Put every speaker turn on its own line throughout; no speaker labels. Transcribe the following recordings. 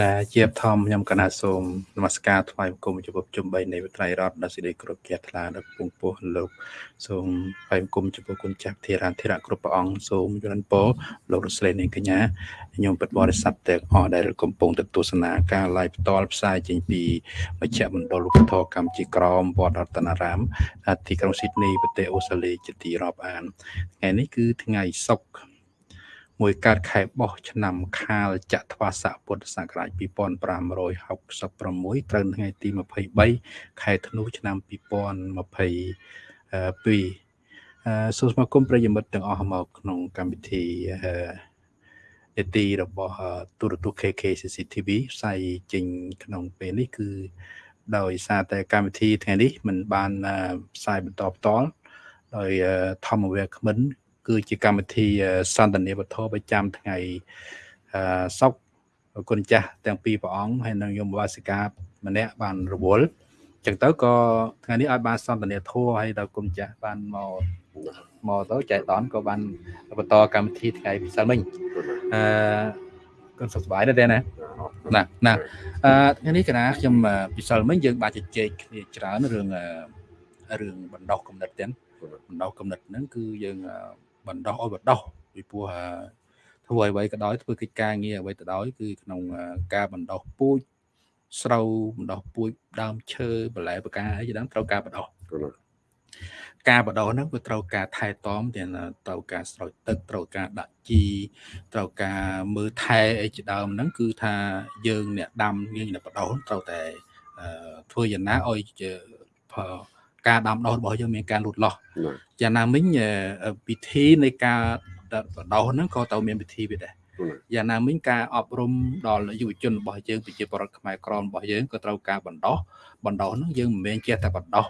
ណាជាបធម្មខ្ញុំកណាសូមនមស្ការថ្វាយបង្គំចំពោះជំបីនៃវិត្រៃរដ្ឋដល់សេចក្តីគ្រប់ជ្រះថ្លាដល់ពងពោះលោកសូមថ្វាយបង្គំចំពោះគុណចាស់ធារាធិរៈគ្រប់ព្រះអង្គសូមយល់ពរលោករស្លេនាងកញ្ញាខ្ញុំពិតបរិស័ទទាំងអស់ដែលកំពុងទៅទស្សនាការ live ផ្ទាល់ផ្សាយចេញពីមជ្ឈមណ្ឌលលោកធរកម្ពុជាក្រមវត្តរតនារាមទីក្រុងស៊ីដនីប្រទេសអូស្ត្រាលីជាទីរាប់អានថ្ងៃនេះគឺថ្ងៃសុក្រ មួយកើតខែបោះឆ្នាំខាលចត្វាស័កពុទ្ធសករាជ2566ត្រូវថ្ងៃទី23ខែធ្នូឆ្នាំ2022សូមស្វាគមន៍ប្រិយមិត្តទាំងអស់មកក្នុងកម្មវិធីនេតិរបស់ទូរទស្សន៍ KK CCTV ផ្សាយចេញក្នុងពេលនេះគឺដោយសារតែកម្មវិធីថ្ងៃនេះมันបានផ្សាយបន្តផ្ទាល់ដោយធម្មវេគ្មិន គឺជាកម្មវិធីសន្តានាវត្ថុប្រចាំថ្ងៃសុកគុណចាស់ទាំងពីរព្រះអង្គហើយនិងយមវាសិកាម្នាក់បានរវល់ចឹងទៅក៏ថ្ងៃនេះឲ្យបានសន្តានាធัวហើយដល់គុណចាស់បានមកមកទៅចែកដនក៏បានបន្តកម្មវិធីថ្ងៃពិសិដ្ឋមិញអឺគុណសុខសប្បាយដែរណាណាណាអឺថ្ងៃនេះកណាខ្ញុំពិសិដ្ឋមិញយើងបានជជែកគ្នាច្រើនរឿងរឿងបណ្ដោះកំណត់ទាំងបណ្ដោះកំណត់ហ្នឹងគឺយើង បណ្ដោះឲ្យបណ្ដោះពីព្រោះធ្វើអ្វីក៏ដោយធ្វើកិច្ចការងារអ្វីក៏ដោយគឺក្នុងការបណ្ដោះពូជស្រូវបណ្ដោះពូជដើមឈើបន្លែបកាអីជាដើមត្រូវការបណ្ដោះការបដោះហ្នឹងវាត្រូវការថែទាំទាំងត្រូវការស្រោចទឹកត្រូវការដាក់ជីត្រូវការមើលថែអីជាដើមហ្នឹងគឺថាយើងអ្នកដាំយើងអ្នកបដោះត្រូវតែធ្វើយ៉ាងណាឲ្យ ការដាំដុះរបស់យើងមានការលូតលាស់យ៉ាងណាមិញពិធីនៃការបដោះហ្នឹងក៏ត្រូវមានពិធីវាដែរយ៉ាងណាមិញការអប់រំដល់យុវជនរបស់យើងប្រជាពលរដ្ឋខ្មែរក្រមរបស់យើងក៏ត្រូវការបណ្ដោះបណ្ដោះហ្នឹងយើងមិនមែនចេះតែបណ្ដោះ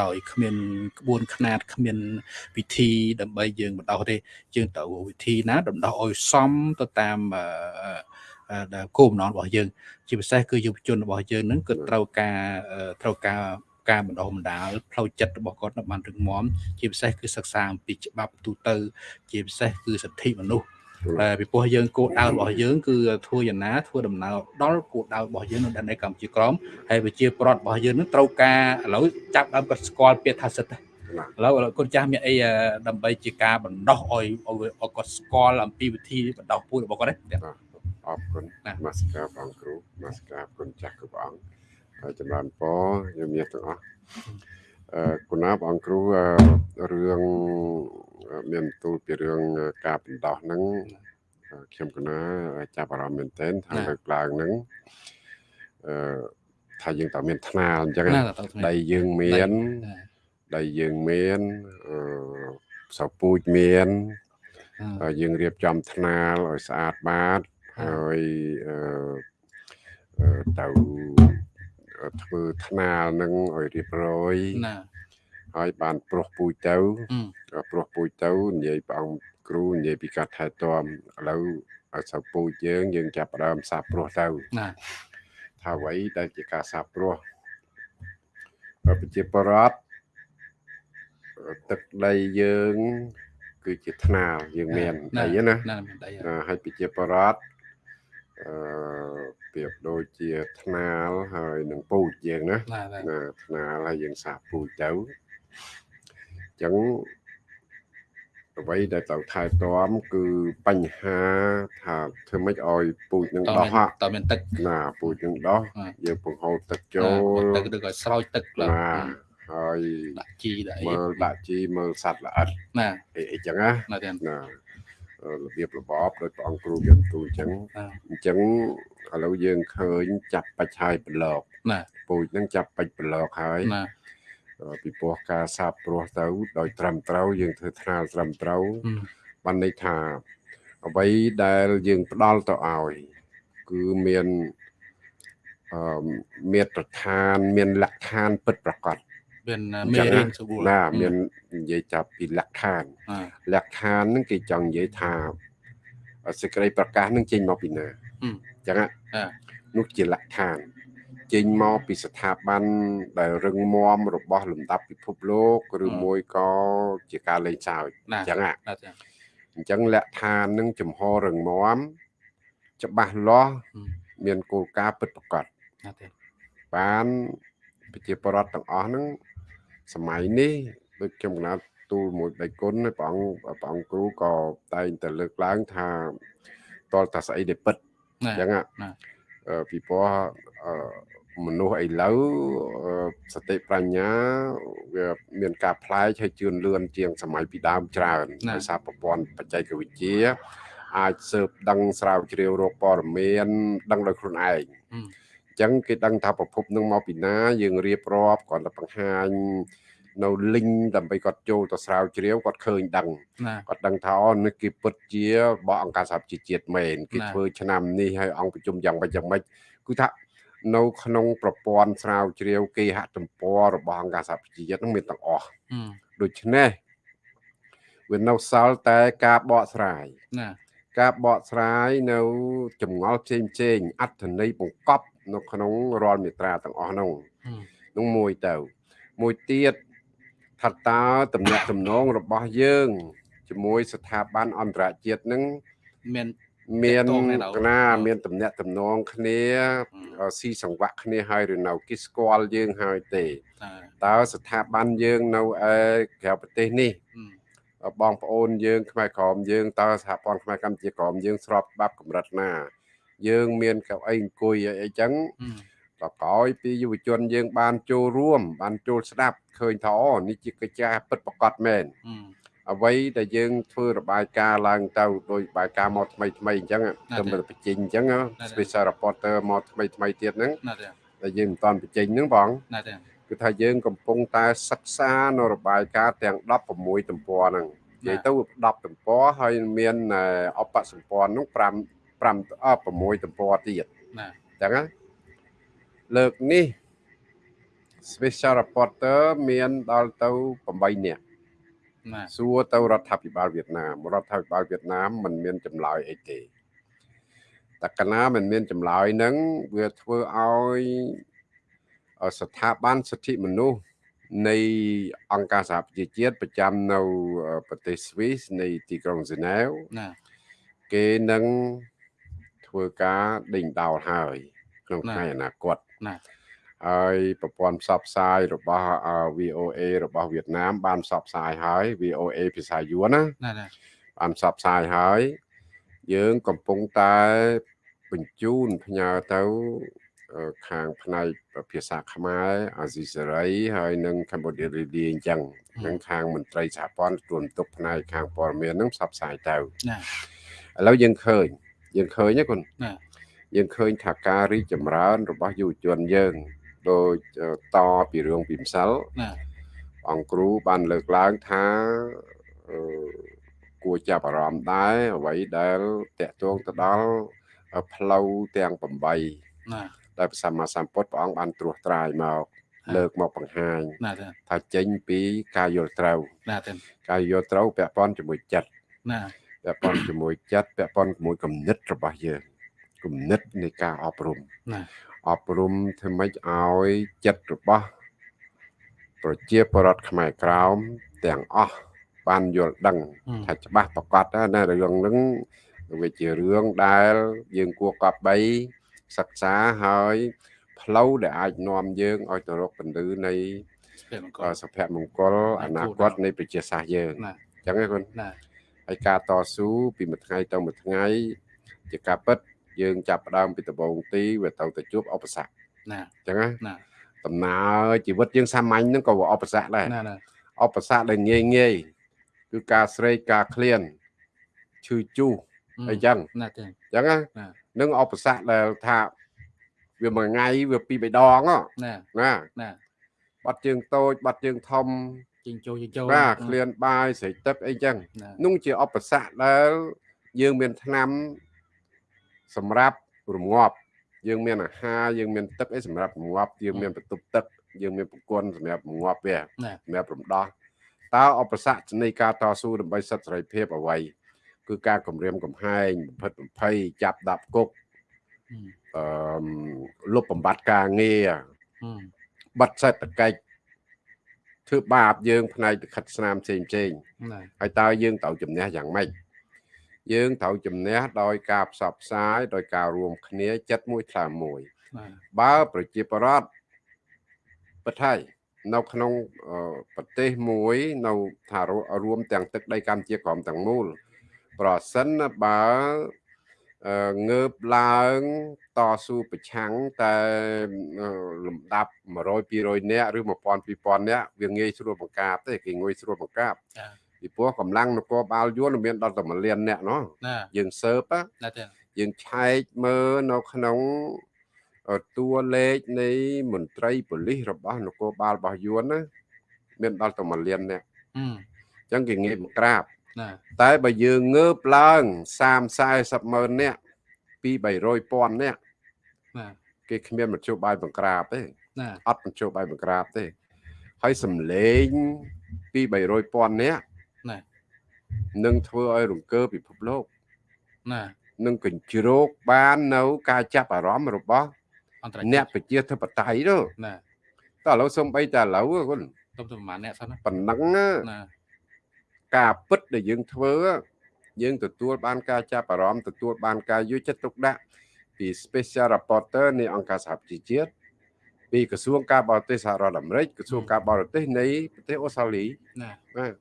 ដោយគ្មានក្បួនខ្នាតគ្មានវិធីដើម្បីយើងបណ្ដោះទេយើងត្រូវវិធីណាបណ្ដោះឲ្យសមទៅតាមគោលបំណងរបស់យើង ជាពិសេសគឺយុវជនរបស់យើងហ្នឹងគឺត្រូវការត្រូវការ ការបណ្ដុះបណ្ដាលផ្លូវចិត្តរបស់គាត់នៅបានរឹងមាំជាពិសេសគឺសិក្សាអំពីច្បាប់ទូទៅ ជាពិសេសគឺសិទ្ធិមនុស្សពីព្រោះយើងគោលដៅរបស់យើងគឺធ្វើយ៉ាងណាធ្វើដំណើរដល់គោលដៅរបស់យើងនៅដែនកម្ពុជាក្រមហើយវិជាប្រដ្ឋរបស់យើងនឹងត្រូវការឥឡូវចាប់ដើមគាត់ស្គាល់ពាក្យថាសិទ្ធិឥឡូវគុណចាស់មានអីដើម្បីជាការបណ្ដោះឲ្យឲ្យគាត់ស្គាល់អំពីវិធីបណ្ដោះពូជរបស់គាត់ទេ
អរគុណនមស្ការព្រះអង្គគ្រូនមស្ការគុណចាស់គ្រប់អង្គ ហើយចម្រើនពរយើងមានទាំងអស់អឺគុណាបងគ្រូរឿងមានទូលពីរឿងការបណ្ដោះហ្នឹងខ្ញុំកណាចាប់អារម្មណ៍មែនទែនថាលើកឡើងហ្នឹងអឺថាយើងតើមានថ្នាលអញ្ចឹងដីយើងមានដីយើងមានអឺសៅពូជមានយើងរៀបចំថ្នាលឲ្យស្អាតបាតហើយអឺទៅ ធ្វើថ្នាលនឹងឲ្យរៀបរយណាហើយបានប្រុសពូជទៅប្រុសពូជទៅនិយាយព្រះអង្គគ្រូនិយាយពីការថែទាំឥឡូវឲ្យសៅពូជយើងយើងចាប់ផ្ដើមសាប្រុសទៅណាថាអ្វីដែលជាការសាប្រុសប្រជាប្រដ្ឋទឹកដីយើង គឺជាថ្នាលយើងមានដីណាហើយប្រជាប្រដ្ឋ អឺប្រៀបដូចជាថ្នាលហើយនឹងពូជយើងណាណាថ្នាលហើយយើងសាបពូជទៅអញ្ចឹងអ្វីដែលត្រូវថែទាំគឺបញ្ហាថាធ្វើម៉េចឲ្យពូជនឹងដោះ
តើមានទឹក
ណាពូជនឹងដោះយើងបង្ហូរទឹកចូល
ទឹកឬក៏ស្រោចទឹក
ណាហើយ
ដាក់ជីដាក់អី
មើលដាក់ជីមើលសត្វល្អិត
ណា
អីចឹងណាណា របៀបរបបដោយព្រះអង្គគ្រូមានទូអញ្ចឹងអញ្ចឹងឥឡូវយើងឃើញចាប់បាច់ហើយប្រឡក
ណា
ពូជហ្នឹងចាប់បាច់ប្រឡកហើយ
ណា
ពីព្រោះការសាបព្រោះទៅ ដោយត្រឹមត្រូវយើងធ្វើថ្នាលត្រឹមត្រូវបានន័យថាអ្វីដែលយើងផ្ដល់ទៅឲ្យ គឺមានអឺមេត្រដ្ឋាន មានលក្ខឋានពិតប្រាកដ
មានមេរៀន
ស្រួលណាមាននិយាយចាប់ពីលក្ខឋានលក្ខឋានហ្នឹងគេចង់និយាយថាសេចក្តីប្រកាសហ្នឹងចេញមកពីណាអញ្ចឹងនោះជាលក្ខឋានចេញមកពីស្ថាប័នដែលរឹងមាំរបស់លំដាប់ពិភពលោកឬមួយក៏ជាការលេងសើចអញ្ចឹងអញ្ចឹងលក្ខឋាននឹងចំហររឹងមាំច្បាស់លាស់
ហឹម
មានគោលការណ៍ពិតប្រាកដ
ណាទេ
បានប្រជាពលរដ្ឋទាំងអស់ហ្នឹង សម័យនេះដូចខ្ញុំកណាត់ទូលមួយដៃគុណហើយព្រះអង្គព្រះអង្គគ្រូក៏តែងតែលើកឡើងថាតលតាស្អីដែលពិត
ណា
អញ្ចឹងហ่ะ
ណា
អឺពីព្រោះអឺមនុស្សឥឡូវអឺសតិប្រាជ្ញាវាមានការផ្លែកហើយជឿនលឿនជាងសម័យពីដើមច្រើនដោយសារប្រព័ន្ធបច្ចេកវិទ្យាអាចស៊ើបដឹងស្រាវជ្រាវរកព័ត៌មានដឹងដោយខ្លួនឯង
ហឹម
អញ្ចឹងគេដឹងថាប្រភពនឹងមកពីណាយើងរៀបរាប់គាត់ទៅបង្ហាញនៅ link ដើម្បីគាត់ចូលទៅស្រាវជ្រាវគាត់ឃើញដឹង
ណា
គាត់ដឹងថាអូនេះគេពិតជារបស់អង្គការសហប្រជាជាតិមែនគេ
ណា
ធ្វើឆ្នាំនេះហើយអង្គប្រជុំយ៉ាងម៉េចយ៉ាងម៉េចគឺថានៅក្នុងប្រព័ន្ធស្រាវជ្រាវគេហទំព័ររបស់អង្គការសហប្រជាជាតិហ្នឹងមានទាំងអស់
ហឹម
ដូច្នេះវានៅសល់តែការបកស្រាយ
ណា
ការបកស្រាយនៅចម្ងល់ផ្សេងផ្សេងៗអត្ថន័យបង្កប់ នៅក្នុងរាល់មាត្រាទាំងអស់នោះ
ហឹម
នោះមួយទៅ មួយទៀតថាតើតំណែងតំណងរបស់យើងជាមួយស្ថាប័នអន្តរជាតិនឹង
មាន
មាន
ទាក់ទងគ្នាដល់
កណា
អឺ
មានតំណែងតំណងគ្នា
ហឹម
ស៊ីសង្វាក់គ្នាហើយឬនៅគេស្គាល់យើងហើយទេ
តា
តើស្ថាប័នយើងនៅឯក្រៅប្រទេសនេះ
ហឹម
បងប្អូនយើងខ្មែរក្រមយើងតើសហព័ន្ធខ្មែរកម្ពុជាក្រមយើងស្របច្បាប់កម្រិតណា យើង មានកៅអីអង្គុយអីអីចឹង
ហឹម
ក៏ក្រោយពីយុវជនយើង បានចូលរួម បានចូលស្ដាប់ឃើញថាអូនេះជាកិច្ចការពិតប្រាកដមែន
ហឹម
អ្វីដែលយើងធ្វើរបាយការណ៍ឡើងទៅដោយរបាយការណ៍មកថ្មីថ្មីអញ្ចឹងទៅមកបញ្ចេញអញ្ចឹង special reporter មកថ្មីថ្មីទៀតហ្នឹង
ណាទេ
ដែលយើងមិនតាន់បញ្ចេញហ្នឹងបង
ណាទេ
គឺថាយើងកំពុងតែសិក្សានៅរបាយការណ៍ទាំង16ទំព័រហ្នឹងនិយាយទៅ10ទំព័រហើយមានអបសម្ព័ន្ធហ្នឹង5 5អ6ទំព័រទៀត
ណា
អញ្ចឹងណាលើកនេះ special reporter មានដល់ទៅ8នាក់
ណា
សួរទៅរដ្ឋាភិបាលវៀតណាមរដ្ឋាភិបាលវៀតណាមមិនមានចម្លើយអីទេតែកាលណាមិនមានចម្លើយហ្នឹងវាធ្វើឲ្យអឺស្ថាប័នសិទ្ធិមនុស្សនៃអង្គការសហប្រជាជាតិប្រចាំនៅអឺប្រទេសស្វីសនៃទីក្រុងហ្សឺណែវ
ណា
គេនឹង ធ្វើការដេញដោលហើយក្នុង
ណា
ថ្ងៃអនាគត
ណា
ហើយប្រព័ន្ធផ្សព្វផ្សាយរបស់អឺ VOA របស់វៀតណាម បានផ្សព្វផ្សាយហើយ VOA ភាសាយួនណា
ណាណា
បានផ្សព្វផ្សាយហើយ យើងកំពុងតែបញ្ជូនផ្ញើទៅអឺខាងផ្នែកភាសាខ្មែរអាស៊ីសេរី ហើយនិងកម្ពុជារីឌីអញ្ចឹងនឹងខាងមន្ត្រីសហព័ន្ធទទួលបន្ទុកផ្នែកខាងព័ត៌មាននឹងផ្សព្វផ្សាយទៅ
ណា
ឥឡូវយើងឃើញ យើងឃើញណាគុណ
ណា
យើងឃើញថាការរីកចម្រើន របស់យុវជនយើងដោយអឺតពីរឿងពីម្សិល
ណា
អង្គគ្រូបានលើកឡើងថាអឺគួរចាប់អារម្មណ៍ដែរអ្វីដែលតកតងទៅដល់ផ្លូវទាំង8
ណា
ដែលព្រះសម្មាសម្ពុទ្ធព្រះអង្គបានត្រួសត្រាយមកលើកមកបង្ហាញ
ណាទេ
ថាចេញពីការយល់ត្រូវ
ណាទេ
ការយល់ត្រូវពាក់ព័ន្ធជាមួយចិត្ត
ណា
ពាក់ព័ន្ធជាមួយចិត្តពាក់ព័ន្ធជាមួយគំនិតរបស់យើងគំនិតនៃការអប់រំ
ណា
អប់រំធ្វើម៉េចឲ្យចិត្តរបស់ប្រជាពលរដ្ឋខ្មែរក្រោមទាំងអស់បានយល់ដឹង
ហឹម
ថាច្បាស់ប្រកបណាស់រឿងហ្នឹងវាជារឿងដែលយើងគួរកប់បីសិក្សាហើយផ្លូវដែលអាចនាំយើងឲ្យទៅរកពន្លឺនៃ
ស្ពេមអង្គ
អសុភមង្គលអនាគតនៃប្រជាសាស្ត្រយើង
ណា
អញ្ចឹងឯងគុណ
ណា
ហើយការតស៊ូពីមួយថ្ងៃទៅមួយថ្ងៃ ជាការពិតយើងចាប់ផ្ដើមពីដំបូងទីវាទៅទៅជួបឧបសគ្គ
ណា
អញ្ចឹងណា
ណា
ដំណើរជីវិតយើងសាមញ្ញហ្នឹងក៏វាឧបសគ្គដែរ
ណាណា
ឧបសគ្គដែលងាយងាយគឺការស្រេកការឃ្លានឈឺជុះអីចឹង
ណាទេ
អញ្ចឹងណា
ណា
នឹងឧបសគ្គដែលថាវាមួយថ្ងៃវាពីរបីដងហ៎
ណា
ណា
ណា
បាត់ជើងតូចបាត់ជើងធំ
ជិញចូលជិញចូល
បាទឃ្លានបាយស្រេកទឹកអីចឹង
ណា
នោះជាឧបសគ្គដែលយើងមានថ្នាំសម្រាប់រងាប់យើងមានអាហារយើងមានទឹកអីសម្រាប់រងាប់យើងមានបន្ទប់ទឹកយើងមានប្រព័ន្ធសម្រាប់រងាប់វា
ណា
សម្រាប់រំដោះតើឧបសគ្គនៃការតស៊ូដើម្បីសិទ្ធិសេរីភាពអ្វីគឺការគម្រាមកំហែងបំផិតបំភ័យចាប់ដាក់គុក
ហឹម
អឺមលុបបំបត្តិការងារ
ហឹម
បិទសេដ្ឋកិច្ច ធ្វើបាបយើងផ្នែកលិខិតស្នាមផ្សេងផ្សេងៗ
ណា
ហើយតើយើងត្រូវជំនះយ៉ាងម៉េចយើងត្រូវជំនះដោយការផ្សព្វផ្សាយដោយការរួមគ្នាចិត្តមួយថ្លើមមួយ
បាទ
បើប្រជាប្រដ្ឋប្រថៃនៅក្នុងអឺប្រទេសមួយនៅថារួមទាំងទឹកដីកម្ពុជាក្រមទាំងមូលប្រសិនណាបើអឺ ងើបឡើងតស៊ូប្រឆាំងតែអឺលំដាប់100 200នាក់ឬ1000 2000នាក់វាងាយស្រួលបង្ក្រាបទេគេងាយស្រួលបង្ក្រាប
ចា
ពីព្រោះកម្លាំងនគរបាលយួនមានដល់តែ1លាននាក់ណោះ
ណា
យើងសើបណា
ណាទេ
យើងឆែកមើលនៅក្នុងអឺតួលេខនៃមន្ត្រីប៉ូលីសរបស់នគរបាលរបស់យួនណាមានដល់តែ1លាននាក់
ហឹម
អញ្ចឹងគេងាយបង្ក្រាប
ណា
តែបើយើងងើបឡើង30 40ម៉ឺននាក់ពី300ពាន់នាក់
ណា
គេគ្មានមធ្យោបាយបង្ក្រាបទេ
ណា
អត់មធ្យោបាយបង្ក្រាបទេ ហើយសំលេងពី300ពាន់នាក់
ណា
នឹងធ្វើឲ្យរង្គើពិភពលោក
ណា
នឹងកញ្ជ្រោកបាននៅ ការចាប់អារម្មណ៍របស់
អន្តរ
អ្នក
ជាតិ
ប្រជាធិបតេយ្យនោះ
ណា
តើឥឡូវសំបីតែឥឡូវគុណ
ទុំទៅប្រហែលអ្នកសិនណា
ប៉ុណ្ណឹងណា
ណា
ការពិតដែលយើងធ្វើយើងទទួលបានការចាប់អារម្មណ៍ទទួលបានការយកចិត្តទុកដាក់ពី Special Rapporteur នៃអង្គការសហប្រជាជាតិពីក្រសួងការបរទេសសហរដ្ឋអាមេរិកក្រសួងការបរទេសនៃប្រទេសអូស្ត្រាលី
ណា
បាទ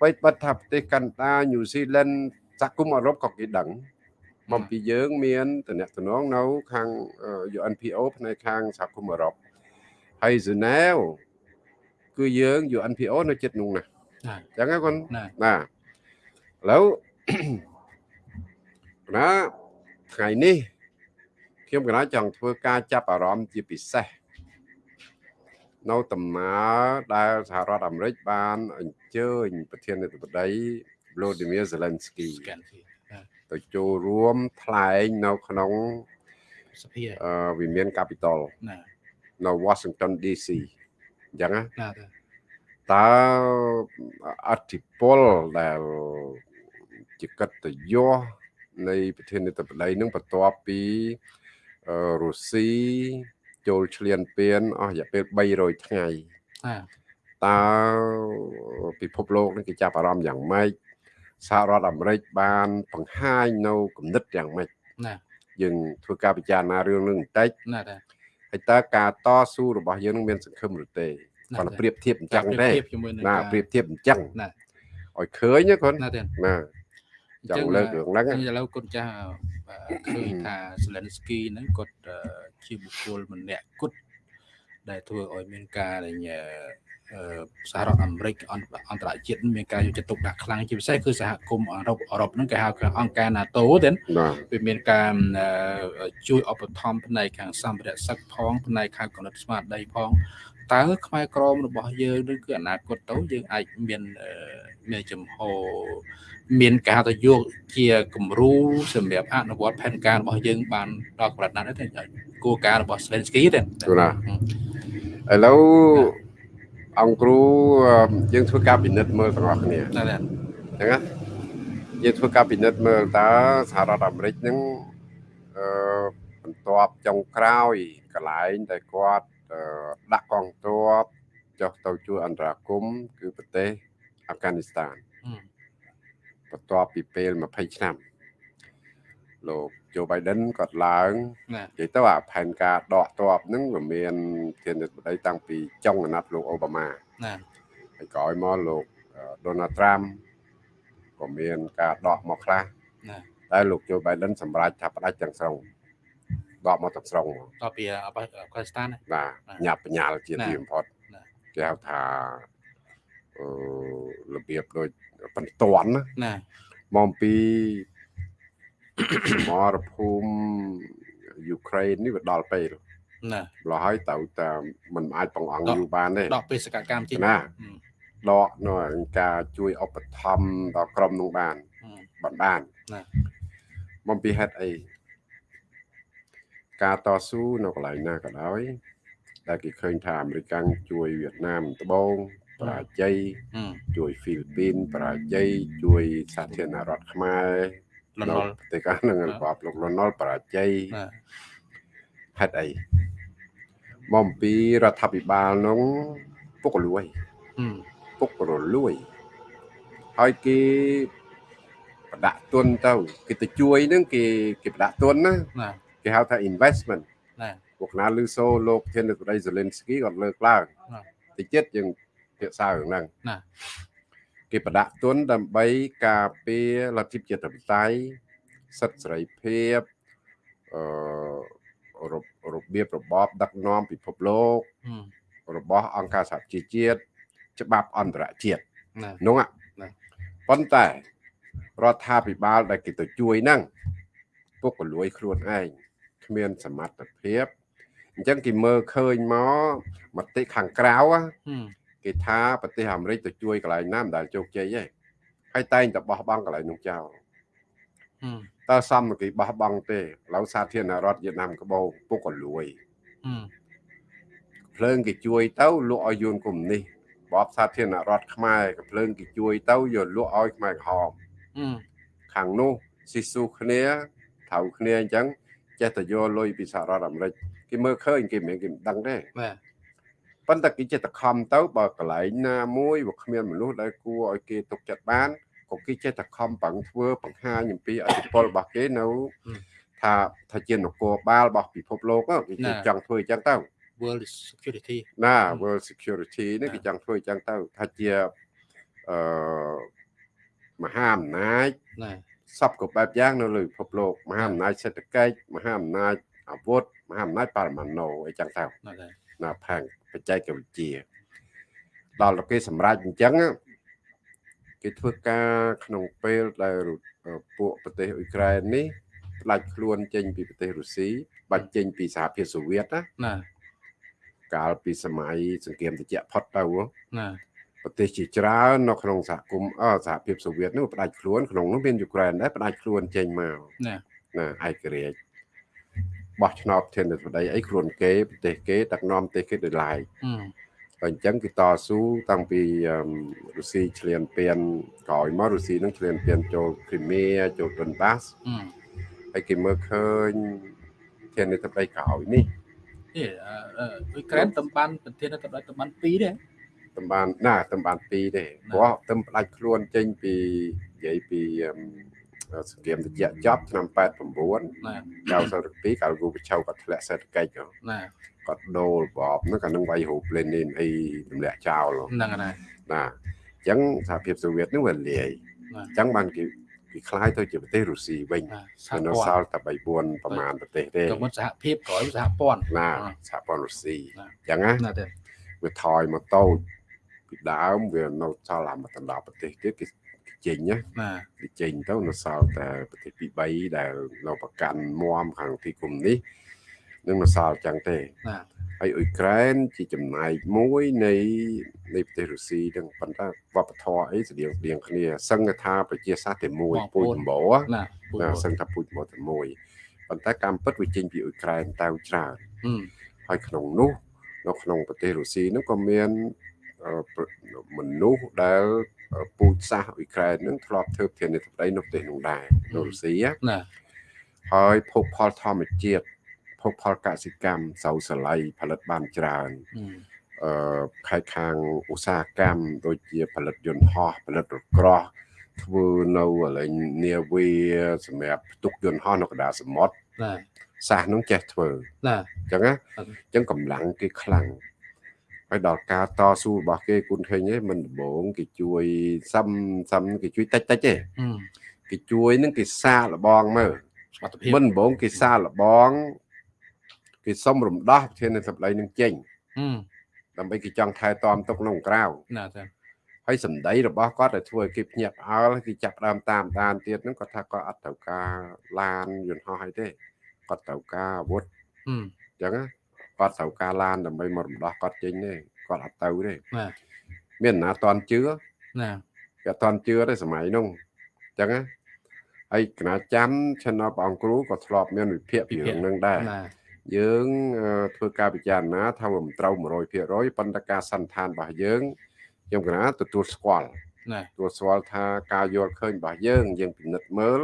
បីបាត់ថាប្រទេសកាណាដាញូហ្សេឡង់សហគមន៍អឺរ៉ុបក៏គេដឹងមកពីយើងមានតំណែងនៅខាងអឺ UNPO ផ្នែកខាងសហគមន៍អឺរ៉ុបហើយហ្សឺណែវគឺយើង UNPO នៅចិត្តនោះណា
ណា
អញ្ចឹងណាគាត់
ណា
ណាឥឡូវណាថ្ងៃនេះខ្ញុំកណាចង់ធ្វើការចាប់អារម្មណ៍ជាពិសេសនៅដំណើរដែលសហរដ្ឋអាមេរិកបានអញ្ជើញប្រធានាធិបតី Vladimir Zelensky
ស្កែនស៊ីណា
ទៅចូលរួមថ្លែងនៅក្នុង
សភា
អឺវិមាន Capitol
ណា
នៅ Washington DC អញ្ចឹងណា
ណាទេ
តើអធិពលដែលជាកិត្តិយសនៃប្រធានាធិបតីនឹងបន្ទាប់ពីអឺរុស្ស៊ីចូលឈ្លានពានអស់រយៈពេល300ថ្ងៃ
ណា
តើពិភពលោកនេះគេចាប់អារម្មណ៍យ៉ាងម៉េចសហរដ្ឋអាមេរិកបានបង្ហាញនៅគំនិតយ៉ាងម៉េច
ណា
យើងធ្វើការពិចារណារឿងនឹងបន្តិច
ណាទេ
ហើយតើការតស៊ូរបស់យើងនឹងមានសង្ឃឹមឬទេ
ណា
គាត់ប្រៀបធៀបអញ្ចឹងទេ
ប្រៀបធៀបជាមួយនឹង
ណា
ការ
ប្រៀបធៀបអញ្ចឹង
ណា
ឲ្យឃើញណាគាត់
ណាទេ
ណាចង់លើករឿងហ្នឹង
ឥឡូវគាត់ចាស់ឃើញថា Zelensky ហ្នឹងគាត់អឺជាបុគ្គលម្នាក់គត់ដែលធ្វើឲ្យមានការដែលអឺសហរដ្ឋអាមេរិកអន្តអន្តរជាតិមានការយកចិត្តទុកដាក់ខ្លាំងជាពិសេសគឺសហគមន៍អឺរ៉ុបអឺរ៉ុបហ្នឹងគេហៅថាអង្គការ NATO ទេ
បាទ
វាមានការអឺជួយឧបត្ថម្ភផ្នែកខាងសម្ភារៈសឹកផងផ្នែកខាងកំណត់ស្មារតីផង តើខ្មែរក្រមរបស់យើងនឹងគឺអនាគតទៅយើងអាចមានអឺមានចំហមានការទៅយកជាគំរូសម្រាប់អនុវត្តផែនការរបស់យើងបានដល់កម្រិតណាស់ទេគោលការណ៍របស់ Zelensky ទេ
ឥឡូវអង្គគ្រូអឺយើងធ្វើការពិនិត្យមើលទាំងអស់គ្នា
ណាស់ទេ
អញ្ចឹងណាយើងធ្វើការពិនិត្យមើលតើសហរដ្ឋអាមេរិកហ្នឹងអឺបន្ទាប់ចុងក្រោយកន្លែងដែលគាត់អឺ ដាក់កងទ័ពចុះទៅជួយអន្តរាគមន៍គឺប្រទេសអាហ្វហ្គានីស្ថានបន្ទាប់ពីពេល20ឆ្នាំលោក Joe Biden គាត់ឡើង
ណា
និយាយទៅអាផែនការដកទ័ពហ្នឹងវាមានធានាបតីតាំងពីចុងអាណត្តិលោកអូបាម៉ា
ណា
ហើយក្រោយមកលោកអឺ Donald Trump ក៏មានការដកមកខ្លះ
ណា
តែលោក Joe Biden សម្រេចថាផ្ដាច់ទាំងស្រុង ដកមកទាំងស្រុងហ្មង
តពីអាហ្វហ្គានីស្ថានណា
បាទ
ណា
ញាប់បញ្ញាលជា
ណា
ទីបំផុត
ណា
គេហៅថាអឺរបៀបដូចបន្ទាន់ណា
ណា
មកពីសមរភូមិយូក្រែននេះវាដល់ពេល
ណា
ម្ល៉េះហើយទៅតែมันអាចបង្អង់យូរបានទេ
ដកបេសកកម្មចេញ
ណា
ហឹម
ដកនៅការជួយឧបត្ថម្ភដល់ក្រុមនោះបាន
ហឹម
បានបាន
ណា
មកពីហេតុអី ការតស៊ូនៅកន្លែងណាក៏ដោយដែលគេឃើញថាអាមេរិកកាំងជួយវៀតណាមត្បូងបរាជ័យ
ហឹម
ជួយហ្វីលីពីនបរាជ័យជួយសាធារណរដ្ឋខ្មែរ
លន់
នៅ
ល
ប្រទេសកានឹង
ណា
របបលោកលន់នល់បរាជ័យ
ណា
ហេតុអីមកអំពីរដ្ឋាភិបាលនោះពុករលួយ
ហឹម
ពុករលួយហើយគេបប្រដាក់ទុនទៅគេទៅជួយហ្នឹងគេគេប្រដាក់ទុនណា
ណា
គេហៅថា investment
ណា
ពួកណាលឺសូលោកធានរដ្ឋមន្ត្រី Zelensky គាត់លើកឡើង
ណា
តិចទៀតយើងភាសារឿងហ្នឹង
ណា
គេប្រដាក់ទុនដើម្បីការពារលទ្ធិជាតិបតៃសិទ្ធិសេរីភាពអឺរបរបៀបរបបដឹកនាំពិភពលោក
ហឹម
របស់អង្គការសហជីវជាតិច្បាប់អន្តរជាតិ
ណា
នោះហ่ะ
ណា
ប៉ុន្តែរដ្ឋាភិបាលដែលគេទៅជួយហ្នឹងពុកកលួយខ្លួនឯង គ្មានសមត្ថភាពអញ្ចឹងគេមើលឃើញមកមតិខាងក្រៅណា
ហឹម
គេថាប្រទេសអាមេរិកទៅជួយកន្លែងណាមិនដែលជោគជ័យទេហើយតែងតែបោះបង់កន្លែងនោះចោល
ហឹម
តើសមនឹងគេបោះបង់ទេឥឡូវសាធារណរដ្ឋវៀតណាមក្បូរពុកកលួយ
ហឹម
ភ្លើងគេជួយទៅលក់ឲ្យយួនកុំនេះបបសាធារណរដ្ឋខ្មែរក៏ភ្លើងគេជួយទៅយកលក់ឲ្យខ្មែរក្រហម
ហឹម
ខាងនោះស៊ីស៊ូគ្នាថៅគ្នាអញ្ចឹង ចេះតែយកលុយពីសហរដ្ឋអាមេរិកគេមើលឃើញគេមិនមែនគេមិនដឹងទេ
បាទ
ប៉ុន្តែគេចេះតែខំទៅបើកន្លែងណាមួយវាគ្មានមនុស្សដែលគួរឲ្យគេទុកចិត្តបានក៏គេចេះតែខំប្រឹងធ្វើបង្ហាញអំពីអធិបុលរបស់គេនៅថាថាជានគរបាលរបស់ពិភពលោកហ្នឹងគេចង់ធ្វើអញ្ចឹងទៅ
World Security
ណា World Security នេះគេចង់ធ្វើអញ្ចឹងទៅថាជាអឺមហាអំណាច
ណា
សពគ្រប់បែបយ៉ាងនៅលើពិភពលោកមហាអំណាចសេដ្ឋកិច្ចមហាអំណាចអាវុធមហាអំណាចបរមាណូអីចឹងទៅ
ណាដែរ
ណាផាងបច្ចេកវិទ្យាដល់តែគេសម្រេចអញ្ចឹងណាគេធ្វើការក្នុងពេលដែលពួកប្រទេសអ៊ុយក្រែននេះផ្ដាច់ខ្លួនចេញពីប្រទេសរុស្ស៊ីបាច់ចេញពីសហភាពសូវៀតណា
ណា
កាលពីសម័យសង្គ្រាមត្រជាក់ផុតទៅហ៎
ណា
ប្រទេសជាច្រើននៅក្នុងសហគមន៍អសហភាពសូវៀតនោះផ្ដាច់ខ្លួនក្នុងនោះមានយូក្រែនដែរផ្ដាច់ខ្លួនចេញមក
ណា
ណាឯករាជ្យបោះឆ្នោតធានាធិបតីអីខ្លួនគេប្រទេសគេដឹកនាំប្រទេសគេដោយឡែក
ហឹម
ហើយអញ្ចឹងគឺតស៊ូតាំងពីអឺរុស្ស៊ីឈ្លានពានក្រោយមករុស្ស៊ីនឹងឈ្លានពានចូលគ្រីមៀចូលដុនបាស
ហឹម
ហើយគេមើលឃើញធានាធិបតីក្រោយនេះ
អេអឺអឺអ៊ុយក្រែនតំបានប្រធានទៅដល់តំបាន2ដែរ
តំបានណាតំបាន2ទេ
ណា
ព្រោះតំផ្ដាច់ខ្លួនចេញពីនិយាយពីអឺសង្គ្រាមត្រជាក់ចប់ឆ្នាំ89
ណា
92កាលគូប្រជៅគាត់ធ្លាក់សេដ្ឋកិច្ចហ៎
ណា
គាត់ដូររបបហ្នឹងក៏នឹងវាយរូបលេនីនអីទម្លាក់ចោលហ៎
ហ្នឹងហើយណា
ណាអញ្ចឹងសហភាពសូវៀតហ្នឹងវាលាយ
ណា
អញ្ចឹងបានគេគេคล้ายទៅជាប្រទេសរុស្ស៊ីវិញ
ណាសហ
ហើយនៅ
ព័ន្ធ
សល់តែ3 4ប្រមាណប្រទេសទេ
ក៏មិនសហភាពក្រោយសហព័ន្ធ
ណា
អ่า
សហព័ន្ធរុស្ស៊ី
ណា
អញ្ចឹងណា
ណាទេ
វាថយមកតូច ពីដើមវានៅសល់អាមកដណ្ដប់ប្រទេសទៀតគេចេញណា
ណា
គេចេញទៅនៅសល់តែប្រទេសទី3ដែលនៅប្រកាន់មមខាងទីគុំនេះនឹងនៅសល់អញ្ចឹងទេ
ណា
ហើយអ៊ុយក្រែនជាចំណែកមួយនៃនៃប្រទេសរុស្ស៊ីហ្នឹងប៉ុន្តែវប្បធម៌អីស្តៀងស្តៀងគ្នាសឹងថាប្រជាសាស្ត្រតែមួយពូជចម្បោ
ណាពូជ
ណាសឹងថាពូជចម្បោតែមួយប៉ុន្តែកម្មពិតវាចេញពីអ៊ុយក្រែនទៅច្រើន
ហឹម
ហើយក្នុងនោះនៅក្នុងប្រទេសរុស្ស៊ីហ្នឹងក៏មានអឺប្រ មនុស្សដែលពូជសាសន៍អ៊ុយក្រែនហ្នឹងធ្លាប់ធ្វើធានាធិបតីនៅប្រទេសនោះដែរនៅរុស្ស៊ីណា
ណា
ហើយភោគផលធម្មជាតិភោគផលកសិកម្មសៅសលៃផលិតបានច្រើន
ហឹម
អឺខែខាងឧស្សាហកម្មដូចជា ផលិតយន្តហោះផលិតរក្រោះធ្វើនៅកន្លែងនាវាសម្រាប់ផ្ទុកយន្តហោះនៅកណ្ដាលសមុទ្រ
ណា
សាសនឹងចេះធ្វើ
ណា
អញ្ចឹងណាអញ្ចឹងកម្លាំងគេខ្លាំង ហើយដល់ការតស៊ូរបស់គេគុណឃើញឯងមិនដំបងគេជួយសឹមសឹមគេជួយតិចតិចទេ
ហឹម
គេជួយនឹងគេសាកល្បងមើល
សមត្ថភាព
មិនដំបងគេសាកល្បងគេសុំរំដោះប្រធាននៃសម្ដីនឹងចេញ
ហឹម
ដើម្បីគេចង់ថែទាំទុកក្នុងក្រៅ
ណាទេ
ហើយសម្ដីរបស់គាត់ដែលធ្វើឲ្យគេភ្ញាក់ផ្អើលគេចាប់ផ្ដើមតាមដានទៀតហ្នឹងគាត់ថាគាត់អត់ត្រូវការឡានយន្តហោះអីទេគាត់ត្រូវការអាវុធ
ហឹម
អញ្ចឹងណា គាត់ត្រូវការឡានដើម្បីមករំដោះគាត់ចេញទេគាត់អត់ទៅទេ
ណា
មានណាតន់ជឿ
ណា
គេអត់តន់ជឿទេសម័យនោះអញ្ចឹងណាហើយគណៈចាំ Channel ព្រះអង្គគ្រូក៏ធ្លាប់មានវិភាគពីរឿងហ្នឹងដែរ
ណា
យើងអឺធ្វើការពិចារណាថាវាមិនត្រូវ100%ប៉ុន្តែការសន្និដ្ឋានរបស់យើងខ្ញុំគណៈទទួលស្គាល់
ណា
ទទួលស្គាល់ថាការយល់ឃើញរបស់យើងយើងពិនិត្យមើល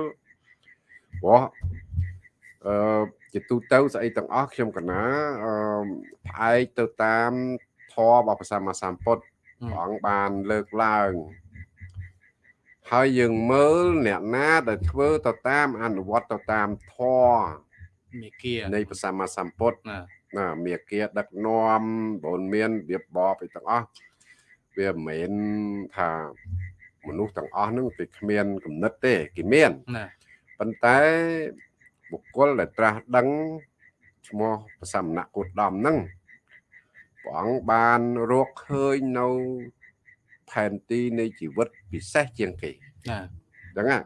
ព្រោះអឺ ជាទូទៅស្អីទាំងអស់ខ្ញុំកណាអឺផ្អែកទៅតាមធម៌របស់ព្រះសម្មាសម្ពុទ្ធ
ហឹម
ព្រះអង្គបានលើកឡើងហើយយើងមើលអ្នកណាដែលធ្វើទៅតាមអនុវត្តទៅតាមធម៌
មេគា
នៃព្រះសម្មាសម្ពុទ្ធ
ណា
ណាមេគាដឹកនាំបូនមានរៀបបបអីទាំងអស់វាមិនមែនថាមនុស្សទាំងអស់ហ្នឹងគេគ្មានគំនិតទេគេមាន
ណា
ប៉ុន្តែ បុគ្គលដែលត្រាស់ដឹងឈ្មោះព្រះសមណគោតមហ្នឹងព្រះអង្គបានរកឃើញនៅផែនទីនៃជីវិតពិសេសជាងគេ
ណា
អញ្ចឹងណា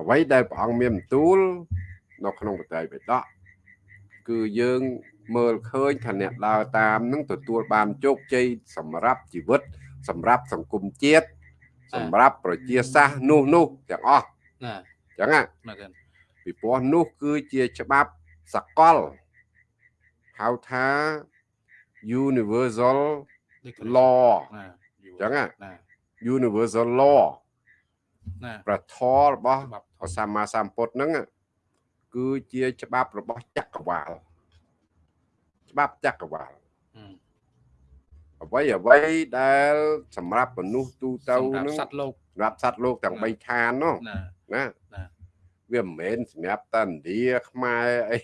អ្វីដែលព្រះអង្គមានបន្ទូល នៅក្នុងបទបិដកគឺយើងមើលឃើញថាអ្នកដើរតាមនឹងទទួលបានជោគជ័យសម្រាប់ជីវិត សម្រាប់សង្គមជាតិសម្រាប់ប្រជាសាស្ត្រនោះនោះទាំងអស់
ណា
អញ្ចឹងណា
ណាกัน
ពីព្រោះនោះគឺជាច្បាប់សកលហៅថា universal
ដូច
law
ណា
អញ្ចឹងណា
ណា
universal law
ណា
ប្រធររបស់
ច្បាប់
ព្រះសម្មាសម្ពុទ្ធហ្នឹងគឺជាច្បាប់របស់ចក្រវាលច្បាប់ចក្រវាល
អឺ
អ្វីអ្វីដែល សម្រាប់មនុស្សទូទៅ
សម្រាប់
ហ្នឹង
សត្វលោក
សម្រាប់សត្វលោកទាំង
ណា
3ឋាននោះ
ណា
ណា
ណា
វាមិនមែនសម្រាប់តាឥណ្ឌាខ្មែរអី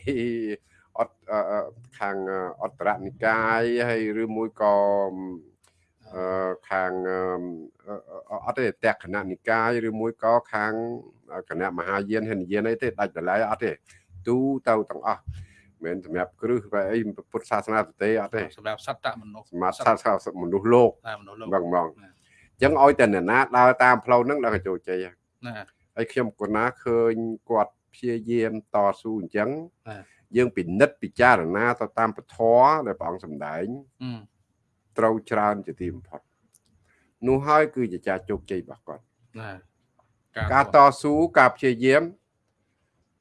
អត់អឺអឺខាងអត្តរនិកាយហើយឬមួយក៏អឺខាងអឺអឺអត់ទេតក្កណនិកាយឬមួយក៏ខាងគណៈមហាយានហិនយានអីទេដាច់តម្លៃអត់ទេទូទៅទាំងអស់មិនមែនសម្រាប់គ្រឹះបែអីពុទ្ធសាសនាទទេអត់ទេ
សម្រាប់សត្វតមនុស្ស
សម្រាប់សាសនាមនុស្សលោក
ណាមនុស្សលោក
បងបង
ណា
អញ្ចឹងឲ្យតែអ្នកណាដើរតាមផ្លូវហ្នឹងដល់កចូលជ័យហើយ
ណា
ហើយខ្ញុំកណាឃើញគាត់ព្យាយាមតស៊ូអញ្ចឹង
បាទ
យើងពិនិត្យពិចារណាទៅតាមពធដែលព្រះអង្គសម្ដែង
អឺ
ត្រូវច្រើនជាទីបំផុតនោះហើយគឺជាចាស់ជោគជ័យរបស់គាត់
ណា
ការតស៊ូការព្យាយាម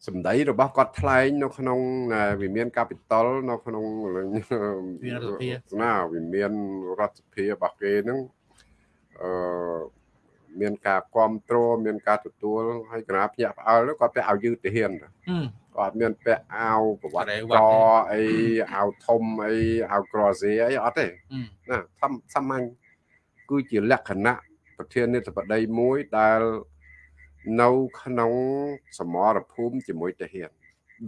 សម្ដីរបស់គាត់ថ្លែងនៅក្នុងវិមានកាពីតលនៅក្នុងណាវិមានរដ្ឋសភារបស់គេហ្នឹងអឺ មានការគ្រប់គ្រងមានការទទួលហើយកណាភ្ញាក់ផ្អើលគាត់ទៅឲ្យយឺតទៅហ៊ាន
អឺ
គាត់មានពាក់អាវប្រវត្តិ
បរិ
ក
វត្តនេះ
អីអាវធំអីអាវក្រសេអីអត់ទេ
អឺ
ណាធម្មសាមញ្ញគឺជាលក្ខណៈប្រធានាធិបតីមួយដែលនៅក្នុងសមរភូមិជាមួយទាហាន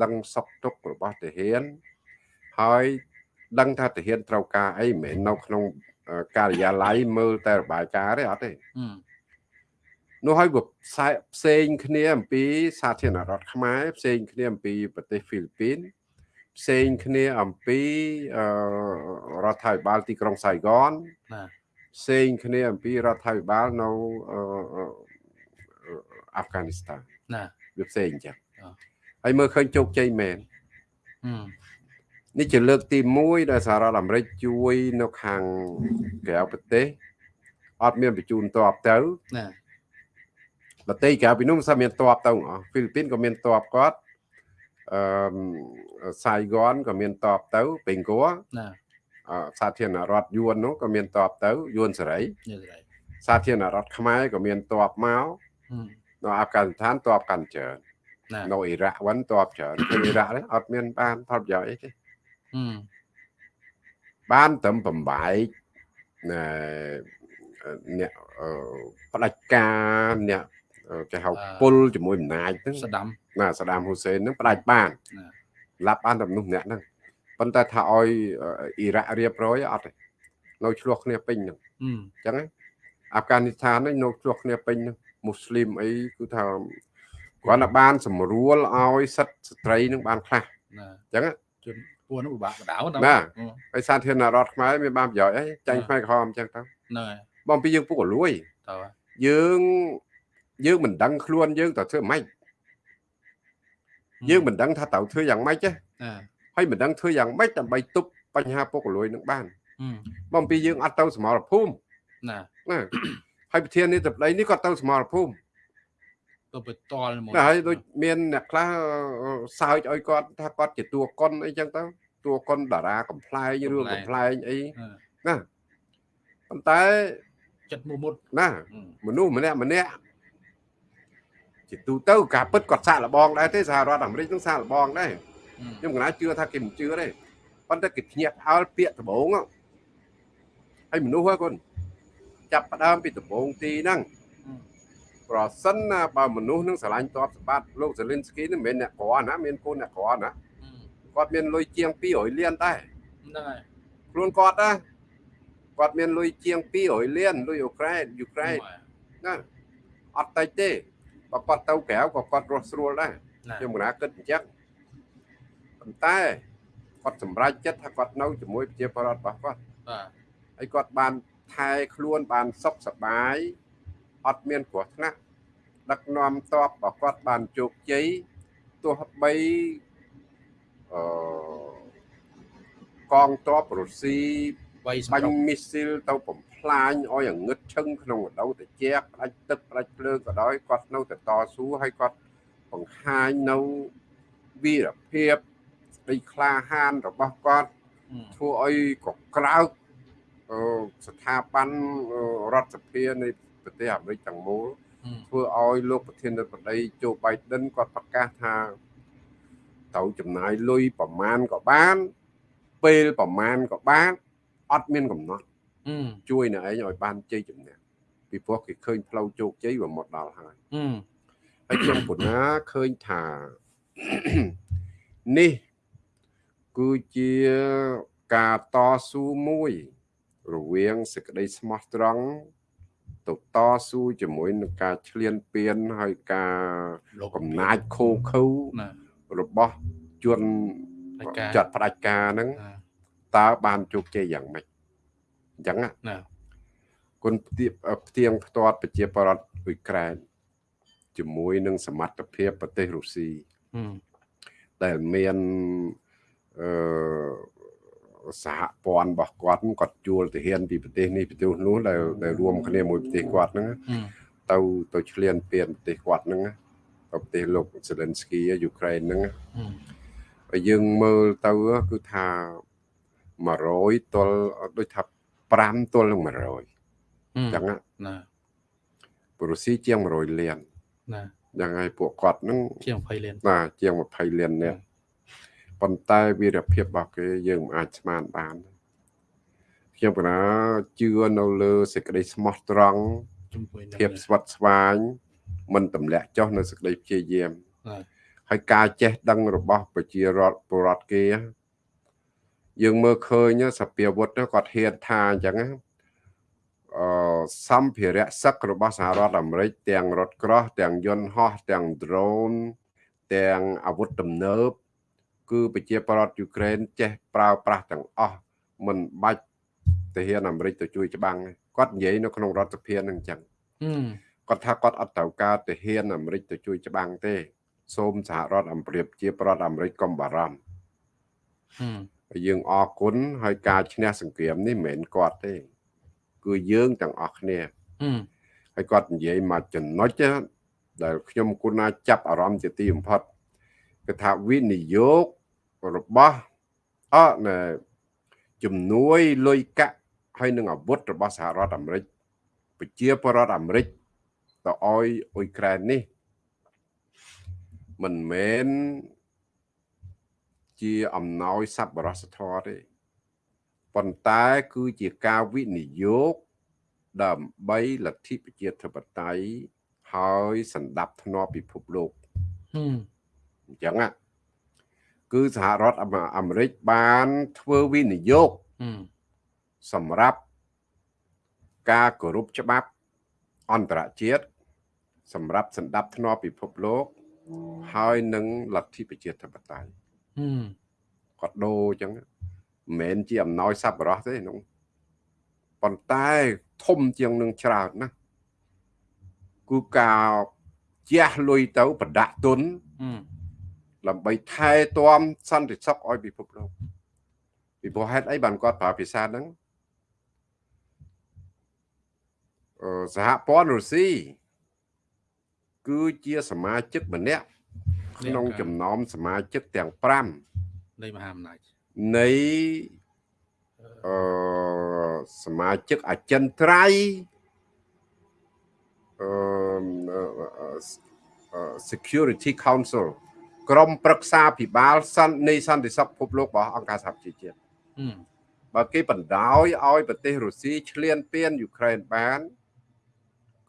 ដឹងសុខទុក្ខរបស់ទាហានហើយដឹងថាទាហានត្រូវការអីមិនមែននៅក្នុងអឺការិយាល័យមើលតែរបាយការណ៍ទេអត់ទេ
អឺ
នោះហើយវាផ្សេងផ្សេងគ្នាអំពីសាធារណរដ្ឋខ្មែរផ្សេងគ្នាអំពីប្រទេសហ្វីលីពីនផ្សេងគ្នាអំពីអឺរដ្ឋាភិបាលទីក្រុងសៃហ្គន
ណា
ផ្សេងគ្នាអំពីរដ្ឋាភិបាលនៅអឺអឺអាហ្វហ្គានីស្ថាន
ណា
វាផ្សេងអញ្ចឹង
អ่า
ហើយមើលឃើញជោគជ័យមែន
អឺ
នេះជាលើកទី1ដែលសហរដ្ឋអាមេរិកជួយនៅខាងក្រៅប្រទេសអត់មានបញ្ជូនតបទៅ
ណា
ប្រទេសក្រៅពីនោះមិនសូវមានតបទៅអស់ហ្វីលីពីនក៏មានតបគាត់អឺសៃហ្គនក៏មានតបទៅពេងគួរ
ណា
អឺសាធារណរដ្ឋយួននោះក៏មានតបទៅយួនសេរី
យល់ទេ
សាធារណរដ្ឋខ្មែរក៏មានតបមក
អឺ
នៅអាហ្វហ្គានីស្ថានតបកាន់ច្រើន
ណា
នៅអ៊ីរ៉ាក់វិញតបច្រើនតែអ៊ីរ៉ាក់នេះអត់មានបានផលប្រយោជន៍អីទេ
អឺ
បានត្រឹមបំបែកណែអ្នកអឺផ្ដាច់ការអ្នកអឺ គេហៅពុលជាមួយអំណាចហ្នឹង
ស្ដាំ
ណាសាដាមហ៊ូសេនហ្នឹងផ្ដាច់បាន
ណា
ឡាប់បានតែមនុស្សម្នាក់ហ្នឹងប៉ុន្តែថាឲ្យអឺអ៊ីរ៉ាក់រៀបរយអត់ទេនៅឆ្លោះគ្នាពេញហ្នឹង
អឺ
អញ្ចឹងណាអាហ្វហ្គានីស្ថានហ្នឹងនៅឆ្លោះគ្នាពេញហ្នឹងមូស្លីមអីគឺថាគាត់តែបានសម្រួលឲ្យសិទ្ធិស្ត្រីហ្នឹងបានខ្លះ
ណា
អញ្ចឹងណា
ជនពួកនោះពិបាកបដៅ
ណា
អឺ
ហើយសាធារណរដ្ឋខ្មែរមានបានប្រយោជន៍អីចាញ់ខ្មែរក្រហមអញ្ចឹងទៅ
ហ្នឹងហើយ
បងពីយើងពុកក៏លួយ
តើ
យើង យើងមិនដឹងខ្លួនយើងតើធ្វើម៉េចយើងមិនដឹងថាត្រូវធ្វើយ៉ាងម៉េចទេ
ណា
ហើយមិនដឹងធ្វើយ៉ាងម៉េចដើម្បីទប់បញ្ហាពុកក៏លួយនឹងបាន
អឺ
បងពីយើងអត់ទៅសមរភូមិ
ណា
ណាហើយប្រធាននេះតប្តីនេះក៏ទៅសមរភូមិ
ទៅไปតល់មក
ណាហើយដូចមានអ្នកខ្លះអឺសើចឲ្យគាត់ថាគាត់ជាតួកុនអីចឹងទៅតួកុនតារាកំ pl ែងរឿងកំ pl ែងអី
អឺ
ណាប៉ុន្តែ
ចិត្តមុមុត
ណា
អឺ
មនុស្សម្នាក់ម្នាក់ ជាទូទៅការពិតគាត់សាកល្បងដែរទេសហរដ្ឋអាមេរិកនឹងសាកល្បងដែរ
អឺ
ខ្ញុំកណាជឿថាគេមិនជឿទេប៉ុន្តែគេភ្ញាក់ផ្អើលពាក្យដំបងហ្នឹងហើយមនុស្សហ្នឹងគាត់ចាប់ផ្ដើមពីដំបងទីហ្នឹង
អ
ប្រសិនណាបើមនុស្សនឹងស្រឡាញ់តបសម្បត្តិលោកសេលីនស្គីនេះមិនមែនអ្នកក្រណាមានកូនអ្នកក្រណាគាត់មានលុយជាង200លានដែរ
ហ្នឹងហើយ
ខ្លួនគាត់ណាគាត់មានលុយជាង200លានលុយអ៊ុក្រែនយូក្រែនណាអត់តិចទេ បើគាត់ទៅក្រៅក៏គាត់រស់ស្រួលដែរខ្ញុំកណាគិតអញ្ចឹងប៉ុន្តែគាត់សម្រេចចិត្តថាគាត់នៅជាមួយប្រជាពលរដ្ឋរបស់គាត់បាទហើយគាត់បានថែខ្លួនបានសុខសប្បាយអត់មានគ្រោះថ្នាក់ដឹកនាំតបរបស់គាត់បានជោគជ័យទោះបីអឺកងទ័ពរុស្ស៊ីបាញ់មីស៊ីលទៅបំ ផ្លាញឲ្យងឹតឈឹងក្នុងរដូវត្រជាក់ផ្ដាច់ទឹកផ្ដាច់ភ្លើងក៏ដោយគាត់នៅតែតស៊ូហើយគាត់បង្ហាញនៅវីរភាពស្ដីក្លាហានរបស់គាត់ធ្វើឲ្យកក្រើកស្ថាប័នរដ្ឋសភានៃប្រទេសអាមេរិកទាំងមូលធ្វើឲ្យលោកប្រធានាធិបតីโจ Biden គាត់ប្រកាសថាត្រូវចំណាយលុយប្រមាណក៏បានពេលប្រមាណក៏បានអត់មានកំណត់ ជួយអ្នកឯងឲ្យបានជ័យជំនះពីព្រោះគេឃើញផ្លូវជោគជ័យវាមកដល់ហើយហើយខ្ញុំពុណាឃើញថានេះគឺជាការតស៊ូមួយ រវាងសេចក្តីស្មោះត្រង់ទៅតស៊ូជាមួយនឹងការឈ្លានពានហើយការកំណាចខូខើរបស់ជនចាត់ផ្ដាច់ការហ្នឹងតើបានជោគជ័យយ៉ាងម៉េច អញ្ចឹងណាគុណផ្ទៀងផ្ទាត់ប្រជាប្រដ្ឋអ៊ុយក្រែនជាមួយនឹងសមត្ថភាពប្រទេសរុស្ស៊ីដែលមានអឺសហព័ន្ធរបស់គាត់គាត់ជួលទាហានពីប្រទេសនេះប្រទេសនោះដែលដែលរួមគ្នាមួយប្រទេសគាត់ហ្នឹងទៅទៅឆ្លៀនពៀនប្រទេសគាត់ហ្នឹងទៅប្រទេសលោកសេលិនស្គីយូក្រែនហ្នឹងហើយយើងមើលទៅគឺថា100ទល់ដូចថា 5ទល់នឹង100អញ្ចឹងណាប្រូស៊ីជាង100លានណាយ៉ាងហើយពួកគាត់ហ្នឹង
ជាង20លាន
បាទជាង20លាននេះប៉ុន្តែវីរភាពរបស់គេយើងមិនអាចស្មានបានខ្ញុំកណាជឿនៅលើសេចក្តីស្មោះត្រង់ភាពស្វិតស្វាញមិនទម្លាក់ចុះនៅសេចក្តីព្យាយាមហើយការចេះដឹងរបស់ប្រជារដ្ឋពលរដ្ឋគេ យើងមើលឃើញសភាវុធគាត់ហ៊ានថាអញ្ចឹងអឺសម្ភារៈសឹករបស់សហរដ្ឋអាមេរិកទាំងរថក្រោះទាំងយន្តហោះទាំង drone ទាំងអាវុធទំនើប គឺប្រជាប្រដ្ឋយូក្រែនចេះប្រើប្រាស់ទាំងអស់មិនបាច់ទាហានអាមេរិកទៅជួយច្បាំងគាត់និយាយនៅក្នុងរដ្ឋសភានឹងអញ្ចឹងគាត់ថាគាត់អត់ត្រូវការទាហានអាមេរិកទៅជួយច្បាំងទេ សូមសហរដ្ឋអាមេរិកជាប្រដ្ឋអាមេរិកកុំបារម្ភហើ យយើងអរគុណហើយការឈ្នះសង្គ្រាមនេះមិនមែនគាត់ទេ គឺយើងទាំងអស់គ្នាហើយគាត់និយាយមកចំណុចដែលខ្ញុំគុណណាចាប់អារម្មណ៍ជាទីបំផុតគឺថាវិនិយោគរបស់អណែជំនួយលុយកាក់ហើយនឹងអាវុធរបស់សហរដ្ឋអាមេរិកប្រជាពលរដ្ឋអាមេរិកទៅឲ្យអ៊ុយក្រែននេះមិនមែន ជាអំណោយសប្បុរសធម៌ទេប៉ុន្តែគឺជាការវិនិយោគដើម្បីលទ្ធិប្រជាធិបតេយ្យហើយសម្ដាប់ធ្នាប់ពិភពលោកអញ្ចឹងណាគឺសហរដ្ឋអាមេរិកបានធ្វើវិនិយោគសម្រាប់ការគោរពច្បាប់អន្តរជាតិសម្រាប់សម្ដាប់ធ្នាប់ពិភពលោក ហើយនឹងលទ្ធិប្រជាធិបតេយ្យ គាត់ដូរអញ្ចឹងមិនមែនជាអំណោយសប្បុរសទេនោះប៉ុន្តែធំជាងនឹងច្រើនណាស់គឺការជះលុយទៅប្រដាក់ទុនដើម្បីថែទាំសន្តិសុខឲ្យពិភពលោកពីព្រោះហេតុអីបានគាត់ប្រើភាសាហ្នឹងអឺសហព័ន្ធរុស្ស៊ីគឺជាសមាជិកម្នាក់ ក្នុងចំណោមសមាជិកទាំង5
នៃមហាអំណាច
នៃអឺសមាជិកអចិន្ត្រៃយ៍អឺ Security Council ក្រុមប្រឹក្សាពិបាលសន្តិនៃសន្តិសុខពិភពលោករបស់អង្គការសហប្រជាជាតិបើគេបណ្ដោយឲ្យប្រទេសរុស្ស៊ីឈ្លានពានយូក្រែនបាន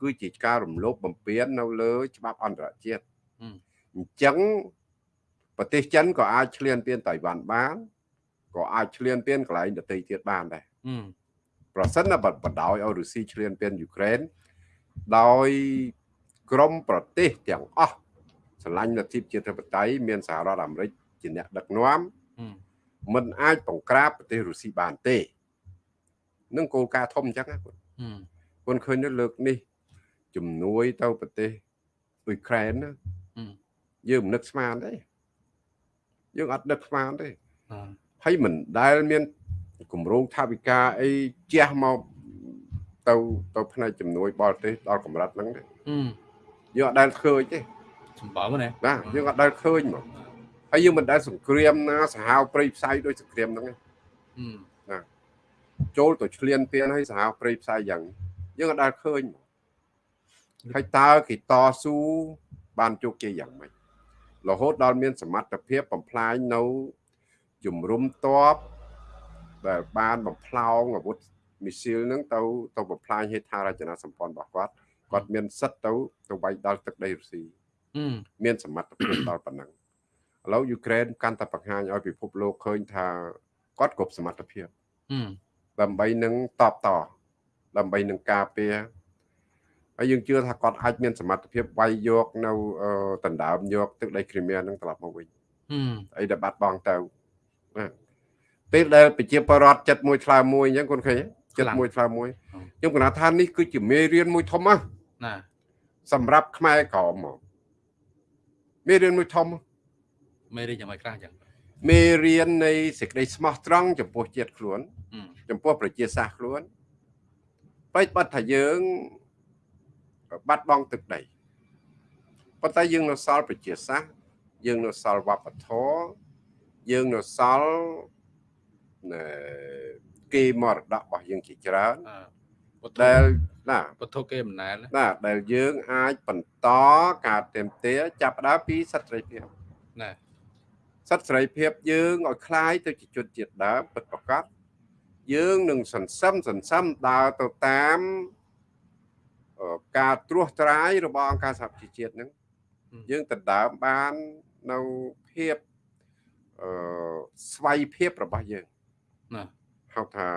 គគឺជាការរំលោភបំពាននៅលើ ច្បាប់អន្តរជាតិ
ហឹម
អញ្ចឹងប្រទេសចិនក៏អាចឈ្លានពានតៃវ៉ាន់បានក៏អាចឈ្លានពានកន្លែងដទៃទៀតបានដែរ
ហឹម
ប្រសិនណាបបណ្ដោយឲ្យរុស្ស៊ីឈ្លានពានយូក្រែនដោយក្រមប្រទេសទាំងអស់ស្រឡាញ់លទ្ធិជាតិធិបតេយ្យមានសហរដ្ឋអាមេរិកជាអ្នកដឹកនាំ
ហឹម
មិនអាចបង្ក្រាបប្រទេសរុស្ស៊ីបានទេនឹងគោលការណ៍ធំអញ្ចឹងណាគាត់
ហឹម
គាត់ឃើញនៅលើកនេះជំនួយទៅប្រទេសអ៊ុយក្រែនណា
ហឹម
យើងមិននឹកស្មានទេយើងអត់នឹកស្មានទេ
អឺ
ហើយមិនដែលមានគម្រោងថាវិការអីជះមកទៅទៅផ្នែកជំនួយបរទេសដល់កម្រិតហ្នឹងទេ
ហឹម
យើងអត់ដែលឃើញទេ
សម្បើមណា
ណាយើងអត់ដែលឃើញមកហើយយើងមិនដែលសង្គ្រាមណាសាហាវព្រៃផ្សៃដោយសង្គ្រាមហ្នឹងទេ
ហឹម
ចូលទៅឆ្លៀនពៀនឲ្យសាហាវព្រៃផ្សៃយ៉ាងនេះយើងអត់ដែលឃើញមកហើយតើគេតស៊ូបានជោគជ័យយ៉ាងម៉េច រហូតដល់មានសមត្ថភាពបំផ្លាញនៅជំរុំតបដែលបានបំផ្លោងអាវុធមីស៊ីលហ្នឹងទៅទៅបំផ្លាញហេដ្ឋារចនាសម្ព័ន្ធរបស់គាត់គាត់មានសិទ្ធិទៅទៅវាយដល់ទឹកដីរុស្ស៊ី
ហឹម
មានសមត្ថភាពដល់ប៉ុណ្ណឹងឥឡូវយូក្រែនកាន់តែបង្ហាញឲ្យពិភពលោកឃើញថាគាត់គ្រប់សមត្ថភាព
ហឹម
ដើម្បីនឹងតបតដើម្បីនឹងការពារ ហើយយើងជឿថាគាត់អាចមានសមត្ថភាពវាយយកនៅអឺដណ្ដើមយកទឹកដីគ្រីមៀនឹងត្រឡប់មកវិញ
ហឹម
អីដែលបាត់បង់ទៅណាពេលដែលប្រជាពលរដ្ឋចិត្តមួយឆ្លើមួយអញ្ចឹងគាត់ឃើញទេចិត្តមួយឆ្លើមួយខ្ញុំគណថានេះគឺជាមេរៀនមួយធំណាស់
ណា
សម្រាប់ខ្មែរក្រមមកមេរៀនមួយធំ
មេរៀនយ៉ាងម៉េចខ្លះចឹង
មេរៀននៃសេចក្តីស្មោះត្រង់ចំពោះជាតិខ្លួន
ហឹម
ចំពោះប្រជាសាស្ត្រខ្លួនបែបបាត់ថាយើង បាត់បង់ទឹកដីប៉ុន្តែយើងនៅសល់ប្រជាសាស្ត្រយើងនៅសល់វប្បធម៌យើងនៅសល់ណែគេមរតករបស់យើងជាច្រើន
អឺវត្ថុ
ដែលណា
វត្ថុគេមិនណែនណា
ណាដែលយើងអាចបន្តការเต็มទាចាប់ផ្ដើមពីសិទ្ធិសេរីភាព
ណា
សិទ្ធិសេរីភាពយើងឲ្យคล้ายទៅជាជនជាតិដើមពិតប្រាកដយើងនឹងសន្សំសន្សំដើរទៅតាមអឺ ការត្រួសត្រាយរបស់អង្គការសហប្រជាជាតិហ្នឹងយើងដណ្ដើមបាននៅភាពអឺស្វ័យភាពរបស់យើង
ណា
ហៅថា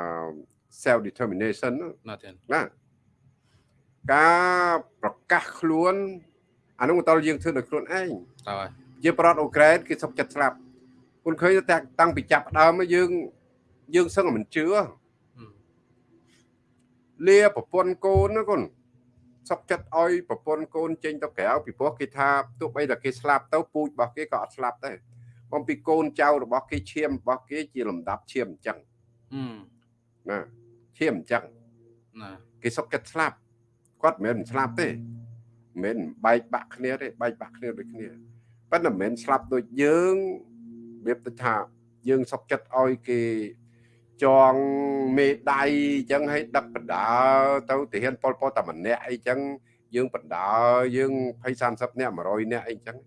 self determination ហ្នឹង
ណាទៀត
ណាការប្រកាសខ្លួនអានោះមិនតលយើងធ្វើដោយខ្លួនឯង
តើហើយ
ជាប្រតអ៊ុក្រែនគេសុកចិត្តស្លាប់គុណឃើញតែតាំងពីចាប់ផ្ដើមមកយើងយើងសឹងតែមិនជឿ
ហឹម
លាប្រពន្ធកូនណាគុណ សុកចិត្តឲ្យប្រពន្ធកូនចេញទៅក្រៅពីព្រោះគេថាទោះបីតែគេស្លាប់ទៅពូជរបស់គេក៏អត់ស្លាប់ដែរបំពីកូនចៅរបស់គេឈាមរបស់គេជាលំដាប់ឈាមអញ្ចឹង
ហឹម
ណាឈាមអញ្ចឹង
ណា
គេសុកចិត្តស្លាប់គាត់មិនមែនមិនស្លាប់ទេមិនមែនបែកបាក់គ្នាទេបែកបាក់គ្នាដូចគ្នាប៉ុន្តែមិនមែនស្លាប់ដូចយើងរបៀបទៅថាយើងសុកចិត្តឲ្យគេ ចងមេដៃអញ្ចឹងឲ្យដឹកបណ្ដាទៅទាហានប៉ុលពតតែម្នាក់អីចឹងយើងបណ្ដាយើង20 30នាក់100នាក់អីចឹង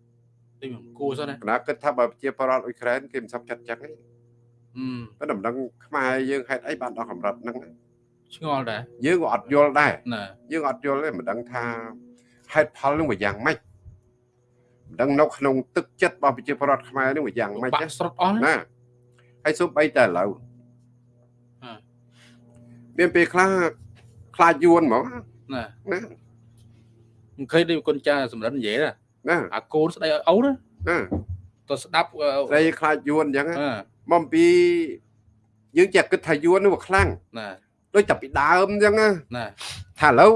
ដូចមិនគួរសោះណា
គណៈគិតថាបើប្រជាពលរដ្ឋអ៊ុយក្រែនគេមិនសុកចិត្តចឹងទេ
ហឹម
ប៉ុន្តែមិនដឹងខ្មែរយើងហេតុអីបានដល់កម្រិតហ្នឹងណា
ឆ្ងល់ដែរ
យើងក៏អត់យល់ដែរ
ណា
យើងអត់យល់ទេមិនដឹងថាហេតុផលនឹងវាយ៉ាងម៉េចមិនដឹងនៅក្នុងទឹកចិត្តរបស់ប្រជាពលរដ្ឋខ្មែរនឹងវាយ៉ាងម៉េច
បា
ទេ
ក់ស្រុតអស់ណា
ណាហើយសូម្បីតែឥឡូវ
អ่า
មានពេលខ្លះខ្លាចយួនហ្មង
ណា
ណា
មិនឃើញដូចគុណចាសម្រិននិយាយណា
ណា
អាកូនស្ដីឲ្យអូនណា
ណា
ទៅស្ដាប់អឺ
ស្ដីខ្លាចយួនអញ្ចឹងណា
អឺ
មកពីយើងចេះគិតថាយួននោះវាខ្លាំង
ណា
ដូចតែពីដើមអញ្ចឹងណា
ណា
ថាឥឡូវ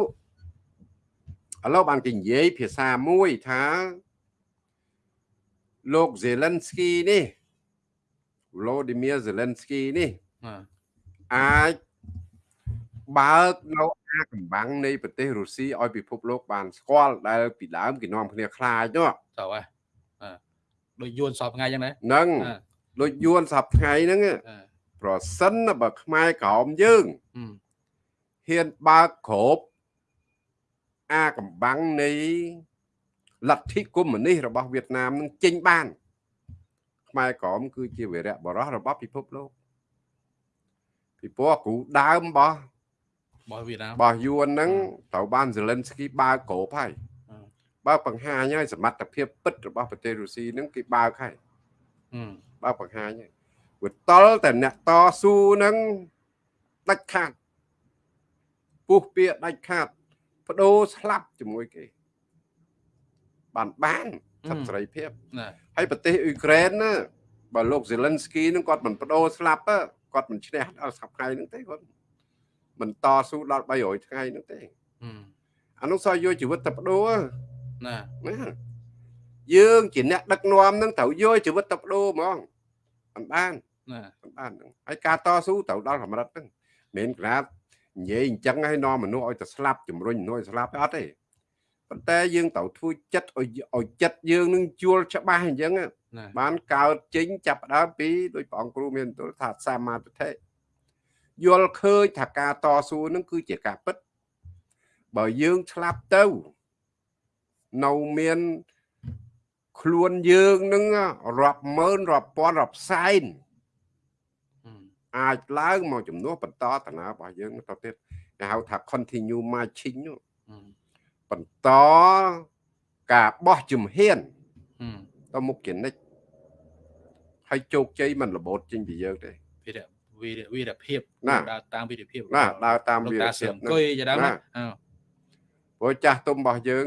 ឥឡូវបានគេនិយាយភាសាមួយថាលោក Zelensky នេះ Volodymyr Zelensky នេះ
ណា
អាច បើកនៅអាកំបាំងនៃប្រទេសរុស្ស៊ីឲ្យពិភពលោកបានស្គាល់ដែលពីដើមគេនាំគ្នាខ្លាចនោះ
ទៅហើយអឺដូចយួនសពថ្ងៃអញ្ចឹងណា
ហ្នឹង
អឺ
ដូចយួនសប្ថ្ងៃហ្នឹង
អឺ
ប្រសិនបើខ្មែរក្រោមយើង
ហឹម
ហ៊ានបើកក្របអាកំបាំងនៃលទ្ធិកុម្មុយនីសរបស់វៀតណាមនឹងចេញបាន ខ្មែរក្រមគឺជាវីរៈបរោះរបស់ពិភពលោកពីព្រោះគ្រូដើមរបស់
របស់វៀតណាម
របស់យួនហ្នឹងត្រូវបានសេលិនស្គីបើកក្របហើយ
អឺ
បើកបង្ហាញហើយសមត្ថភាពពិតរបស់ប្រទេសរុស្ស៊ីហ្នឹងគេបើកហើយ
អឺ
បើកបង្ហាញហើយវាតល់តែអ្នកតស៊ូហ្នឹងដាច់ខាតពុះពៀដាច់ខាតបដូរស្លាប់ជាមួយគេបានបានសិទ្ធិសេរីភាព
ណា
ហើយប្រទេសអ៊ុយក្រែនណាបើលោកសេលិនស្គីនឹងគាត់មិនបដូរស្លាប់ទេគាត់មិនឈ្នះដល់ស្រាប់ថ្ងៃហ្នឹងទេគាត់ មិនតស៊ូដល់300ថ្ងៃហ្នឹងទេ
អឺ
អានោះសោះយកជីវិតទៅបដូរ
ណា
ណាយើងជាអ្នកដឹកនាំហ្នឹងត្រូវយកជីវិតទៅបដូរហ្មងមិនបាន
ណា
មិនបានហ្នឹងហើយការតស៊ូត្រូវដល់កម្រិតហ្នឹងមិនមែនក្រាបនិយាយអញ្ចឹងហើយនាំមនុស្សឲ្យទៅស្លាប់ជំរុញមនុស្សឲ្យស្លាប់ទេអត់ទេប៉ុន្តែយើងត្រូវធ្វើចិត្តឲ្យឲ្យចិត្តយើងនឹងជួលច្បាស់អញ្ចឹងណា
ណា
បានកើតចេញចាប់ផ្ដើមពីដោយព្រះអង្គគ្រូមានទូលថាសម្មាទិដ្ឋិ យល់ឃើញថាការតស៊ូនឹងគឺជាការពិត បើយើងឆ្លាប់ទៅនៅមានខ្លួនយើងនឹងរាប់ម៉ឺនរាប់ពាន់រាប់សែន
អឺ
អាចឡើងមកជំនួសបន្តតាណារបស់យើងទៅទៀតគេហៅថា continue marching នោះ
អឺ
បន្តការបោះជំហាន
អឺ
ទៅមុខជានិច្ចហើយជោគជ័យមិនរបូតចេញពីយើងទេ
វីរៈ វីរៈវីរភាព
ណា
ដើរតាមវីរភាព
ណាដើរតាម
លោក
វា
តា
រ
សៀ
ភាព
ម
ហ្នឹង
គុយជាដើម
ណា
ណាអឺ
ព្រោះចាស់ទុំរបស់យើង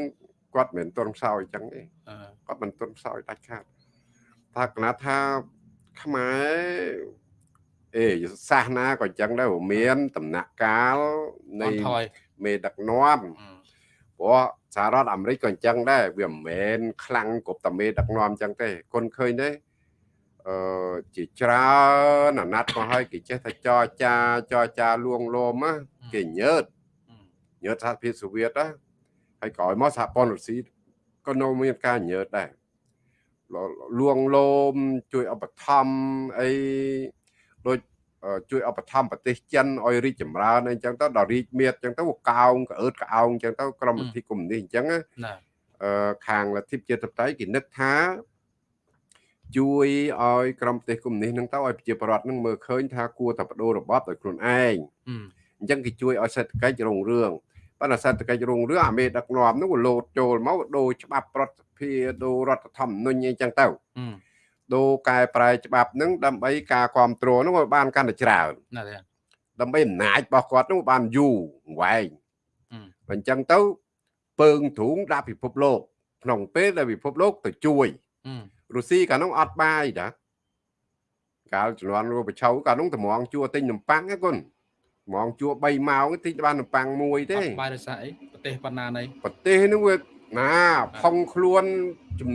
គាត់មិនមែនទន់ខ្សោយអញ្ចឹងទេ
អឺ
គាត់មិនទន់ខ្សោយដាច់ខាតថាកណាត់ថាខ្មែរអេសាសនាក៏អញ្ចឹងដែរមានដំណាក់កាល
នៃ
នៃ
ថយ
មេដឹកនាំ
អឺ
ព្រោះសហរដ្ឋអាមេរិកក៏អញ្ចឹងដែរវាមិនមែនខ្លាំងគ្រប់តែមេដឹកនាំអញ្ចឹងទេគុនឃើញទេ អឺជាច្រើនអាណត្តិមកហើយគេចេះតែចរចាចរចាលួងលោមណាគេញើត
អឺ
ញើតសហភាពសូវៀតណាហើយក្រោយមកសហព័ន្ធរុស្ស៊ីក៏នៅមានការញើតដែរលលួងលោមជួយឧបត្ថម្ភអីដូចអឺជួយឧបត្ថម្ភប្រទេសចិនឲ្យរីកចម្រើនអីចឹងទៅដល់រីកមាឌចឹងទៅវាកោងក្អើតក្អោងចឹងទៅក្រមវិធីកុម្មុយនីសអញ្ចឹងណា
ណា
អឺខាងលទ្ធិប្រជាធិបតេយ្យគេនឹកថា ជួយឲ្យក្រមប្រទេសកុម្មុយនីសហ្នឹងទៅឲ្យប្រជាពលរដ្ឋហ្នឹងមើលឃើញថាគួរតែបដូររបបដោយខ្លួនឯង
អឺ
អញ្ចឹងគេជួយឲ្យសេដ្ឋកិច្ចរុងរឿងប៉ុន្តែសេដ្ឋកិច្ចរុងរឿងអាមេដឹកនាំនោះវាលោតចូលមកដូរច្បាប់ប្រតិភិដូររដ្ឋធម្មនុញ្ញអីចឹងទៅ
អឺ
ដូរកែប្រែច្បាប់ហ្នឹងដើម្បីការគ្រប់គ្រងនោះវាបានកាន់តែច្រើន
ណាទេ
ដើម្បីអំណាចរបស់គាត់នោះបានយូរវែង
អឺ
អញ្ចឹងទៅពើងទ្រូងដាក់ពិភពលោកក្នុងពេលដែលពិភពលោកទៅជួយ
អឺ
រុស្ស៊ីកាលនោះអត់បាយតាកាលជំនាន់រੂបឆៅកាលនោះតម្រងជួទិញនំប៉័ងហ្នឹងគុនតម្រងជួ3ម៉ោងទិញបាននំប៉័ងមួយទេ
អត់បាយរសាអីប្រទេសប៉ុណ្ណាណី
ប្រទេសហ្នឹងវាណាផុងខ្លួនជំ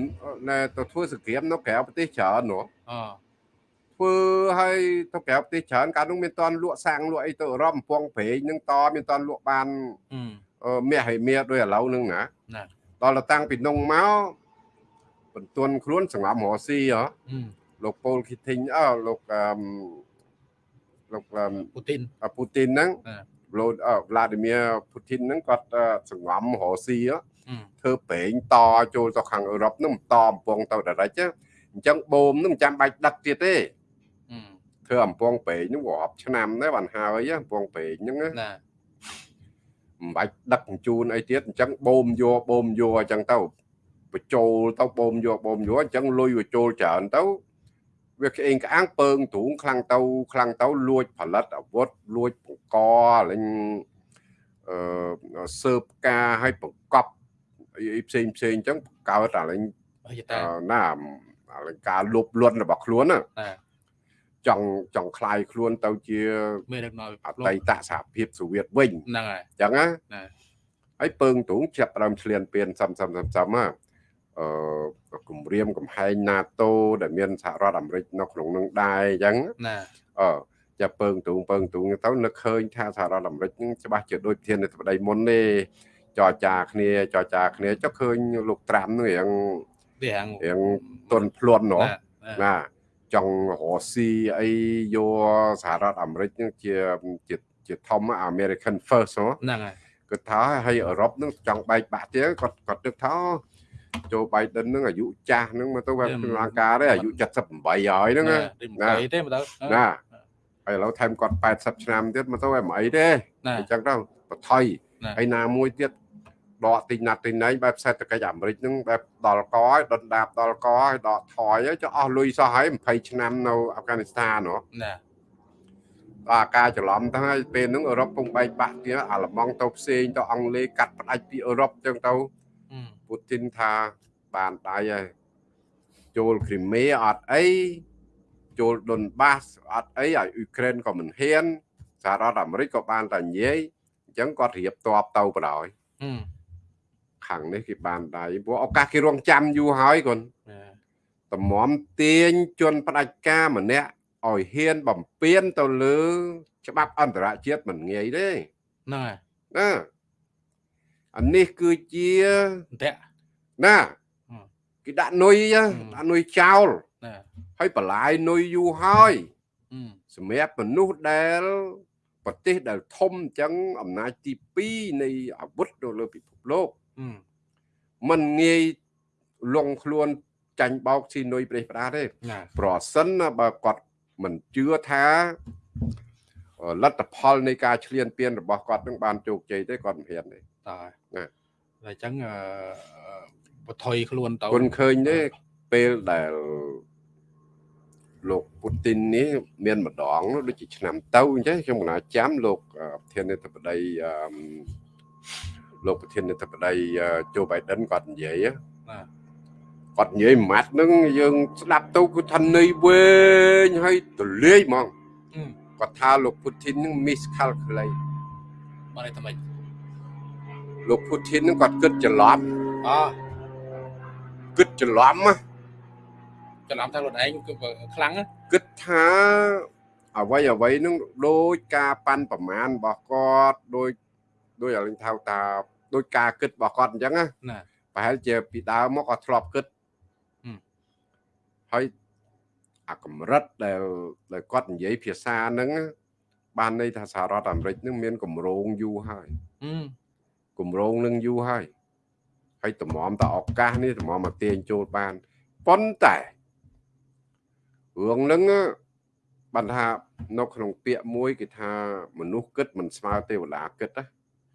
ណែទៅធ្វើសង្គ្រាមនៅក្រៅប្រទេសច្រើននោះ
អ
ធ្វើឲ្យទៅក្រៅប្រទេសច្រើនកាលនោះមានតន់លក់សាំងលក់អីទៅអឺរ៉ុបកំពង់ព្រែកហ្នឹងតមានតន់លក់បាន
អឺ
អឺមាសឲ្យមាសដោយឥឡូវហ្នឹងណា
ណា
ដល់ទៅតាំងពីនងមក បន្ទន់ខ្លួនសង្ងំរស់ស៊ីហ៎
អឺ
លោកប៉ូលឃីធីងអើលោកអឺមលោកអឺម
ពូទីន
ពូទីនហ្នឹង
អឺ
លោកអឺវ្លាឌីមៀពូទីនហ្នឹងគាត់អឺសង្ងំរស់ស៊ីហ៎
អឺ
ធ្វើប្រេងតចូលទៅខាងអឺរ៉ុបហ្នឹងបន្តអំពងទៅដល់រិចអញ្ចឹងបូមហ្នឹងមិនចាំបាច់ដឹកទៀតទេ
អឺ
ធ្វើអំពងប្រេងហ្នឹងរាប់ឆ្នាំដែរបានហើយអំពងប្រេងហ្នឹងណា
ណា
មិនបាច់ដឹកជញ្ជូនអីទៀតអញ្ចឹងបូមយកបូមយកអញ្ចឹងទៅ បញ្ចូលទៅបូមយកបូមយកអញ្ចឹងលុយវាចូលច្រើនទៅវាក្អេងក្អាងពើងទ្រូងខ្លាំងទៅខ្លាំងទៅលួចផលិតអាវុធលួចបង្កលេងអឺសើបការឲ្យបង្កប់អីអីផ្សេងផ្សេងអញ្ចឹងកើតអាលេង
អី
អ
តា ឺណា
អាលេងការលុបលន់របស់ខ្លួនណា
ណា
ចង់ចង់คลายខ្លួនទៅជា
មេដឹកនាំ
អតីតសហភាពសូវៀតវិញ
ហ្នឹងហើយ
អញ្ចឹងណា
ណា
ហើយពើងទ្រូងចាប់ផ្ដើមឆ្លៀនពៀនសំសំសំសំណាអឺ គម្រាមកំហែង NATO ដែលមានសហរដ្ឋអាមេរិកនៅក្នុងនឹងដែរអញ្ចឹង
ណា
អឺចាប់ពើងទ្រូងពើងទ្រូងទៅនឹកឃើញថាសហរដ្ឋអាមេរិកនឹងច្បាស់ជាដូចធានាធិបតីមុនទេចរចាគ្នាចរចាគ្នាចុះឃើញលោកត្រាំនឹងរៀង
វាហាង
រៀងទន់ភ្លន់ណោះ
ណា
ណាចង់រស់ស៊ីអីយកសហរដ្ឋអាមេរិកនឹងជាជាជាធំ American First ហ៎
ហ្នឹងហើយ
គាត់ថាឲ្យអឺរ៉ុបនឹងចង់បែកបាក់ទៀតគាត់គាត់ទឹកថា ចូល Biden នឹងអាយុចាស់នឹងមកទៅវា
អឺ
ក្នុងលង្ការដែរអាយុ78ហើយហ្នឹងណា
រីមិនអីទេមើលទៅ
ណាហើយឥឡូវថែមគាត់80ឆ្នាំទៀតមកទៅឲ្យមិនអីទេ
ណា
អញ្ចឹងទៅបថុយ
ណា
ហើយណាមួយទៀតដកទីណាត់ទីណែងបែបសេដ្ឋកិច្ចអាមេរិកហ្នឹងបែបដល់កឲ្យដុនដាបដល់កឲ្យដកថយហើយចុះអស់លុយសោះហើយ20ឆ្នាំនៅអាហ្វហ្គានីស្ថានហ៎
ណា
អាការច្រឡំទៅហើយពេលហ្នឹងអឺរ៉ុបពងបែកបាក់ទៀតអាឡម៉ង់ទៅផ្សេងទៅអង់គ្លេសកាត់ផ្ដាច់ពីអឺរ៉ុបអញ្ចឹងទៅ
អឺ
ពូទីនថាបានដៃហើយចូលគ្រីមេអត់អីចូលដុនបាសអត់អីឲ្យអ៊ុយក្រែនក៏មិនហ៊ានសហរដ្ឋអាមេរិកក៏បានតែនិយាយអញ្ចឹងគាត់រៀបតបទៅបណ្ដោយ
អឺ
ខាងនេះគេបានដៃព្រោះឱកាសគេរងចាំយូរហើយគាត់
ណា
តម្រាំទាញជនផ្ដាច់ការម្នាក់ឲ្យហ៊ានបំពេញទៅលើ ច្បាប់អន្តរជាតិមិនងាយទេ
ហ្នឹងហើយ
ណា អានេះគឺជា
អន្ទាក់
ណា
ហឹម
គេដាក់នុយហ៎
ហឹម
ដាក់នុយចោល
ណា
ហើយបន្លាយនុយយូរហើយ
អឺ
សម្រាប់មនុស្សដែលប្រទេសដែលធំអញ្ចឹងអំណាចទី2នៃអាវុធនៅលើពិភពលោក
អឺ
มันងាយលងខ្លួនចាញ់បោកស៊ីនុយប្រេះផ្ដាទេ
ណា
ប្រសិនណាបើគាត់មិនជឿថាអឺលទ្ធផលនៃការឈ្លានពានរបស់គាត់នឹងបានជោគជ័យទេគាត់មិនហ៊ានទេ
តើ
ណា
តែអញ្ចឹងអឺបថុយខ្លួនទៅ
គុណឃើញទេពេលដែលលោកពូទីននេះមានម្ដងដូចជាឆ្នាំទៅអញ្ចឹងខ្ញុំកណាចាំលោកអឺប្រធានាធិបតីអឺមលោកប្រធានាធិបតីជូបៃដិនគាត់និយាយណា
ណា
គាត់និយាយមួយម៉ាត់ហ្នឹងយើងស្ដាប់ទៅគឺថាន័យវែងហើយទលាយហ្មង
អឺ
គាត់ថាលោកពូទីនហ្នឹង miscalculate
បានតែមិន
លោកពូទីនហ្នឹងគាត់គិតច្រឡំ
អ
គិតច្រឡំណា
ច្រឡំថាខ្លួនឯងគឺខ្លាំងណា
គិតថាអ្វីអ្វីហ្នឹងដោយការប៉ាន់ប្រមាណរបស់គាត់ដោយដោយឲ្យលេងថៅតាដោយការគិតរបស់គាត់អញ្ចឹងណា
ណា
ប្រហែលជាពីដើមមកគាត់ធ្លាប់គិត
ហឹម
ហើយអាកម្រិតដែលដែលគាត់និយាយភាសាហ្នឹងណាបានន័យថាសហរដ្ឋអាមេរិកហ្នឹងមានកម្រងយូរហើយ
អឺ
គម្រោងនឹងយូរហើយហើយតម្រាំតឱកាសនេះតម្រាំមកទាញចូលបានប៉ុន្តែរឿងហ្នឹងបានថានៅក្នុងពាក្យមួយគេថាមនុស្សគិតមិនស្មើទេវតាគិតណា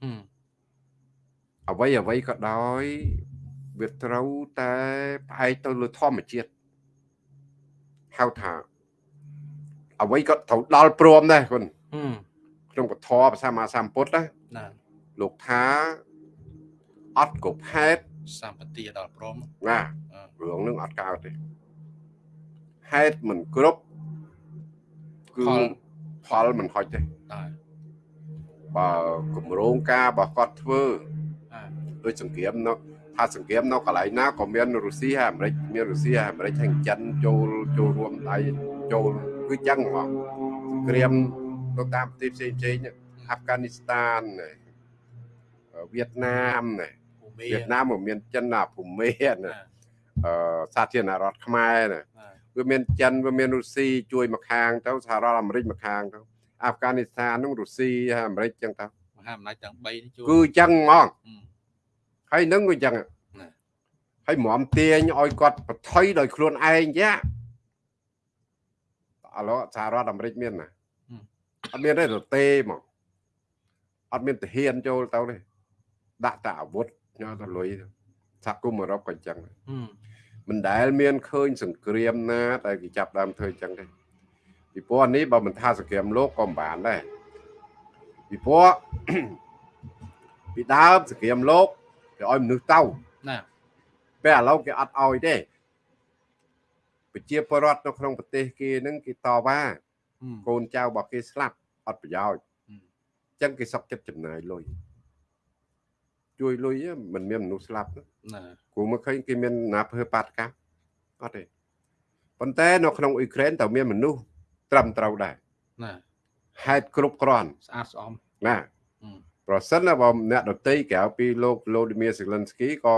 អឺ
អ្វីអ្វីក៏ដោយវាត្រូវតែផ្អែកទៅលើធម្មជាតិហៅថាអ្វីក៏ត្រូវដល់ព្រមដែរគុណ
អឺ
ក្នុងពធភាសាមហាសម្ពុទ្ធណា
ណា
លោកថាអត់គ្រប់ហេតុ
សម្បត្តិដល់ព្រម
ណា
អឺ
រឿងនឹងអត់កើតទេហេតុមិនគ្រប់គឺផលមិនហុចទេ
តើ
បើគម្រោងការរបស់គាត់ធ្វើ
អើ
ដោយសង្គ្រាមនៅថាសង្គ្រាមនៅកន្លែងណាក៏មានរុស្ស៊ីហើយអាមេរិកមានរុស្ស៊ីហើយអាមេរិកហើយចិនចូលចូលរួមដៃចូលគឺចឹងហ្មងសង្គ្រាមនៅតាមប្រទេសផ្សេងផ្សេងៗនេះអាហ្វហ្គានីស្ថាននេះ វៀតណាមនេះ
ភូមិ
វៀតណាមក៏មានចិនណាភូមាណា
ណា
អឺសាធារណរដ្ឋខ្មែរណា
ណា
វាមានចិនវាមានរុស្ស៊ីជួយមកខាងទៅសហរដ្ឋអាមេរិកមកខាងទៅអាហ្វហ្គានីស្ថាននោះរុស្ស៊ីហើយអាមេរិកចឹងទៅ
មហាអំណាចទាំង3នេះជួយ
គឺចឹងហ្មង
អឺ
ហើយនឹងក៏ចឹង
ណា
ហើយម្រាំទាញឲ្យគាត់បថុយដោយខ្លួនឯងយ៉ាឥឡូវសហរដ្ឋអាមេរិកមានណាអត់មានទេទៅទេហ្មងអត់មានទាហានចូលទៅទេ ដាក់តែអាវុធញ៉ាំទៅលុយសហគមន៍អឺរ៉ុបក៏ចឹងដែរ
អឺ
មិនដែលមានឃើញ សង្គ្រាមណា ដែលគេចាប់ដើមធ្វើអញ្ចឹងទេពីព្រោះអានេះបើមិនថាសង្គ្រាមលោកក៏មិនបានដែរពីព្រោះពីដើមសង្គ្រាមលោកគេឲ្យមនុស្សទៅ
ណា
ពេលឥឡូវគេអត់ឲ្យទេប្រជាពលរដ្ឋនៅក្នុងប្រទេសគេហ្នឹងគេតវ៉ា
អឺ
កូនចៅរបស់គេស្លាប់អត់ប្រយោជន៍
អឺ
អញ្ចឹងគេសុកចិត្តចំណាយលុយ ជួយលុយហ្នឹងមិនមានមនុស្សស្លាប់ណា
ណា
គូមកឃើញគេមានណាភើបាតកម្មអត់ទេប៉ុន្តែនៅក្នុងអ៊ុយក្រែនតើមានមនុស្សត្រឹមត្រូវដែរ
ណា
ហេតុគ្រប់គ្រាន់
ស្អាតស្អំ
ណា
អឺ
ប្រសិនណាបើអ្នកដតីក្រៅពីលោក Vladimir Zelensky ក៏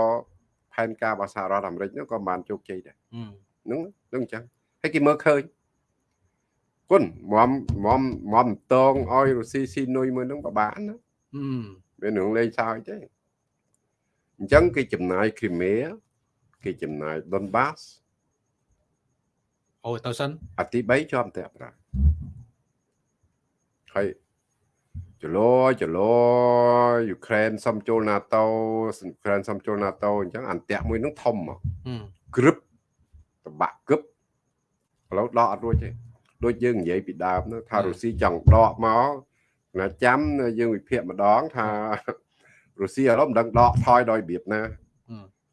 ផែនការរបស់សហរដ្ឋអាមេរិកនោះក៏បានជោគជ័យដែរ
អឺ
ហ្នឹងហ្នឹងអញ្ចឹងហើយគេមើលឃើញគុណមមមមមតងឲ្យរុស្ស៊ីស៊ីនុយមួយហ្នឹងបបានណា
អឺ
មានរឿងលេងសើចទេ អញ្ចឹងគេចំណាយគ្រីមេគេចំណាយដុនបាស
អូយទៅសិន
អាទី3ជាប់តែប្រាហើយចលោចលោយូក្រែនសុំចូល NATO យូក្រែនសុំចូល NATO អញ្ចឹងអន្តៈមួយនឹងធំមកក្រឹបតបាក់គឹបឥឡូវដកអត់រួចទេដូចយើងនិយាយពីដើមថារុស្ស៊ីចង់ដកមកណាចាំយើងវិភាគម្ដងថា រុស្ស៊ីឥឡូវមិនដឹងដកថយដោយរបៀបណា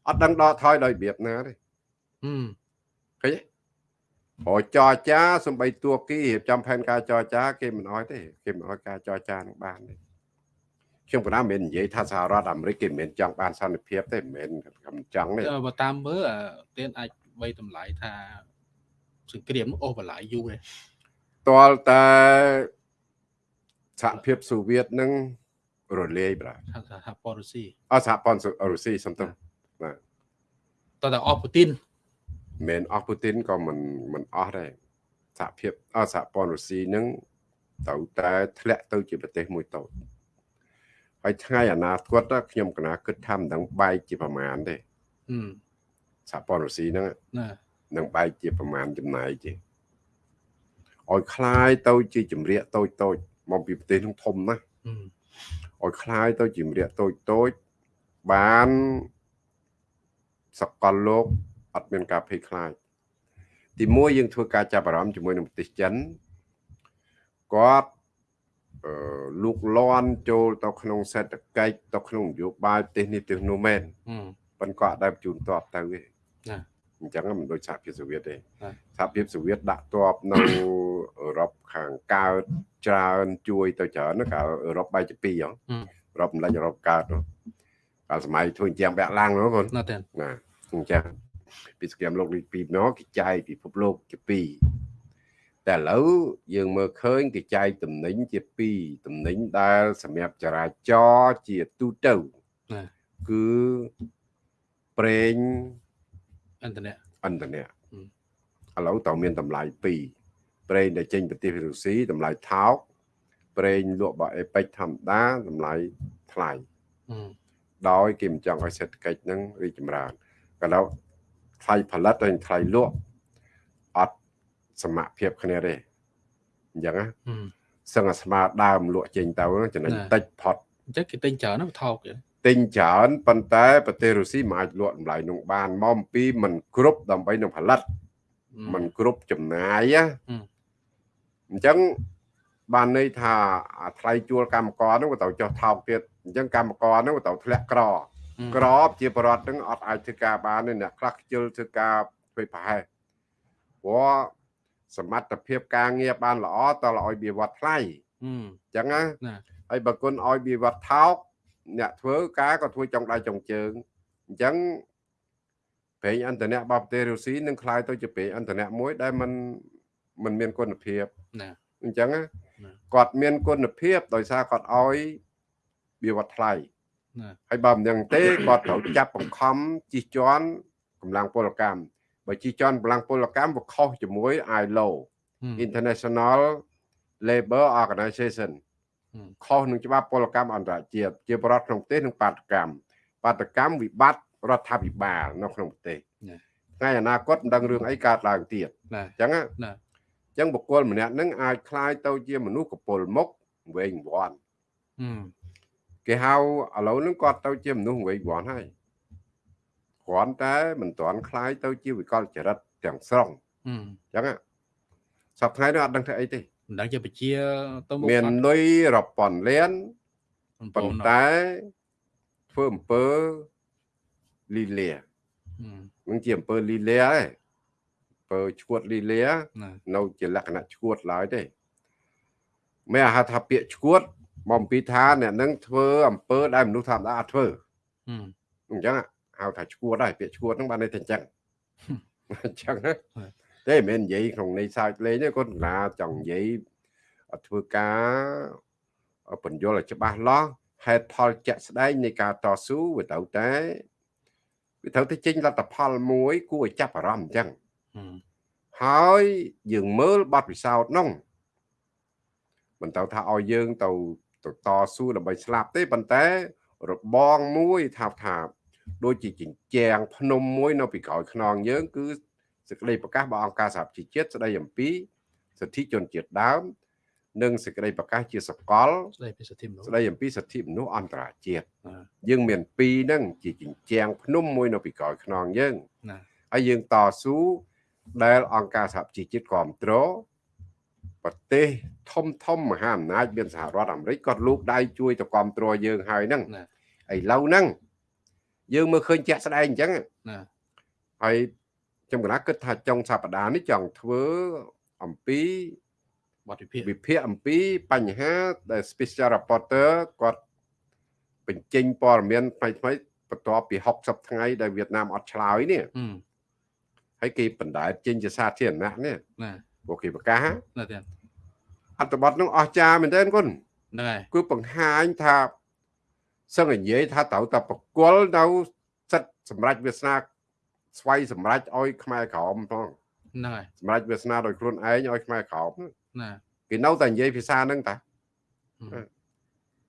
អត់ដឹងដកថយដោយរបៀបណាទេឃើញទេអូចរចាសំបីទួគីរៀបចំផែនការចរចា គេមិនអោយទេគេមិនអោយការចរចានឹងបានទេខ្ញុំក៏ណាមិននិយាយថាសហរដ្ឋអាមេរិកគេមិនចង់បានសន្តិភាពទេមិនមិនចង់ទេ
បើតាមមើលទៀនអាចបីតម្លៃថាសង្គ្រាមអូសបន្លាយយូរទេ
តលតែសហភាពសូវៀតនឹង រលាយបាទ
សហព័ន្ធរុស្ស៊ី
អសហព័ន្ធរុស្ស៊ីសំទោសបាទ
តើតើអស់ពូទីន
មិនអស់ពូទីនក៏មិនមិនអស់ដែរសហភាពអសហព័ន្ធរុស្ស៊ីនឹងទៅតែធ្លាក់ទៅជាប្រទេសមួយតូចហើយថ្ងៃអនាគតខ្ញុំកណាគិតថាមិនដឹងបែកជាប្រមាណទេសហព័ន្ធរុស្ស៊ីហ្នឹងណានឹងបែកជាប្រមាណចំណាយទេឲ្យคล้ายទៅជាចម្រៀកតូចតូចមកពីប្រទេសនោះធំណាស់ ឲ្យคล้ายទៅជាចម្រៀកតូចតូចបានសកលលោកអត់មានការភ័យខ្លាចទីមួយយើងធ្វើការចាប់អារម្មណ៍ជាមួយនឹងប្រទេសចិនគាត់អឺលូកលាន់ចូលទៅក្នុងសេដ្ឋកិច្ចទៅក្នុងនយោបាយប្រទេសនេះប្រទេសនោះមែនប៉ុន្តែគាត់អត់ដែលជូនតបទៅទេណា អញ្ចឹងមិនដូចសហភាពសូវៀតទេសហភាពសូវៀតដាក់តបនៅអឺរ៉ុបខាងកើតច្រើនជួយទៅច្រើនកាលអឺរ៉ុបបែកជាពីរហ៎អឺរ៉ុបម្លេចអឺរ៉ុបកើតកាលសម័យធ្វើជាងបាក់ឡាំងនោះបងណាណាអញ្ចឹងពីសង្គ្រាមលោកទី2មកគេចែកពិភពលោកជាពីរតែឥឡូវយើងមើលឃើញគេចែកតំណែងជាពីរតំណែងដែលសម្រាប់ចរាចរណ៍ជាទូទៅគឺប្រេង
អន្តរជាតិ
អន្តរជាតិឥឡូវតើមានតម្លៃពីរប្រេងដែលចេញប្រទេសរុស្ស៊ីតម្លៃថោកប្រេងលក់បអេប៉ិចធម្មតាតម្លៃថ្លៃដោយគេមិនចង់ឲ្យសេដ្ឋកិច្ចហ្នឹងរីកចម្រើនក៏ដល់ថ្លៃផលិតហើយថ្លៃលក់អត់សមភាពគ្នាទេអញ្ចឹងណាសឹងអាស្មាដើមលក់ចេញទៅចំណេញតិចផុត
អញ្ចឹងគេទិញច្រើនណាថោក
ទិ ញច្រើនប៉ុន្តែប្រទេសរុស្ស៊ីមិនអាចលក់តម្លៃនោះបានមកអំពីមិនគ្រប់ដើម្បីនឹងផលិតមិនគ្រប់ចំណាយណាអញ្ចឹងបានន័យថាថ្លៃជួលកម្មករហ្នឹងក៏ទៅចុះថោកទៀតអញ្ចឹងកម្មករហ្នឹងក៏ទៅធ្លាក់ក្រ ក្របជាបរដ្ឋហ្នឹងអត់អាចធ្វើការបានទេអ្នកខ្លះខ្ជិលធ្វើការធ្វើប្រហែសព្រោះសមត្ថភាពការងារបានល្អតើឲ្យវាវត្តថ្លៃអញ្ចឹងណាហើយបើគុណឲ្យវាវត្តថោក អ្នកធ្វើការក៏ធ្វើចុងដៃចុងជើងអញ្ចឹងប្រេងអន្តរជាតិរបស់ប្រទេសរុស្ស៊ីនឹងคล้ายទៅជាប្រេងអន្តរជាតិមួយដែលมันมันមានគុណភាពណាអញ្ចឹងគាត់មានគុណភាពដោយសារគាត់ឲ្យវាវត្តថ្លៃហើយបើមិនយ៉ាងទេគាត់ត្រូវចាប់បង្ខំជិះជាន់កម្លាំងពលកម្មបើជិះជាន់កម្លាំងពលកម្មវាខុសជាមួយ ILO International Labor Organization ខុសនឹងច្បាប់ពលកម្មអន្តរជាតិជាបរដ្ឋក្នុងប្រទេសនិងបាតកម្មបាតកម្មវិបត្តិរដ្ឋាភិបាលនៅក្នុងប្រទេសថ្ងៃអនាគតមិនដឹងរឿងអីកើតឡើងទៀតអញ្ចឹងណាអញ្ចឹងបុគ្គលម្នាក់នឹងអាចคล้ายទៅជាមនុស្សកពុលមុខវែងវាន់គេហៅឥឡូវហ្នឹងគាត់ទៅជាមនុស្សវែងវាន់ហើយគ្រាន់តែមិនទាន់คล้ายទៅជាវិកលចរិតទាំងស្រុងអញ្ចឹងសប្តាហ៍នេះអត់ដឹងថាអីទេ
មិនដឹងជាបជា
ទៅមុខមានលុយរាប់ពាន់លានប៉ុន្តែធ្វើអំពើលីលានឹងជាអំពើលីលាឯងអំពើឈួតលីលានៅជាលក្ខណៈឈួតឡើយទេមិនអាហៅថាពាក្យឈួតមកអំពីថាអ្នកនឹងធ្វើអំពើដែលមនុស្សធម្មតាអត់ធ្វើអញ្ចឹងហៅថាឈួតដែរពាក្យឈួតហ្នឹងបានន័យថាអញ្ចឹងអញ្ចឹងណា ទេមិនមែននិយាយក្នុងន័យសើចលេងទេគាត់ណាចង់និយាយធ្វើការបញ្យល់ឲ្យច្បាស់លាស់ហេតុផលជាក់ស្ដែងនៃការតស៊ូវាត្រូវតែវាត្រូវតែចេញលទ្ធផលមួយ គួរឲ្យចាប់អារម្មណ៍អញ្ចឹងហើយយើងមើលបទពិសោធន៍នោះមិនទៅថាឲ្យយើងទៅទៅតស៊ូដើម្បីស្លាប់ទេប៉ុន្តែរបងមួយថាថាដូចជាចិញ្ចាំងភ្នំមួយនៅពីក្រោយខ្នងយើងគឺ សេចក្តីប្រកាសរបស់អង្គការសហប្រជាជាតិស្តីអំពីសិទ្ធិជនជាតិដើម និងសេចក្តីប្រកាសជាសកល
ស្ដីពីសិទ្ធិមនុស្ស
ស្តីអំពីសិទ្ធិមនុស្សអន្តរជាតិ
ណា
យើងមានពីរហ្នឹងជាជញ្ជាំងភ្នំមួយនៅពីក្រោយខ្នងយើង
ណា
ហើយយើងតស៊ូដែលអង្គការសហជីវជាតិគ្រប់គ្រងប្រទេសធំធំមហាអំណាចមានសហរដ្ឋអាមេរិកគាត់លូកដៃជួយទៅគ្រប់គ្រងយើងហើយហ្នឹង
ណា
ឥឡូវហ្នឹងយើងមើលឃើញជាក់ស្ដែងអញ្ចឹង
ណា
ហើយ ខ្ញុំកណាគិតថាចុងសប្តាហ៍នេះចង់ធ្វើអំពី
បទវិភាគ
វិភាគអំពីបញ្ហាដែល special reporter គាត់បញ្ចេញព័ត៌មានថ្មីថ្មីៗបន្ទាប់ពី60ថ្ងៃដែលវៀតណាមអត់ឆ្លើយនេះ
ហឹម
ហើយគេបណ្ដែតចេញជាសាធារណៈនេះ
ណា
ពួកគេប្រកាស
ណាទៀត
អត្ថបទនោះអស្ចារ្យមែនទែនគុណ
ហ្នឹងហើយ
គឺបង្ហាញថាសឹងតែនិយាយថាត្រូវតែប្រគល់នៅសិទ្ធិសម្រាប់វាសនា ស្វ័យសម្រាប់ឲ្យខ្មែរក្រមផង
ហ្នឹងហើយ
សម្រាប់វាសនាដោយខ្លួនឯងឲ្យខ្មែរក្រម
ណា
គេនៅតែនិយាយភាសាហ្នឹងតា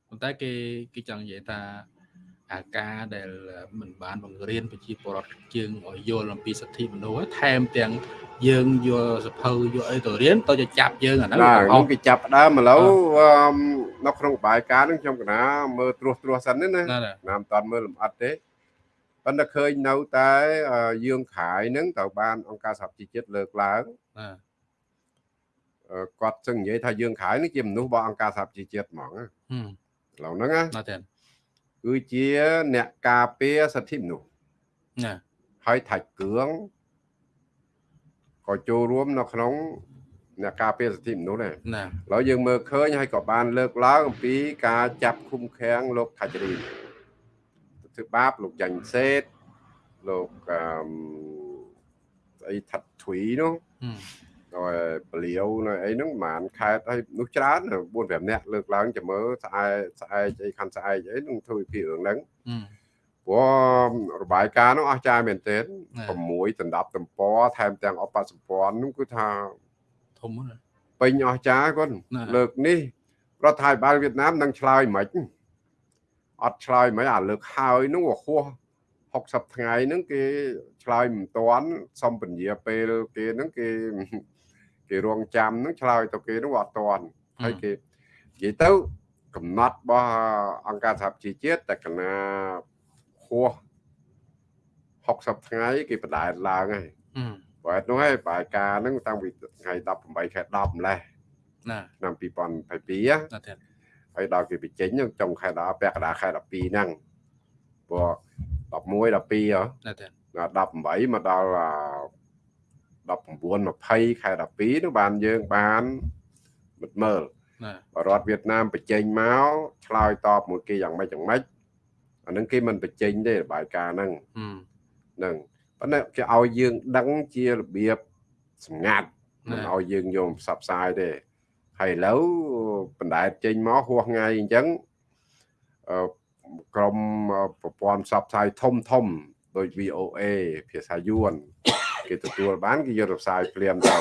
ប៉ុន្តែគេគេចង់និយាយថាអាការដែលមិនបានបង្រៀនប្រជាពលរដ្ឋយើងឲ្យយល់អំពីសិទ្ធិមនុស្សហើយថែមទាំងយើងយកសភៅយកអីទៅរៀនទៅจะចាប់យើងអាហ្នឹង
ណា
វា
ខ្ញុំគេចាប់ផ្ដើមឥឡូវអឺមនៅក្នុងបាយការហ្នឹងខ្ញុំកណាមើលត្រួសត្រាសសិនណាណា
ណាណា
ណាមតន់មើលលម្អិតទេ ប៉ុន្តែឃើញនៅតែយើងខាយហ្នឹងទៅបានអង្គការសហជីវជាតិលើកឡើង
បា
ទគាត់ចឹងនិយាយថាយើងខាយនេះជាមនុស្សរបស់អង្គការសហជីវជាតិហ្មងឥឡូវហ្នឹងណាគឺជាអ្នកការពារសិទ្ធិមនុស្ស
ណា
ហើយថាច់គឿងក៏ចូលរួមនៅក្នុងអ្នកការពារសិទ្ធិមនុស្សដែរ
ណា
ឥឡូវយើងមើលឃើញហើយក៏បានលើកឡើងអំពីការចាប់ឃុំឃាំងលោកខាច់រី ធ្វើបាបលោកចាញ់សេតលោកអឺមស្អីថាត់ទ្វីនោះ
ហឹម
ហើយពលាវនៅអីហ្នឹងប្រហែលខេតហើយនោះច្រើន4 5នាក់លើកឡើងចាំមើលស្អែកស្អែកអីខាន់ស្អែកអីនឹងធ្វើវិភាគរឿងហ្នឹង
ហឹម
ព្រោះរបាយការណ៍នោះអស្ចារ្យមែនទែន
ណា
6ដណ្ដប់ទំព័រថែមទាំងអបសម្ព័ន្ធនោះគឺថា
ធំណាស់
ពេញអស្ចារ្យគាត់
ណា
លើកនេះរដ្ឋាភិបាលវៀតណាមនឹងឆ្លើយមិន អត់ឆ្លើយមិនអាលើកហើយនោះអាហួស60ថ្ងៃហ្នឹងគេឆ្លើយមិនតាន់សំពញ្ញាពេលគេហ្នឹងគេគេរងចាំហ្នឹងឆ្លើយទៅគេហ្នឹងអត់តាន់ហើយគេនិយាយទៅកំណត់របស់អង្គការសហជីវជាតិតែកណាហួស60ថ្ងៃគេបដែតឡើងហើយ
ហឹម
បើអត់នោះហើយបាយការហ្នឹងតាំងពីថ្ងៃ18ខែ10ម្លេះ
ណា
ឆ្នាំ2022ណា
ណាទៀត
ហើយដល់គេបញ្ចេញហ្នឹងចុងខែ10ពាក់កណ្ដាលខែ12ហ្នឹងព្រោះ11 12ហ៎
ណាទៀត
ដល់18មកដល់អា19 20ខែ12នោះបានយើងបានមិត្តមើល
ណា
បរដ្ឋវៀតណាមបញ្ចេញមកឆ្លើយតបមួយគេយ៉ាងម៉េចយ៉ាងម៉េចអាហ្នឹងគេមិនបញ្ចេញទេរបាយការណ៍ហ្នឹង
ហឹម
ហ្នឹងប៉ុន្តែគេឲ្យយើងដឹងជារបៀបសម្ងាត់មិនឲ្យយើងយកផ្សព្វផ្សាយទេហើយឥឡូវ បណ្ដែតចេញមកហួសថ្ងៃអញ្ចឹងអឺក្រុមប្រព័ន្ធផ្សព្វផ្សាយធំធំដូច VOA ភាសាយួនគេទទួលបានគេយកទៅផ្សាយភ្លាមទៅ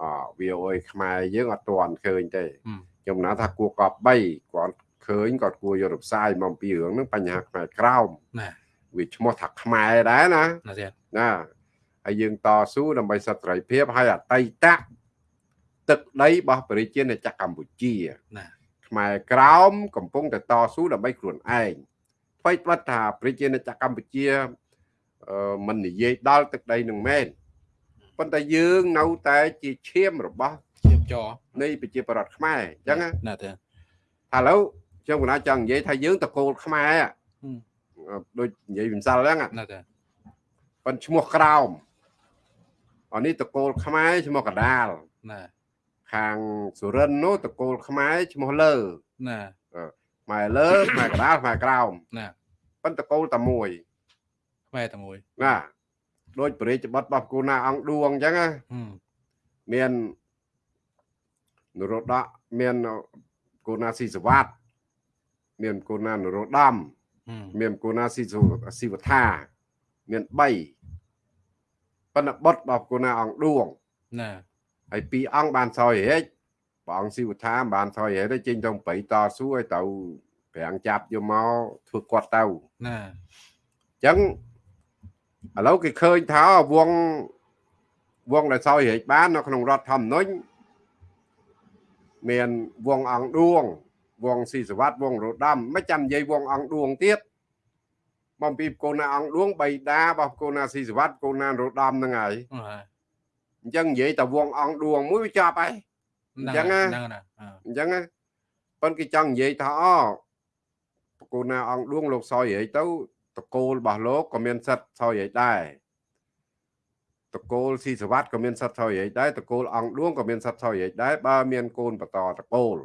អ VOA ខ្មែរយើងអត់ទាន់ឃើញទេ
ហឹម
ខ្ញុំណាថាគួរកប់3គាត់ឃើញគាត់គួរយកទៅផ្សាយមកអំពីរឿងហ្នឹងបញ្ហាខ្មែរក្រោម
ណា
វាឈ្មោះថាខ្មែរដែរណា
ណាទៀត
ណាហើយយើងតស៊ូដើម្បីសិទ្ធិសេរីភាពហើយអតីត ទឹកដីរបស់ប្រជាជាតិចក្រកម្ពុជា
ណា
ខ្មែរក្រោមកំពុងតែតស៊ូដើម្បីខ្លួនឯងថ្មីត្បិតថាប្រជាជាតិចក្រកម្ពុជាអឺមិននិយាយដល់ទឹកដីនឹងមែនប៉ុន្តែយើងនៅតែជាឈាមរបស់
ជាបចរ
នៃប្រជាប្រដ្ឋខ្មែរអញ្ចឹងណា
ណាទៀត
ឥឡូវខ្ញុំកណាចង់និយាយថាយើងតកូលខ្មែរ
ហឹម
ដូចនិយាយវិសាលហ្នឹង
ណាទៀត
ប៉ុន្តែឈ្មោះក្រោមអានេះតកូលខ្មែរឈ្មោះកដាល
ណា
ខាងសុរិនทร์នោះតកូលខ្មែរឈ្មោះលើ
ណា
ខ្មែរលើខ្មែរកដាលខ្មែរក្រោម
ណា
ប៉ុន្តែតកូលតែមួយ
ខ្មែរតែមួយ
ណាដូចបរិយាប័ត្ររបស់គូណាអង្គឌួងអញ្ចឹងណា
ហឹម
មាននរោត្តមមានគូណាស៊ីសវ័តមានគូណានរោត្តម
ហឹម
មានគូណាស៊ីសុស៊ីវថាមាន3ប៉ុន្តែបុតរបស់គូណាអង្គឌួង
ណា
ហើយពីរអង្គបានសោយហេចព្រះអង្គស៊ីវថាមិនបានសោយហេចទេចេញទៅប្រៃតស៊ូឲ្យទៅប្រាំងចាប់យកមកធ្វើគាត់ទៅអ
ណា
ញ្ចឹងឥឡូវគេឃើញថាវងវងដែលសោយហេចបាននៅក្នុងរដ្ឋធម្មនុញ្ញមានវងអង្គឌួងវងស៊ីសវត្តវងរដាំមិនចាំនិយាយវងអង្គឌួងទៀតបំពីកូនណាអង្គឌួងបៃតារបស់កូនណាស៊ីសវត្តកូនណារដាំហ្នឹងហើយ អញ្ចឹងនិយាយតែវងអង្គឌួងមួយវាចាប់ហើយអញ្ចឹងណាអញ្ចឹងប៉ុន្តែគេចង់និយាយថាអូកូនណាអង្គឌួងលោកសយហីទៅតកូលរបស់លោកក៏មានសិទ្ធសយហីដែរតកូលស៊ីសវត្តក៏មានសិទ្ធសយហីដែរតកូលអង្គឌួងក៏មានសិទ្ធសយហីដែរបើមានកូនបន្តតកូល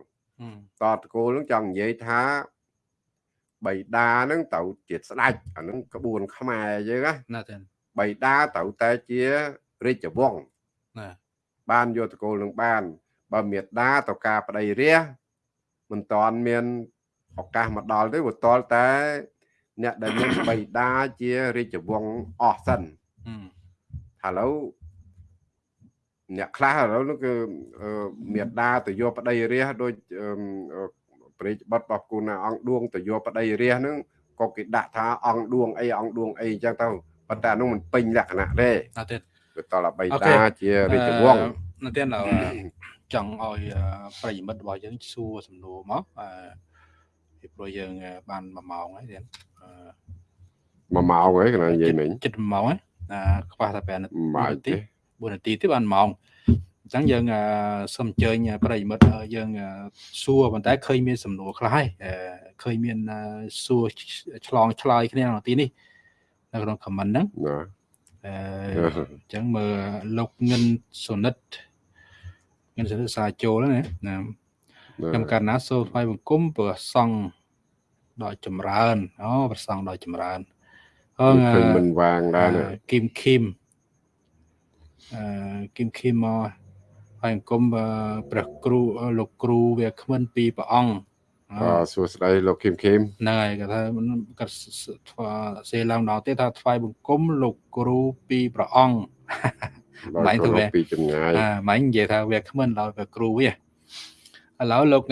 តតកូលនឹងចង់និយាយថាបៃតានឹងទៅជាស្ដេចអានឹងក្បួនខ្មែរយើងណា
ណាទេ
បៃតាត្រូវតែជារាជវង្សណា បានយកតកូលនឹងបាន បើមេដាទៅការប្តីរះមិនតាន់មានឱកាសមកដល់ទេវាតលតែ អ្នកដែលមានបៃតាជារាជវង្សអស់សិនឥឡូវអ្នកខ្លះឥឡូវនោះគឺមេដាទៅយកប្តីរះដូចព្រះបတ်របស់គូណាអង្គឌួងទៅយកប្តីរះហ្នឹងក៏គេដាក់ថាអង្គឌួងអីអង្គឌួងអីអញ្ចឹងទៅប៉ុន្តែនោះមិនពេញលក្ខណៈទេ
អត់ទេ
គឺតលបៃតាជារាជវង្ស
នៅទៀតចង់ឲ្យប្រិយមិត្តរបស់យើងសួរសំណួរមកអឺពីព្រោះយើងបាន1ម៉ោងហើយទៀត
1ម៉ោងហើយកណ្ដាលនិយាយមិញ
ចិត្ត1ម៉ោងហើយខ្វះតែ5នាទី4នាទីទេបានម៉ោងអញ្ចឹងយើងសូមអញ្ជើញប្រិយមិត្តយើងសួរប៉ុន្តែឃើញមានសំណួរខ្លះហើយឃើញមានសួរឆ្លងឆ្លើយគ្នាក្នុងទីនេះនៅក្នុង comment ហ្នឹង អឺអញ្ចឹងមើលលោកងិនសុនិតងិនសុនិតសាចូលណាណាខ្ញុំកាលណាសូមថ្វាយបង្គំព្រះសង្ឃដល់ចម្រើនអូព្រះសង្ឃដល់ចម្រើន
អឺឃើញមិនវាងដែរ
គីមឃីមអឺគីមឃីមមកហើយអង្គមព្រះគ្រូលោកគ្រូវាគ្មិនពីព្រះអង្គ
អឺសួស្តីលោកគឹមគឹម
ហ្នឹងហើយគាត់ថាគាត់ធ្វើសេឡើងដល់ទេថាថ្វាយបង្គំលោកគ្រូពីព្រះអង្គ
ម៉ែទៅវាពីចម្ងាយ
អាម៉ែនិយាយថាវាគ្មិនដល់ព្រះគ្រូវាឥឡូវលោក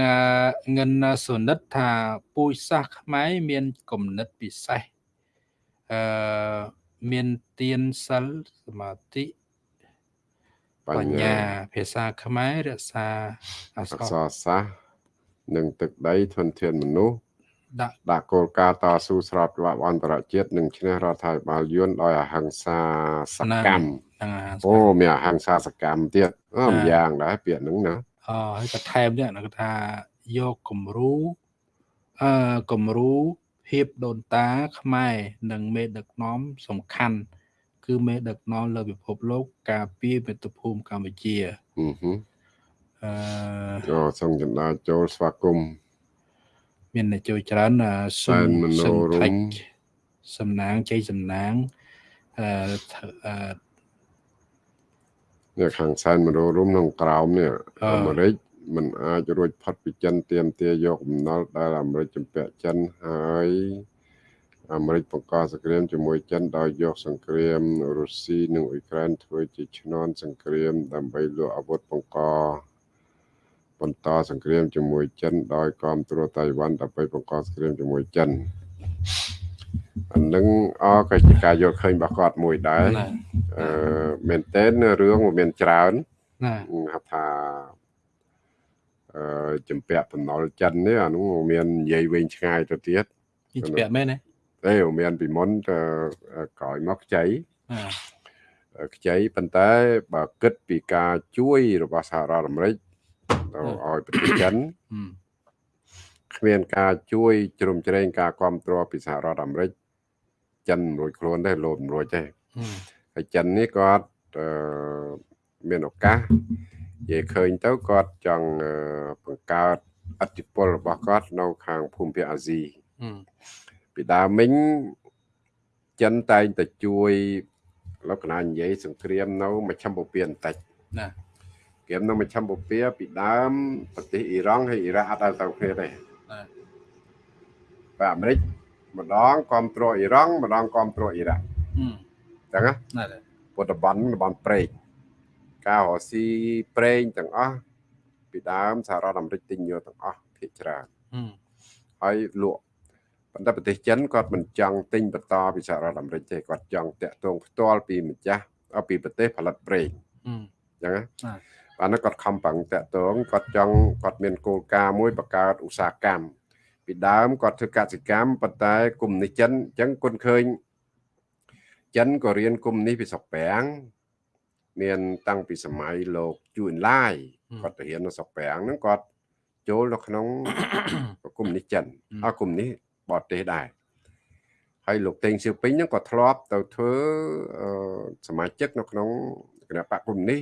ងិនសុនិតថាពូជសាសខ្មែរមានគំនិតពិសេសអឺមានទៀនសិលសមាធិបញ្ញាភាសាខ្មែររក្សា
អក្សរសាស្ត្រ និងទឹកដីធនធានមនុស្សដាក់ដាក់គោលការណ៍តស៊ូស្របច្បាប់អន្តរជាតិនិងឈ្នះរដ្ឋាភិបាលយួនដោយអហិង្សាសកម្មអូមានអហិង្សាសកម្មទៀតអឺម្យ៉ាងដែរពាក្យហ្នឹងណា
អហើយក៏ថែមទៀតគេថាយកគំរូអឺគំរូភាពដូនតាខ្មែរនិងមេដឹកនាំសំខាន់គឺមេដឹកនាំលើពិភពលោក ការពារមាតុភូមិកម្ពុជាអឺ
អឺអូសូមចន្ទាចូលស្វាគមន៍
មានអ្នកចូលច្រើន
សុំមនោរម
សំណាងជ័យសំណាងអឺ
នៅខាងសែនមនោរមក្នុងក្រោមនេះអាមេរិកมันអាចរួចផុតពីចិនទៀមទាយកបំណុលដែលអាមេរិកជំពាក់ចិនហើយអាមេរិកបង្កសង្គ្រាមជាមួយចិនដោយយកសង្គ្រាមរុស្ស៊ីនិងអ៊ុយក្រែនធ្វើជាឈ្នន់សង្គ្រាមដើម្បីលក់អាវុធបង្ក បន្តសង្គ្រាមជាមួយចិនដោយគ្រប់គ្រងតៃវ៉ាន់ដើម្បីបង្កសង្គ្រាមជាមួយចិនអានឹងអក៏ជាការយល់ឃើញរបស់គាត់មួយដែរអឺមែនតើរឿងវាមានច្រើន
ណា
ហៅថាអឺចម្ពាក់បំណុលចិននេះអានោះមាននិយាយវិញឆ្ងាយទៅទៀត
ចម្ពាក់មែនទេ
ទេមានពីមុនទៅក្រោយមកខ្ចីខ្ចីប៉ុន្តែបើគិតពីការជួយរបស់សហរដ្ឋអាមេរិក ទៅឲ្យប្រទេសចិនគ្មានការជួយជ្រោមជ្រែងការគ្រប់គ្រងពីសហរដ្ឋអាមេរិកចិនរួចខ្លួនទេលោតរួចទេហើយចិននេះគាត់មានឱកាសនិយាយឃើញទៅគាត់ចង់បង្កើតអធិពលរបស់គាត់នៅខាងភូមិភាគអាស៊ីពីដើមមិញចិនតែងតែជួយលក្ខណៈនិយាយសង្គ្រាមនៅមជ្ឈមបូព៌ាបន្តិច
ណា
គៀមនៅមជ្ឈមបូព៌ាពីដើមប្រទេសអ៊ីរ៉ង់ហើយអ៊ីរ៉ាក់អត់ដល់ទៅគ្នាទេបាទអាមេរិកម្ដងគ្រប់គ្រងអ៊ីរ៉ង់ម្ដងគ្រប់គ្រងអ៊ីរ៉ាក់ចឹងណាពុទ្ធបន់តំបន់ព្រែកការរស៊ីប្រេងទាំងអស់ពីដើមសហរដ្ឋអាមេរិកទិញយកទាំងអស់ភាគច្រើនហើយលក់ប៉ុន្តែប្រទេសចិនគាត់មិនចង់ទិញបន្តពីសហរដ្ឋអាមេរិកទេគាត់ចង់តាក់ទងផ្ទាល់ពីម្ចាស់ពីប្រទេសផលិតប្រេងអញ្ចឹងណា អានោះគាត់ខំប្រឹងតាក់ទងគាត់ចង់គាត់មានគោលការណ៍មួយបង្កើតឧស្សាហកម្មពីដើមគាត់ធ្វើកសិកម្មប៉ុន្តែគុំនេះចិនអញ្ចឹងគុនឃើញចិនក៏រៀនគុំនេះពីស្រុកប្រាំងមានតាំងពីសម័យលោកជួនឡាយគាត់ទៅរៀននៅស្រុកប្រាំងហ្នឹងគាត់ចូលនៅក្នុងគុំនេះចិនអគុំនេះបរទេសដែរហើយលោកតេងសៀវពេញហ្នឹងក៏ធ្លាប់ទៅធ្វើសមាជិកនៅក្នុងគណៈបកគុំនេះ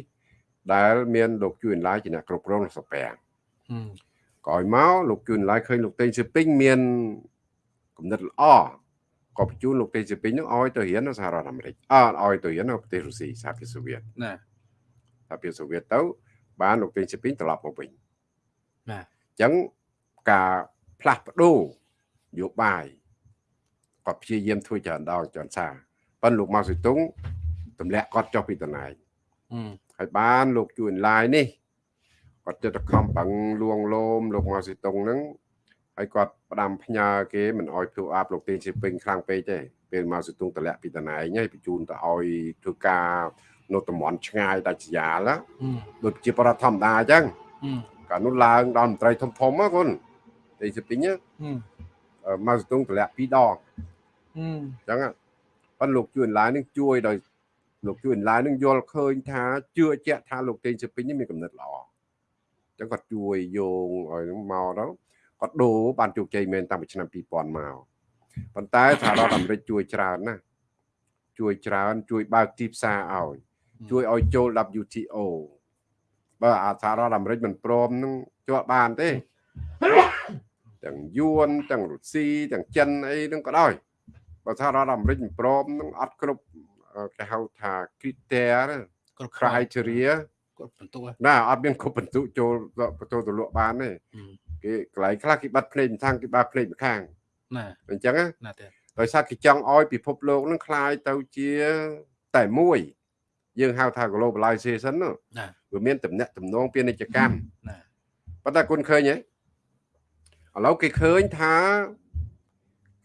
ដែលមានលោកជួនឡាយជាអ្នកគ្រប់គ្រងស្រុកប្រាំងក្រោយមកលោកជួនឡាយឃើញលោកតេងសៀវពេញមានគំនិតល្អក៏បញ្ជូនលោកតេងសៀវពេញនឹងឲ្យទៅរៀននៅសហរដ្ឋអាមេរិកអត់ឲ្យទៅរៀននៅប្រទេសរុស្ស៊ីសហភាពសូវៀត
ណា
សហភាពសូវៀតទៅ បានលោកតេងសៀវពេញត្រឡប់មកវិញ
ណា
អញ្ចឹងការផ្លាស់ប្ដូរយោបាយគាត់ព្យាយាមធ្វើច្រើនដងច្រើនសារប៉ុន្តែលោកម៉ៅសុទុងទម្លាក់គាត់ចុះពីតំណែង ហើយបានលោកជួនឡាយនេះគាត់ចិត្តខំប្រឹងលួងលោមលោកម៉ៅសុទុងហ្នឹងហើយគាត់ផ្ដាំផ្ញើគេមិនអោយធ្វើអាប់លោកទេជាពេញខ្លាំងពេកទេពេលមកសុទងតម្លាក់ពីតំណែងហើយបញ្ជូនទៅឲ្យធ្វើការនៅតំបន់ឆ្ងាយដាច់ស្រយាលដូចជាប្រដ្ឋធម្មតាអញ្ចឹងកាលនោះឡើងដល់មន្ត្រីធំធំណាគុនទេជាពេញមកសុទងតម្លាក់ពីរដងអញ្ចឹងប៉ុន្តែលោកជួនឡាយនឹងជួយដោយ លោកជួនឡាយនឹងយល់ឃើញថាជឿជាក់ថាលោកទេជាពេញនេះមានកំណត់ល្អអញ្ចឹងគាត់ជួយយោងឲ្យនឹងមកដល់គាត់ដូរបានជោគជ័យមែនតាំងពីឆ្នាំ2000មកប៉ុន្តែសហរដ្ឋអាមេរិកជួយច្រើនណាស់ជួយច្រើន ជួយបើកទីផ្សារឲ្យជួយឲ្យចូល WTO បើអាសហរដ្ឋអាមេរិកមិនព្រមនឹងជាប់បានទេទាំងយួនទាំងរុស្ស៊ីទាំងចិនអីនឹងក៏ដោយបើសហរដ្ឋអាមេរិកមិនព្រមនឹងអត់គ្រប់ គេហៅថា criteria
គ្រប់
criteria
គ្រប់បន្ទុក
ណាអត់មានគ្រប់បន្ទុកចូលចូលទៅលក់បានទេគេកន្លែងខ្លះគេបាត់ភ្នែកម្ខាងគេបាត់ភ្នែកម្ខាង
ណា
អញ្ចឹង
ណាទេ
ដោយសារគេចង់ឲ្យពិភពលោកនឹងคล้ายទៅជាតែមួយ យើងហៅថា globalization ណាវាមានតំណែងតំណងពាណិជ្ជកម្ម
ណា
ប៉ុន្តែគុណឃើញទេឥឡូវគេឃើញថា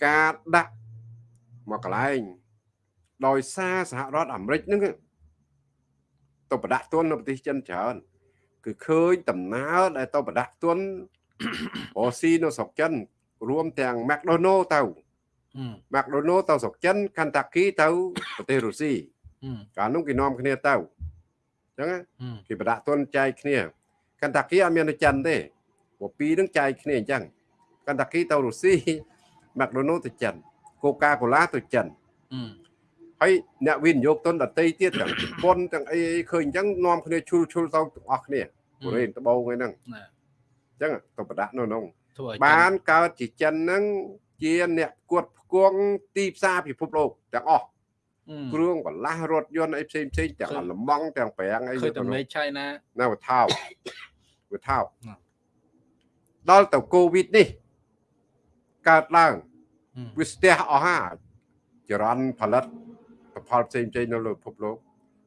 ការដាក់មកកន្លែង ដោយសារសហរដ្ឋអាមេរិកហ្នឹងទៅប្រដាក់ទុននៅប្រទេសចិនច្រើនគឺឃើញដំណើរដែលទៅប្រដាក់ទុនអូស៊ីនៅស្រុកចិន រួមទាំង McDonald ទៅ McDonald ទៅស្រុកចិន Kentucky ទៅប្រទេសរុស្ស៊ីកាលនោះគេនាំគ្នាទៅអញ្ចឹងគេប្រដាក់ទុនចែកគ្នា Kentucky អត់មាននៅចិនទេព្រោះពីរនឹងចែកគ្នាអញ្ចឹង Kentucky ទៅរុស្ស៊ី McDonald ទៅចិន Coca-Cola ទៅចិន ហើយអ្នកវិនិយោគទុនដតីទៀតទាំងជប៉ុនទាំងអីឃើញអញ្ចឹងនាំគ្នាឈុលឈុលទៅទាំងអស់គ្នាកូរ៉េត្បូងអីហ្នឹងអញ្ចឹងទៅប្រដាក់នៅក្នុងបានកើតជាចិនហ្នឹងជាអ្នកគួតផ្គងទីផ្សារពិភពលោកទាំងអស់គ្រឿងបន្លាស់រថយន្តអីផ្សេងផ្សេងទាំងអាល្លឺម៉ង់ទាំងប្រាំងអី
ឃើញតែមេឆៃណា
ណាវថោវថោដល់ទៅកូវីដនេះកើតឡើងវាស្ទះអស់ហាចរន្តផលិត ផលផ្សេងផ្សេងនៅលើពិភពលោក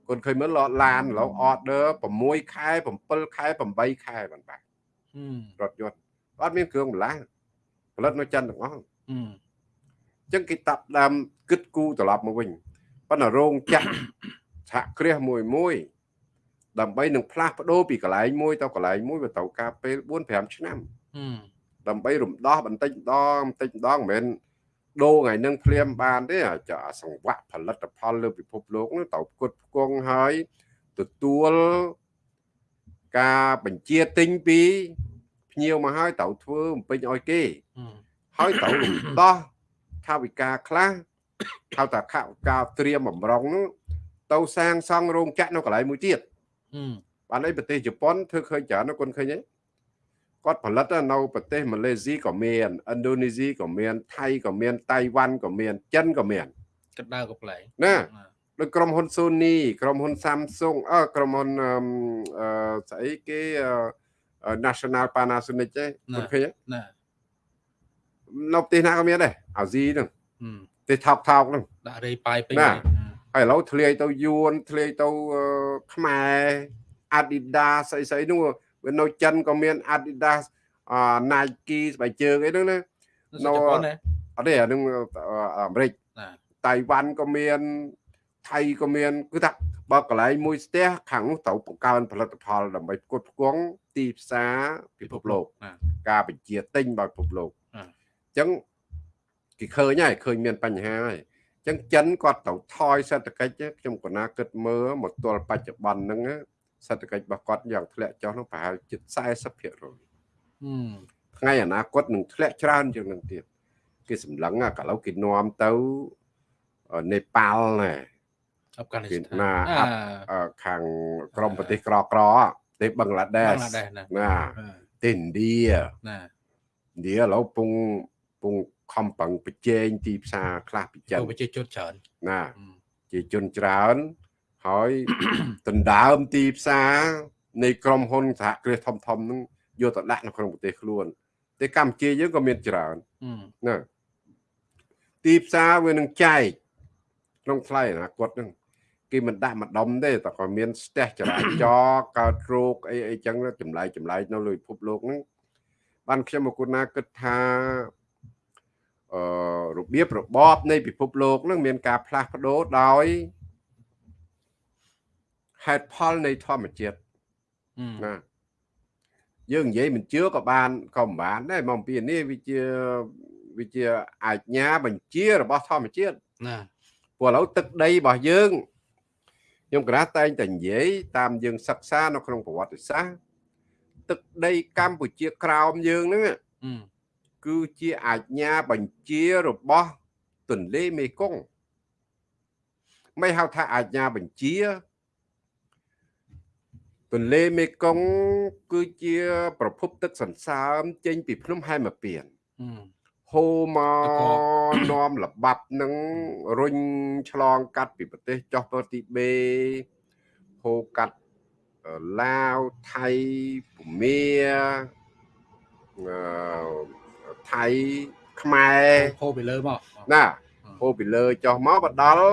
គុនឃើញមើលឡានឥឡូវ order 6ខែ7ខែ8ខែបានបាទរថយន្តអត់មានគ្រឿងបន្លាស់ផលិតនៅចិនទាំងអស់អញ្ចឹងគេតាប់ដើមគិតគូត្រឡប់មកវិញប៉ុន្តែរោងចក្រសហគ្រាសមួយមួយដើម្បីនឹងផ្លាស់ប្ដូរពីកន្លែងមួយទៅកន្លែងមួយវាត្រូវការពេល4 5ឆ្នាំដើម្បីរំដោះបន្តិចម្ដងបន្តិចម្ដងមិនមែន ដូរថ្ងៃនឹងភ្លាមបានទេអាចសង្វាក់ផលិតផលលើពិភពលោកនោះត្រូវផ្គត់ផ្គង់ហើយទទួលការបញ្ជាទិញពីភ្ញៀវមកហើយត្រូវធ្វើបំពេញឲ្យគេហើយត្រូវរំដោះថាវិការខ្លះហៅថាខការត្រៀមបំរុងនោះទៅសាងសង់រោងចក្រនៅកន្លែងមួយទៀតបានអីប្រទេសជប៉ុនធ្វើឃើញច្រើនគុនឃើញទេ គាត់ផលិតនៅប្រទេសម៉ាឡេស៊ីក៏មានឥណ្ឌូនេស៊ីក៏មានថៃក៏មានតៃវ៉ាន់ក៏មានចិនក៏មានក
ណ្ដៅក៏ប្លែក
ណាដូចក្រុមហ៊ុន Sony ក្រុមហ៊ុន Samsung អឺក្រុមហ៊ុនអឺស្អីគេ National Panasonic ទេ
អូខេណា
នៅប្រទេសណាក៏មានដែរអាស៊ីហ្នឹងប្រទេសថោកថោកហ្នឹង
ដាក់រេប៉ាយពេញ
ហើយឥឡូវធ្លាយទៅយួនធ្លាយទៅខ្មែរ Adidas ស្អីស្អីនោះ វានៅចិនក៏មាន Adidas Nike ស្បែកជើងអីហ្នឹងណា
នៅជប៉ុនណា
អត់ទេអានឹងអាមេរិកតៃវ៉ាន់ក៏មានថៃក៏មានគឺថាបើកន្លែងមួយស្ទះខាងនោះត្រូវបង្កើនផលិតផលដើម្បីផ្គត់ផ្គង់ទីផ្សារពិភពលោក
ណា
ការបញ្ជាទិញបើពិភពលោក
អ่า
អញ្ចឹងគេឃើញហើយឃើញមានបញ្ហាហើយអញ្ចឹងចិនគាត់ត្រូវថយសេដ្ឋកិច្ចខ្ញុំក៏ណាគិតមើលមកទល់បច្ចុប្បន្នហ្នឹងណា សេដ្ឋកិច្ចរបស់គាត់យ៉ាងធ្លាក់ចុះហ្នឹងប្រហែលជិត40%
អឺ
ថ្ងៃអនាគតនឹងធ្លាក់ច្រើនជាងនឹងទៀតគេសម្លឹងអាកាលឥឡូវគេនាំទៅអឺនេប៉ាល់ណែ
អាហ្វហ្គានីស្ថា
ណា
ន
អាអឺខាងក្រមប្រទេសក្រក្រៗប្រទេសបឹងឡាដេ
ប
ស
ងឡាដេសណា
ណា
អឺ
ប្រទេសឥណ្ឌា
ណា
ឥណ្ឌាឥឡូវពងពងខំប្រឹងប្រជែងទីផ្សារខ្លះពីចិន
ចូលប្រជាជនច្រើន
ណា
អឺ
ជាជនច្រើន ហើយដណ្ដើមទីផ្សារនៃក្រុមហ៊ុនសហគ្រាសធំធំហ្នឹងយកទៅដាក់នៅក្នុងប្រទេសខ្លួនតែកម្ពុជាយើងក៏មានច្រើន
អឺ
ណាទីផ្សារវានឹងចែកក្នុងថ្លៃអនាគតហ្នឹងគេមិនដាក់ម្ដុំទេតែក៏មានស្ទះចរាចរណ៍កើតរោគអីអីចឹងចម្លែកចម្លែកនៅលើពិភពលោកហ្នឹងបានខ្ញុំមកគុណណាគិតថាអឺរបៀបរបបនៃពិភពលោកហ្នឹងមានការផ្លាស់ប្ដូរដោយ ហេតុផលនៃធម្មជាតិ
អឺ
ណាយើងនិយាយមិនជឿក៏បានក៏មិនបានដែរមកពីនេះវាជាវាជាអាជ្ញាបញ្ជារបស់ធម្មជាតិ
ណា
ព្រោះឥឡូវទឹកដីរបស់យើងខ្ញុំកណាតែងតែនិយាយតាមយើងសិក្សានៅក្នុងប្រវត្តិសាស្ត្រទឹកដីកម្ពុជាក្រោមយើងហ្នឹង
អឺ
គឺជាអាជ្ញាបញ្ជារបស់ទន្លេមេគង្គមិនហៅថាអាជ្ញាបញ្ជា ទន្លេមេគង្គគឺជា ប្រភពទឹកសន្សើមចេញពីភ្នំហែមពៀន
អឺ
ហូរមកនាំល្បាប់នឹងរុញឆ្លងកាត់ពីប្រទេសចុះទៅទីបេហូរកាត់អឺឡាវថៃភូមាអឺថៃខ្មែរ
ហូរពីលើមក
ណាហូរពីលើចុះមកបដល់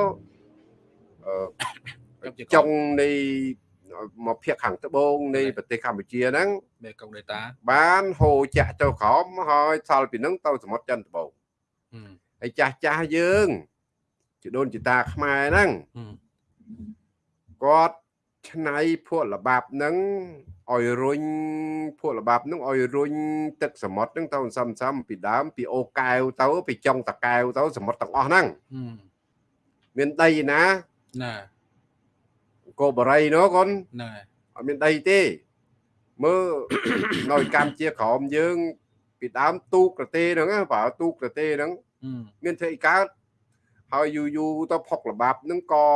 អឺចុងនៃ មកភាគខាងត្បូងនៃប្រទេសកម្ពុជាហ្នឹង
មេកុងដេតា
បានហូរចាក់ទៅក្រោមហើយសល់ពីហ្នឹងទៅសមុទ្រចិនត្បូង
អឺ
ហើយចាស់ចាស់យើងជាដូនជាតាខ្មែរហ្នឹង
អឺ
គាត់ឆ្នៃភក់ល្បាប់ហ្នឹងឲ្យរុញភក់ល្បាប់ហ្នឹងឲ្យរុញទឹកសមុទ្រហ្នឹងទៅសំសំពីដើមពីអូកែវទៅ ពីចុងតកែវទៅសមុទ្រទាំងអស់ហ្នឹង
អឺ
មានដីណា
ណា
កូបរីនោះកូន
ណា
អត់មានដីទេមើលនៅកម្ពុជាក្រមយើង ពីដើមទូកប្រទេសហ្នឹងណាបើទូកប្រទេសហ្នឹង
អឺ
មានធ្វើអីកើតហើយយូរយូរទៅផុកល្បាប់ហ្នឹងក៏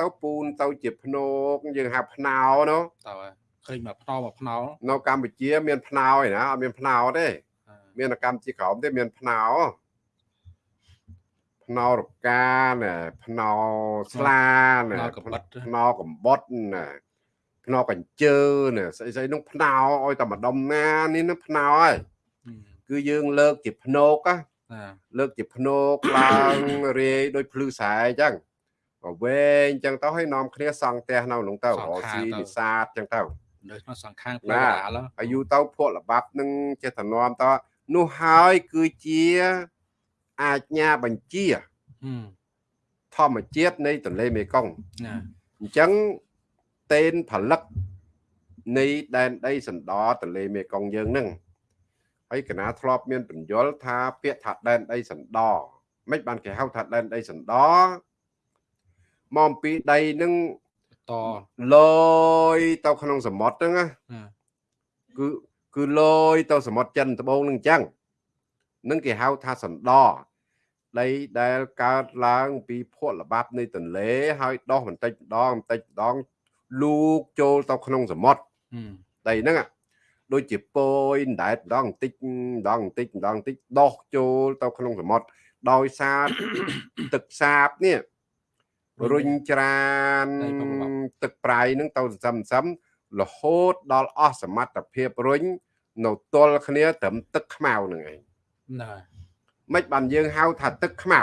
ទៅពូនទៅជាភ្នោកយើងហៅភ្នោនោះ
តើឃើញមកផ្ដោមកផ្នោ
នៅកម្ពុជាមានភ្នោឯណាអត់មានភ្នោទេមាននៅកម្ពុជាក្រោមទេមានភ្នោ ភ្នោរកាណែភ្នោស្លាណែ
ផ្នោកំបិត
ភ្នោកំបុតណែភ្នោកញ្ជើណែស្អីស្អីនោះភ្នោឲ្យតែម្ដុំណានេះនឹងភ្នោហើយ
អឺ
គឺយើងលើកជាភ្នោកណា
ណា
លើកជាភ្នោកឡើងរាយដោយភ្លឺស្រែអញ្ចឹងក៏វែងអញ្ចឹងទៅឲ្យនាំគ្នាសង់ផ្ទះនៅក្នុងទៅរកស៊ីនេសាទអញ្ចឹងទៅ
នៅក្នុងសង្ខាង
ណា
ផ្លូវដាល
អាយុទៅភក់ល្បាប់នឹងចេះតែនាំតនោះហើយគឺជា អាជ្ញាបញ្ជា
អឺ
ធម្មជាតិនៃទន្លេមេគង្គ
ណា
អញ្ចឹងតេនផលិតនៃដែនដីសណ្ដោទន្លេមេគង្គយើងនឹងហើយកណាធ្លាប់មានបញ្យលថាពាក្យថាដែនដីសណ្ដោមិនបានគេហៅថាដែនដីសណ្ដោមកអំពីដីនឹង
ត
លយទៅក្នុងសមុទ្រហ្នឹងណា
ណា
គឺគឺលយទៅសមុទ្រចិនត្បូងនឹងអញ្ចឹង នឹងគេហៅថាសណ្ដោដីដែលកើតឡើងពីភក់ល្បាប់នៃទន្លេហើយដោះបន្តិចម្ដងបន្តិចម្ដងលូកចូលទៅក្នុងសមុទ្រ
អឺ
ដីហ្នឹងអាដូចជាពយអណ្ដែតម្ដងបន្តិចម្ដងបន្តិចម្ដងបន្តិចដោះចូលទៅក្នុងសមុទ្រដោយសារទឹកសាបនេះរុញច្រានទឹកប្រៃហ្នឹងទៅសន្សំសន្សំរហូតដល់អស់សមត្ថភាពរុញនៅទល់គ្នាត្រឹមទឹកខ្មៅហ្នឹងឯង
ណា
មិនបានយើងហៅថាទឹកខ្មៅ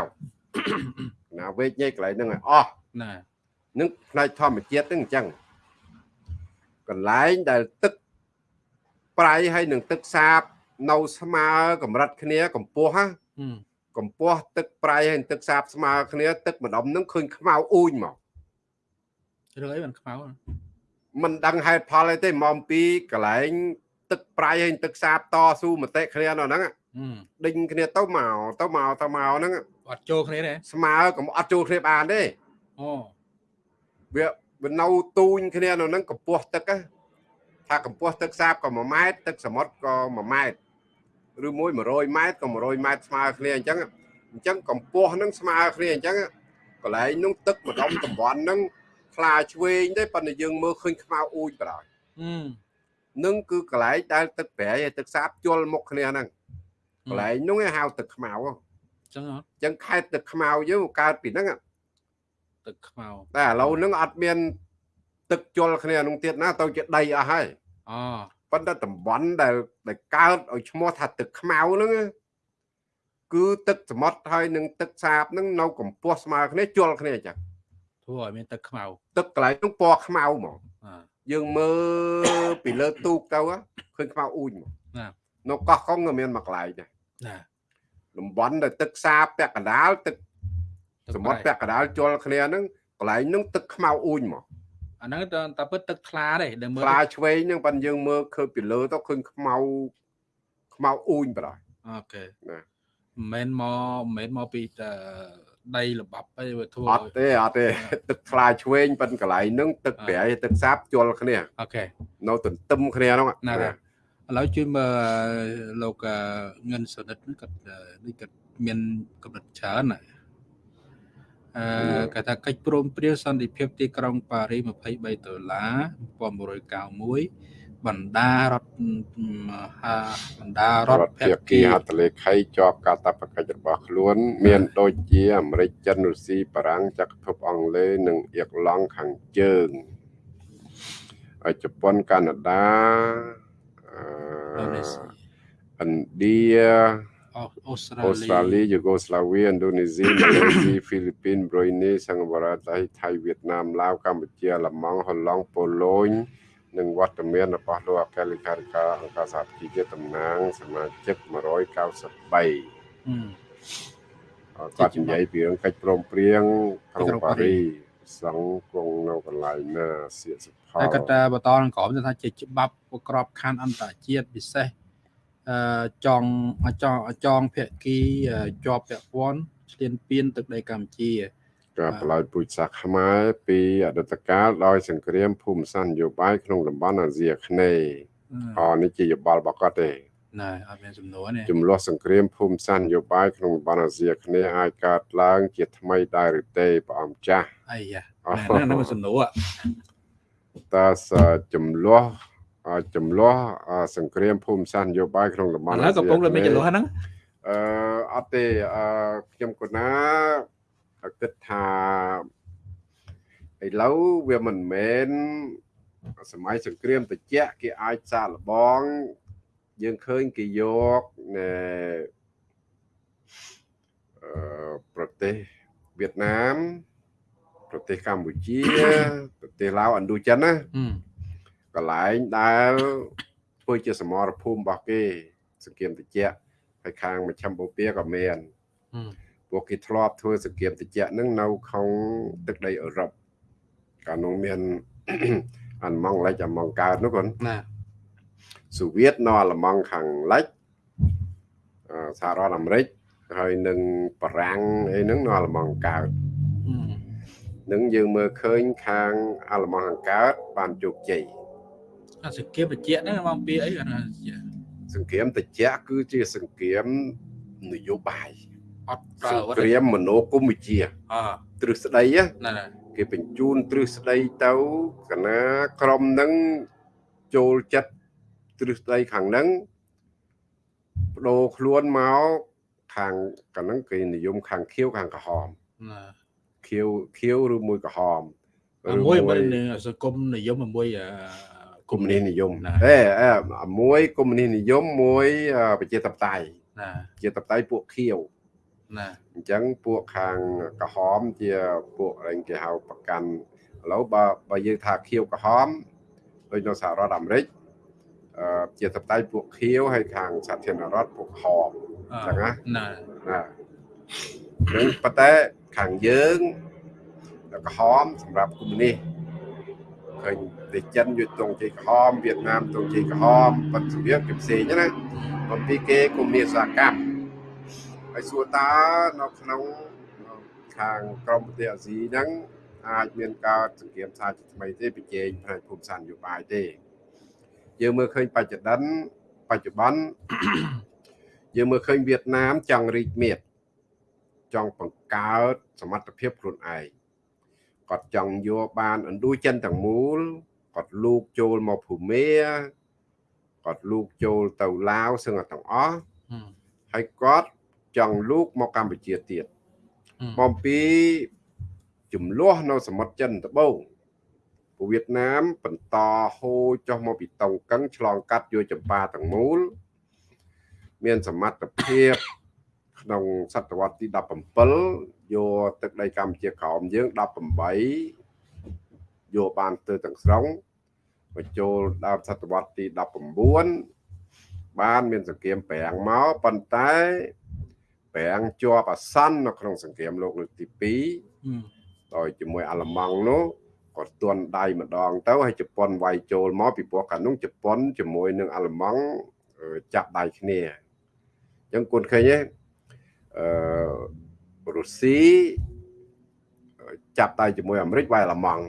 ណាវេកញែកកន្លែងហ្នឹងឲ្យអស់
ណា
នឹងផ្នែកធម្មជាតិហ្នឹងអញ្ចឹងកន្លែងដែលទឹកប្រៃហើយនឹងទឹកសាបនៅស្មើកម្រិតគ្នាកម្ពស់ណា
អឺ
កម្ពស់ទឹកប្រៃហើយនិងទឹកសាបស្មើគ្នា ទឹកម្ដុំហ្នឹងឃើញខ្មៅអ៊ូញមក
រឿងអីមិនខ្មៅ
មិនដឹងហេតុផលអីទេមកអំពីកន្លែង ទឹកប្រៃហើយទឹកសាបតស៊ូមតិគ្នានៅហ្នឹង ដេញគ្នាទៅមកទៅមកទៅមកហ្នឹង
អត់ចូលគ្នាទេ
ស្មើកុំអត់ចូលគ្នាបានទេ
អូ
វាវានៅទូញគ្នានៅហ្នឹងកម្ពស់ទឹកណាថាកម្ពស់ទឹកសាបក៏1ម៉ែត្រទឹកសមុទ្រក៏1ម៉ែត្រឬមួយ100ម៉ែត្រក៏100ម៉ែត្រស្មើគ្នាអញ្ចឹងអញ្ចឹងកម្ពស់ហ្នឹងស្មើគ្នាអញ្ចឹងកន្លែងនោះទឹកម្ដុំតំបន់ហ្នឹងខ្លាឆ្វេងទេប៉ុន្តែយើងមើលឃើញខ្មៅអ៊ូចបណ្ដោយ
អឺ
នឹងគឺកន្លែងដែលទឹកប្រៃហើយទឹកសាបជល់មុខគ្នាហ្នឹង កន្លែងនោះគេហៅទឹកខ្មៅ
អញ្ចឹងហ៎
អញ្ចឹងខេត្តទឹកខ្មៅយើងមកកើតពីហ្នឹង
ទឹកខ្មៅ
តែឥឡូវហ្នឹងអត់មាន ទឹកជល់គ្នានោះទៀតណាទៅជាដីអស់ហើយ
អូ
ប៉ុន្តែតំបន់ដែលដែលកើតឲ្យឈ្មោះថាទឹកខ្មៅហ្នឹងគឺទឹកសមុទ្រហើយនឹងទឹកសាបហ្នឹងនៅកម្ពស់ស្មើគ្នាជល់គ្នាអញ្ចឹង
ធ្វើឲ្យមានទឹកខ្មៅ
ទឹកកន្លែងហ្នឹងពណ៌ខ្មៅហ្មង
អឺ
យើងមើលពីលើទូកទៅឃើញខ្មៅអ៊ូចហ្មង
ណា
នៅកោះកុងក៏មានមួយកន្លែងដែរ
ណា
តំបន់ដែលទឹកសាបពាក់កណ្ដាលទឹកសមុទ្រពាក់កណ្ដាលជល់គ្នាហ្នឹងកន្លែងហ្នឹងទឹកខ្មៅអ៊ូចហ្មង
អាហ្នឹងតែតែពិតទឹកថ្លាទេដែលមើល
ខ្លាឆ្វេងហ្នឹងប៉ិនយើងមើលឃើញពីលើទៅឃើញខ្មៅខ្មៅអ៊ូញបណ្ដោយ
អូខេ
ណា
មិនមែនមកមិនមែនមកពីតែដីល្បាប់អីវាធ្វើ
អត់ទេអត់ទេទឹកខ្លាឆ្វេងប៉ិនកន្លែងហ្នឹងទឹកប្រៃទឹកសាបជល់គ្នា
អូខេ
នៅទន្ទឹមគ្នាហ្នឹង
ណាស់ ឥឡូវជួយមើលលោកអឺងិនសុនិតហ្នឹងគាត់អឺនេះគាត់មានកំណត់ច្រើនណាអឺគាត់ថាកិច្ចព្រមព្រៀងសន្តិភាពទីក្រុងប៉ារី23ដុល្លារ1991បណ្ដារដ្ឋមហាបណ្ដារដ្ឋ
រដ្ឋភាគីហត្ថលេខីជាប់កាតព្វកិច្ចរបស់ខ្លួន មាន ដូចជាអាមេរិកចិនរុស្ស៊ីបារាំងចក្រភពអង់គ្លេសនិងអៀកឡង់ខាងជើងហើយជប៉ុនកាណាដាអ
ឥណ្ឌូនេឺស៊ី
ឥណ្ឌា
អូអូស្ត្រា
អូស្ត្រា
លី
លីយូហ្គោស្លាវីឥណ្ឌូនេស៊ីម៉ាឡេស៊ីហ្វីលីពីនប្រុយនីសិង្ហបុរីថៃថៃវៀតណាមឡាវកម្ពុជាអាល្លឺម៉ង់ហូឡង់ប៉ូឡូញនិងវត្តមានរបស់លោកអគ្គលេខាធិការអង្គការសហប្រជាជាតិតំណាងសមាជិក193
ហឹម
គាត់និយាយពីរឿងកិច្ចព្រមព្រៀងក្រុងប៉ារីស ង់គង់នៅកន្លែងណាសៀកសុផល
ហើយគាត់ថាបន្តនឹងក្រមថាជាច្បាប់ក្របខ័ណ្ឌអន្តរជាតិពិសេសអឺចងចងចងភគីអឺជាប់ពាក់ព័ន្ធឆ្លៀនពៀនទឹកដីកម្ពុជា
ការប្រឡយពូជសាសន៍ខ្មែរពីអតីតកាលដោយសង្គ្រាមភូមិសាស្ត្រនយោបាយក្នុងតំបន់អាស៊ីអាគ្នេយ៍
អឺ
អនេះជាយោបល់របស់គាត់ទេ
ណែអត់មានសំណួរទេ
ចំនួនសង្គ្រាមភូមិសាស្ត្រនយោបាយក្នុងតំបន់អាស៊ីអាគ្នេយ៍អាចកើតឡើងជាថ្មីដែរឬទេព្រះអង្គចាស់
អីយ៉ាណែហ្នឹងមិនសំណួរ
តើសចំនួនចំនួនសង្គ្រាមភូមិសាស្ត្រនយោបាយក្នុងតំប
ឥ
ន់
ឡូវកំពុងតែមានចន្លោះហ្នឹង
អឺអត់ទេអឺខ្ញុំគណាគិតថាឥឡូវវាមិនមែនសម័យសង្គ្រាមត្រជាក់គេអាចសាកល្បង យើងឃើញគេយកណែអឺប្រទេសវៀតណាមប្រទេសកម្ពុជាប្រទេសឡាវឥណ្ឌូចិនណា
ហឹម
កន្លែងដែលធ្វើជាសមរភូមិរបស់គេសង្គ្រាមត្រជាក់ហើយខាងមជ្ឈិមបូព៌ាក៏មាន
ហឹម
ពួកគេធ្លាប់ធ្វើសង្គ្រាមត្រជាក់ហ្នឹងនៅក្នុងទឹកដីអឺរ៉ុបកាលនោះមានអាល្លឺម៉ង់លិចអាល្លឺម៉ង់កើតនោះគាត់
ណា
សូវៀតនៅអាល្លឺម៉ង់ខាងលិចអឺសហរដ្ឋអាមេរិកហើយនឹងបារាំងអីហ្នឹងនៅអាល្លឺម៉ង់កើត
ហឹម
នឹងយើងមើលឃើញខាងអាល្លឺម៉ង់ខាងកើតបានជោគជ័យ
អាសង្គ្រាមបញ្ជាក់ហ្នឹងមកពីអីគាត់ថា
សង្គ្រាមត្រជាក់គឺជាសង្គ្រាមនយោបាយ
អត់ប្រើ
ស
អាវុធ
ង្គ្រាមមនោគមវិជ្ជា
អឺ
ទ្រឹស្ដីណា
ណែណែ
គេបញ្ជូនទ្រឹស្ដីទៅកណាក្រុមហ្នឹងចូលចិត្ត ទ្រឹស្ដីខាងហ្នឹងបដូរខ្លួនមកខាងកាលហ្នឹងគេនិយមខាងខៀវខាងក្រហម
ណា
ខៀវខៀវឬមួយក្រហម
មួយមិនសង្គមនិយមមួយអឺ
កុម្មុយនីសនិយម
ណា
អេអេមួយកុម្មុយនីសនិយមមួយអឺប្រជាធិបតេយ្យ
ណា
ប្រជាធិបតេយ្យពួកខៀវ
ណា
អញ្ចឹងពួកខាងក្រហមជាពួកអីគេហៅប្រកាន់ឥឡូវបើបើយើងថាខៀវក្រហមដូចនៅសហរដ្ឋអាមេរិកអឺ ជាតបតៃពួកខៀវហើយខាងសាធារណរដ្ឋពួកក្រហម
អឺ
ចឹងណា
ណា
ណានឹងប៉ុន្តែខាងយើងក្រហមសម្រាប់កុម្មុយនីសឃើញតែចិនយកទងជ័យក្រហមវៀតណាមទងជ័យក្រហមប៉ុន្តែវាគេផ្សេងណាបំពីគេគុំមានសហកម្មហើយសួរតើនៅក្នុងខាងក្រមប្រទេសអាស៊ីហ្នឹងអាចមានការសង្គ្រាមសាជាថ្មីទេប្រជែងផ្នែកភូមិសាស្ត្រនយោបាយទេ យើងមើលឃើញបច្ចុប្បន្នបច្ចុប្បន្នយើងមើលឃើញវៀតណាមចង់រីកមាឌចង់បង្កើតសមត្ថភាពខ្លួនឯងគាត់ចង់យកបានឥណ្ឌូចិនទាំងមូលគាត់លូកចូលមកភូមាគាត់លូកចូលទៅឡាវសឹងទាំងអស់ហើយគាត់ចង់លូកមកកម្ពុជាទៀតបំពីចំនួននៅសមុទ្រចិនត្បូងពួក វៀតណាម បន្តហូរចុះមកពីតុងកឹងឆ្លងកាត់យកចម្ប៉ាទាំងមូល មានសមត្ថភាពក្នុងសតវត្សទី17យកទឹកដីកម្ពុជាក្រោមយើង18យកបានទៅទាំងស្រុងបញ្ចូលដល់សតវត្សទី19បានមានសង្គ្រាមប្រាំងមកប៉ុន្តែប្រាំងជាប់អាសន្ននៅក្នុងសង្គ្រាមលោកលើកទី2ដោយជាមួយអាល្លឺម៉ង់នោះ គាត់ទន់ដៃម្ដង ទៅហើយជប៉ុនវាយចូលមកពីព្រោះកាលនោះជប៉ុនជាមួយនឹងអាល្លឺម៉ង់ចាប់ដៃគ្នាអញ្ចឹងគុណឃើញទេអឺរុស្ស៊ីចាប់ដៃជាមួយអាមេរិកវាយអាល្លឺម៉ង់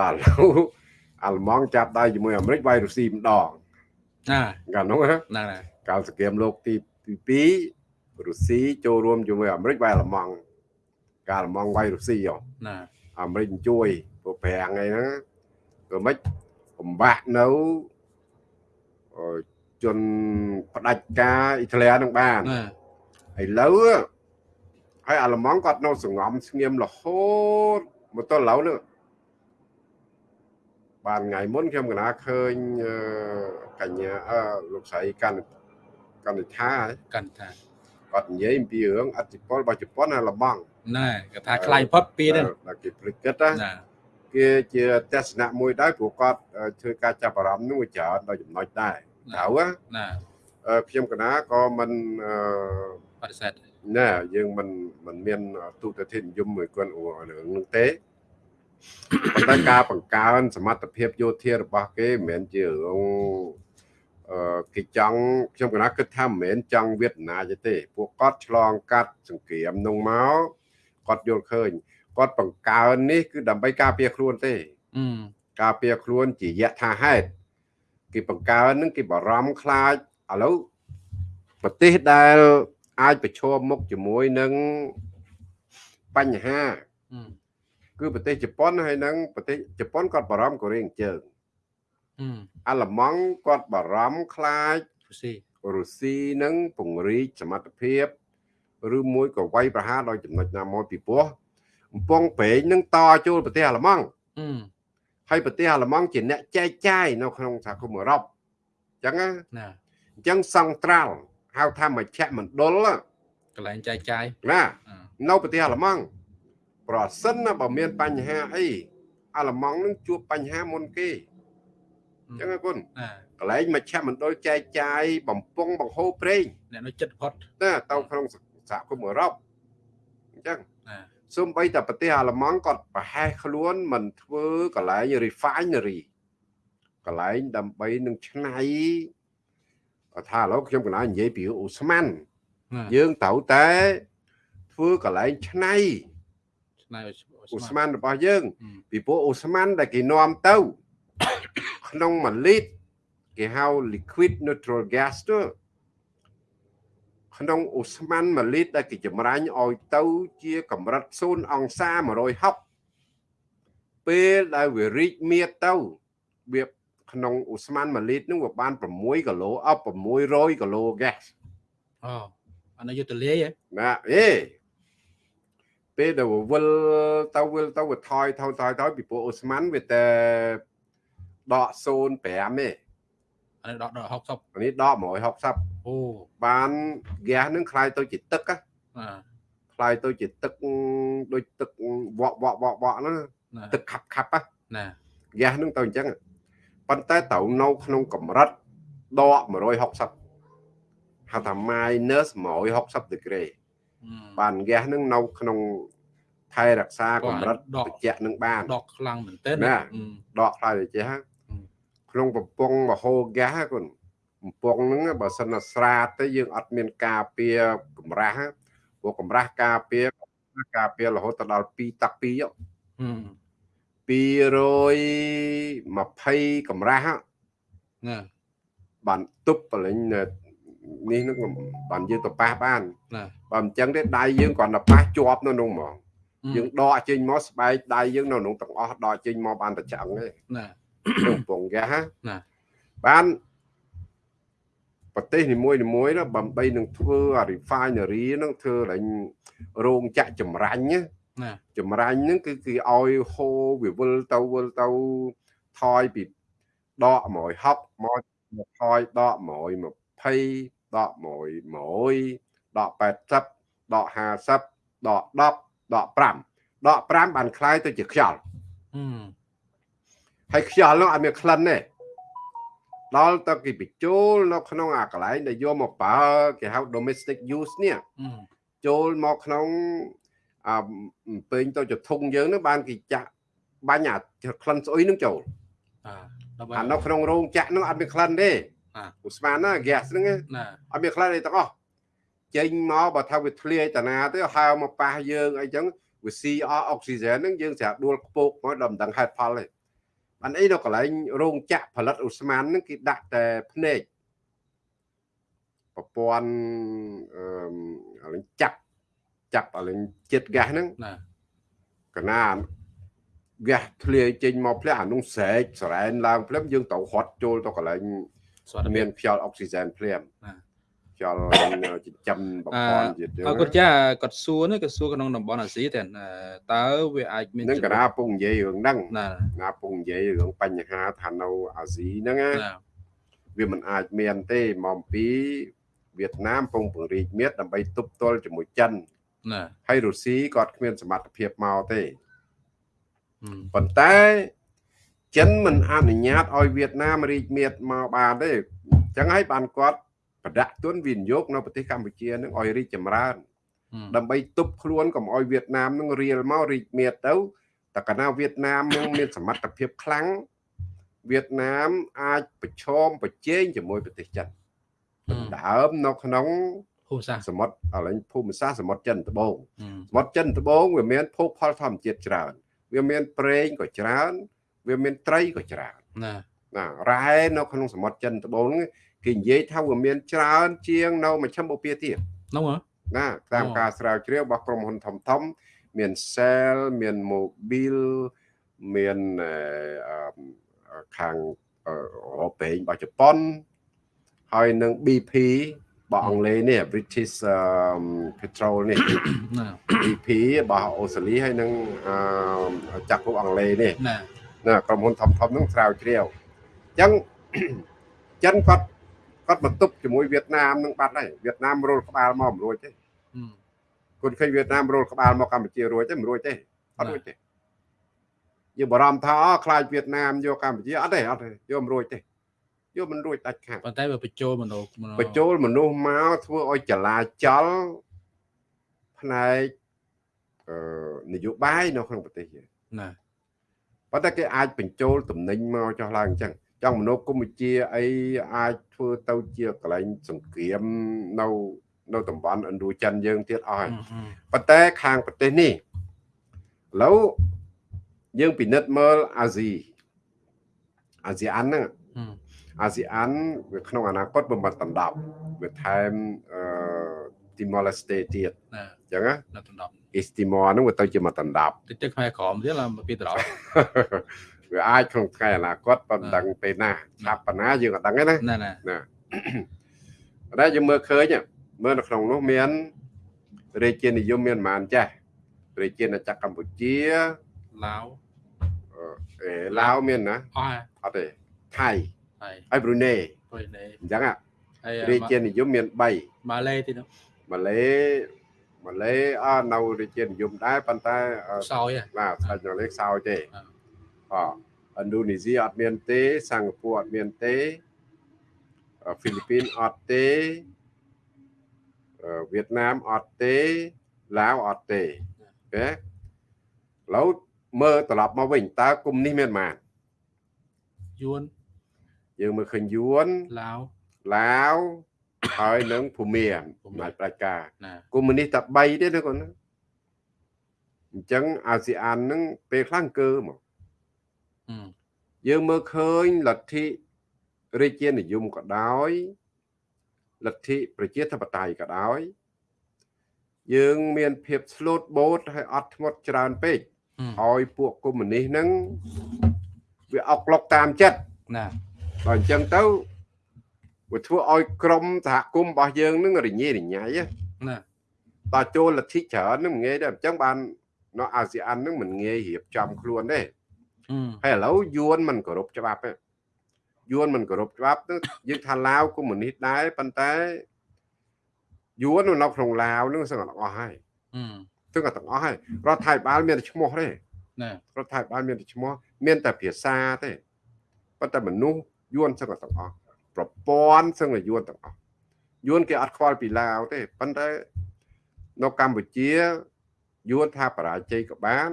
ដល់អាល្លឺម៉ង់ចាប់ដៃជាមួយអាមេរិកវាយរុស្ស៊ីម្ដង
ណា
កាលនោះ
ណា
កាលសង្គ្រាមលោកទី2រុស្ស៊ីចូលរួមជាមួយអាមេរិកវាយអាល្លឺម៉ង់ កាលអាល្លឺម៉ង់វាយរុស្ស៊ីហ៎
ណា
អាមេរិកជួយព្រោះប្រាំងអីហ្នឹងក៏មិនបំបាក់នៅជនផ្ដាច់ការអ៊ីតាលីនឹងបានឥឡូវហើយអាល្លឺម៉ង់គាត់នៅសងំស្ងៀមរហូតមកទល់ឡូវនេះបានថ្ងៃមុនខ្ញុំកណាឃើញកញ្ញាអឺលោកស្រីកាន់កាន់ថា
កាន់ថា
គាត់និយាយអំពីរឿងអធិពលរបស់ជប៉ុនអាល្លឺម៉ង់
ណែគាត់ថាខ្លាយផុតពីនេះ
ដល់គេព្រឹកគិតណាគេជាទស្សនៈមួយដែរព្រោះគាត់ធ្វើការចាប់អារម្មណ៍នោះច្រើនដល់ចំណុចដែរត្រូវ
ណា
ខ្ញុំកណាក៏មិន
បដិសេធ
ណាយើងមិនមិនមានទូទៅធាននិយមមួយគាត់រឿងនឹងទេប៉ុន្តែការបង្កើនសមត្ថភាពយោធារបស់គេមិនមែនជារឿងអឺគេចង់ខ្ញុំកណាគិតថាមិនមែនចង់វៀតណាមទេ ពួកគាត់ឆ្លងកាត់សង្គ្រាមនោះមក គាត់យល់ឃើញគាត់បង្កើននេះគឺដើម្បីការពារខ្លួនទេការពារខ្លួនជាយថាហេតុគេបង្កើននឹងគេបារម្ភខ្លាចឥឡូវប្រទេសដែលអាចប្រឈមមុខជាមួយនឹងបញ្ហាគឺប្រទេសជប៉ុនហើយនឹងប្រទេសជប៉ុនគាត់បារម្ភកូរ៉េខាងជើងអាល្លឺម៉ង់គាត់បារម្ភខ្លាច
រុស្ស៊ី
រុស្ស៊ីនឹងពង្រីកសមត្ថភាព ឬមួយក៏វាយប្រហារដោយចំណុចណាមួយពីព្រោះកំពង់ប្រេងនឹងតចូលប្រទេសអាល្លឺម៉ង់ហើយប្រទេសអាល្លឺម៉ង់ជាអ្នកចែកចាយនៅក្នុងសហគមន៍អឺរ៉ុបអញ្ចឹងណាអញ្ចឹងសង្ត្រាល់ហៅថាមជ្ឈមណ្ឌល
កន្លែងចែកចាយ
ណានៅប្រទេសអាល្លឺម៉ង់ប្រសិនណាបើមានបញ្ហាអីអាល្លឺម៉ង់នឹងជួបបញ្ហាមុនគេអញ្ចឹងគុណកន្លែងមជ្ឈមណ្ឌលចែកចាយបំពង់បង្ហូរប្រេង
អ្នកនៅចិត្តផុត
ណាទៅក្នុងស ហគមន៍អឺរ៉ុបអញ្ចឹងសូម្បីតែប្រទេសអាល្លឺម៉ង់គាត់ប្រហែសខ្លួនមិនធ្វើកន្លែង refinery កន្លែងដើម្បីនឹងឆ្នៃថាឥឡូវខ្ញុំកន្លែងនិយាយពីអូស្មានយើងត្រូវតែធ្វើកន្លែងឆ្នៃ
ឆ្នៃ
អូស្មានរបស់យើង ពីព្រោះអូស្មានដែលគេនាំទៅ ក្នុង1លីត្រគេហៅ liquid neutral gas ទៅ ក្នុងអូស្មန်1លីត្រដែលគេចម្រាញ់ឲ្យទៅជាកម្រិត0អង្សា160ពេលដែលវារីកមៀតទៅវាក្នុងអូស្មန်1លីត្រនឹងវាបាន6គីឡូអប់600គីឡូ gas
អូអានេះយុទ្ធលាយហ៎
ណាអេពេលដែលវិលទៅវិលទៅវាថយថយថយថយពីព្រោះអូស្មန်វាតែដក05ទេ
អានេះដកដក60
អានេះដក160
អូ
បានហ្គាសនឹងคล้ายទៅជាទឹកណាคล้ายទៅជាទឹកដូចទឹកវក់វក់វក់វក់ហ្នឹងទឹកខាប់ខាប់
ណា
ហ្គាសនឹងទៅអញ្ចឹងប៉ុន្តែត្រូវនៅក្នុងកម្រិតដក160ហៅថា minus 160 degree បានហ្គាសនឹងនៅក្នុង ថែរក្សាកម្រិតត្រជាក់នឹងបាន
ដកខ្លាំងមែនទែន
ណាដកខ្លាំងត្រជាក់ ក្នុងបំពង់មហោហ្គាសគុណបំពង់ហ្នឹងបើសិនណាស្រាតទៅយើងអត់មានការពារកម្រាស់ព្រោះកម្រាស់ការពារការពាររហូតដល់2តាក់2 220កម្រាស់
ណា
បានទប់បលិញនេះនឹងបានយើងទៅប៉ះបាន
ណា
បើមិនចឹងទេដៃយើងគ្រាន់តែប៉ះជាប់នៅនោះហ្មងយើងដកចេញមកស្បែកដៃយើងនៅក្នុងទាំងអស់ដកចេញមកបានតែឆ្អឹងទេ
ណា
ក្នុងពងហ្គាស
ណា
បានប្រទេសនីមួយនីមួយណាដើម្បីនឹងធ្វើអា refinery ហ្នឹងធ្វើឡើងរោងចក្រចម្រាញ់
ណា
ចម្រាញ់ហ្នឹងគឺគឺឲ្យហូរវាវិលទៅវិលទៅថយពីដក160មកថយដក120ដក1 1ដក80ដក50ដក10ដក5ដក5បានคล้ายទៅជាខ្យល់ ហើយខ្យល់នោះអត់មានក្លិនទេដល់ទៅគេបញ្ចូលនៅក្នុងអាកន្លែងដែលយកមកប្រើគេហៅ domestic use នេះចូលមកក្នុងអាពេញទៅចធុងយើងនឹងបានគេចាក់បាញ់អាក្លិនស្អុយនឹងចូលអានៅក្នុងរោងចក្រនឹងអត់មានក្លិនទេឧស្ម័នណា gas ហ្នឹងអត់មានក្លិនអីទាំងអស់ចេញមកបើថាវាធ្លាយតាណាទៅហើមកប៉ះយើងអីចឹងវាស៊ីអស់អុកស៊ីហ្សែនហ្នឹងយើងស្រាប់ដួលខ្ពកមកដល់មិនដឹងហេតុផលទេ បានអីនៅកន្លែងរោងចក្រផលិតឧស្ម័នហ្នឹងគេដាក់តែភ្នែកប្រព័ន្ធអឺចាប់ចាប់អលិញចិត្តហ្គាសហ្នឹង
ណា
កណាហ្គាសធ្លាយចេញមកផ្លែអានោះស្រែកសរ៉ែនឡើងភ្លាមយើងត្រូវហត់ចូលទៅកន្លែងមានខ្យល់អុកស៊ីហ្សែនភ្លាម ខ្យល់ចិញ្ចឹមបំផន់ទៀត
អរគុណចាគាត់សួរនេះគាត់សួរក្នុងតំបន់អាស៊ីតែតើវាអាចមាន
នឹងកណាពុកនិយាយរឿងហ្នឹងណាពុកនិយាយរឿងបញ្ហាថានៅអាស៊ីហ្នឹងណាវាមិនអាចមានទេមកពីវៀតណាមពងពង្រីកមាត្រដើម្បីទប់ទល់ជាមួយចិន
ណា
ហើយរុស្ស៊ីគាត់គ្មានសមត្ថភាពមកទេប៉ុន្តែចិនមិនអនុញ្ញាតឲ្យវៀតណាមរីកមាត្រមកបានទេអញ្ចឹងហើយបានគាត់ ប្រដាក់ទុនវិនិយោគនៅប្រទេសកម្ពុជានឹងឲ្យរីកចម្រើន ដើម្បីទប់ខ្លួនកុំឲ្យវៀតណាមនឹងរៀលមករីកមាត្រទៅតែកាលណាវៀតណាមនឹងមានសមត្ថភាពខ្លាំងវៀតណាមអាចប្រឈមប្រជែងជាមួយប្រទេសចិនដើមនៅក្នុង
ភូមិសាស្ត្រ
សមុទ្រឥឡូវភូមិសាស្ត្រសមុទ្រចិនត្បូងសមុទ្រចិនត្បូងវាមានភោគផលធម្មជាតិច្រើន វាមានប្រេងក៏ច្រើន វាមានត្រីក៏ច្រើន
ណា
ណារ៉ែនៅក្នុងសមុទ្រចិនត្បូងគេនិយាយថាវាមានច្រើន ជាងនៅមជ្ឈិមបូព៌ាទៀត
នោះ
ណាតាមការស្រាវជ្រាវរបស់ក្រុមហ៊ុនធំធំ មាន Shell មាន Mobil មានខាងអឺពេងរបស់ជប៉ុនហើយនឹង BP របស់អង់គ្លេសនេះ British Petrol នេះ BP របស់អូស្ត្រាលីហើយនឹងចាក់ពួកអង់គ្លេសនេះ
ណា
ណាក្រុមហ៊ុនធំធំហ្នឹងស្រាវជ្រាវអញ្ចឹងចិនគាត់ គាត់បន្ទប់ជាមួយវៀតណាមនឹងបាត់ហើយវៀតណាមរុលក្បាលមកមិនរួចទេគាត់ឃើញវៀតណាមរុលក្បាលមកកម្ពុជារួចទេមិនរួចទេអត់រួចទេយើងបារម្ភថាខ្លាចវៀតណាមយកកម្ពុជាអត់ទេអត់ទេយកមិនរួចទេយកមិនរួចដាច់ខាត
ប៉ុន្តែវាបញ្ចូលមនុស្ស
បញ្ចូលមនុស្សមកធ្វើឲ្យចលាចលផ្នែកអឺនយោបាយនៅក្នុងប្រទេសយើង
ណា
ប៉ុន្តែគេអាចបញ្ចូលតំណែងមកចោះឡើងអញ្ចឹង ចង់មនោគមវិជ្ជាអីអាចធ្វើទៅជាកន្លែងសង្គ្រាមនៅនៅតំបន់ឥណ្ឌូចិនយើងទៀតអស់ហើយប៉ុន្តែខាងប្រទេសនេះឥឡូវយើងពិនិត្យមើលអាស៊ីអាស៊ីអានហ្នឹងអាស៊ីអានវាក្នុងអនាគតបំបត្តិដណ្ដប់វាថែមអឺ Timor Leste ទៀតអញ្ចឹងណាដណ្ដប់ East Timor ហ្នឹងវាទៅជាមកដណ្ដប់
តិចតិចខ្មែរក្រមទៀតឡើងពីដណ្ដប់
វាអាចក្នុងថ្ងៃអនាគតប៉ុន្តែពេលណាឆាប់បណ្ណាយើងអត់ដឹងទេណា
ណាណា
ណាតែយើងមើលឃើញមើលនៅក្នុងនោះមានរាជានិយមមានប្រហែលចាស់រាជាណាចក្រកម្ពុជា
ឡាវ
អេឡាវមានណា
អត់
អត់ទេថៃ
ហើយ
ប្រ៊ុយណេ
ប្រ៊ុយណេ
អញ្ចឹងរាជានិយមមាន3
ម៉ាឡេទៀត
ម៉ាឡេម៉ាឡេអត់នៅរាជានិយមដែរប៉ុន្តែ
សោយ
បាទស្ដេចម៉ាឡេសោយទេអ ឥណ្ឌូនេស៊ីអត់មានទេសិង្ហបុរីអត់មានទេហ្វីលីពីនអត់ទេវៀតណាមអត់ទេឡាវអត់ទេអូខេឥឡូវមើលត្រឡប់មកវិញតើគុំនេះមានប៉ុន្មាន
យួន
យើងមើលឃើញយួន
ឡាវ
ឡាវហើយនឹងភូមា
ភូមា
អំណាចប្រជាការ
ណា
កុម្មុយនីសតែ3ទេណាកូនណាអញ្ចឹងអាស៊ានហ្នឹងពេលខ្លះអង្គើមក
អឺ
យើងមើលឃើញលទ្ធិរាជានិយមក៏ដោយលទ្ធិប្រជាធិបតេយ្យក៏ដោយ យើងមានភាពស្លូតបូតហើយអត់ធ្មត់ច្រើនពេក
អឺ
ឲ្យពួកកុម្មុយនីសហ្នឹងវាអុកឡុកតាមចិត្ត
ណា
ដល់អញ្ចឹងទៅវាធ្វើឲ្យក្រមសហគមន៍របស់យើងហ្នឹងរញ៉េរញ៉ៃណា
ណា
តើចូលលទ្ធិច្រើនហ្នឹងមិនងាយទេអញ្ចឹងបាននៅអាស៊ានហ្នឹងមិនងាយរៀបចំខ្លួនទេ
អឺ
ហើយឥឡូវយួនមិនគោរពច្បាប់ទេយួនមិនគោរពច្បាប់ទៅយើងថាឡាវកុម្មុយនីសដែរប៉ុន្តែយួននៅក្នុងឡាវហ្នឹងសឹងតែទាំងអស់ហើយ
អឺ
សឹងតែទាំងអស់ហើយរដ្ឋាភិបាលមានតែឈ្មោះទេ
ណា
រដ្ឋាភិបាលមានតែឈ្មោះមានតែភាសាទេប៉ុន្តែមនុស្សយួនសឹងតែទាំងអស់ប្រព័ន្ធសឹងតែយួនទាំងអស់យួនគេអត់ខ្វល់ពីឡាវទេប៉ុន្តែនៅកម្ពុជាយួនថាបរាជ័យក៏បាន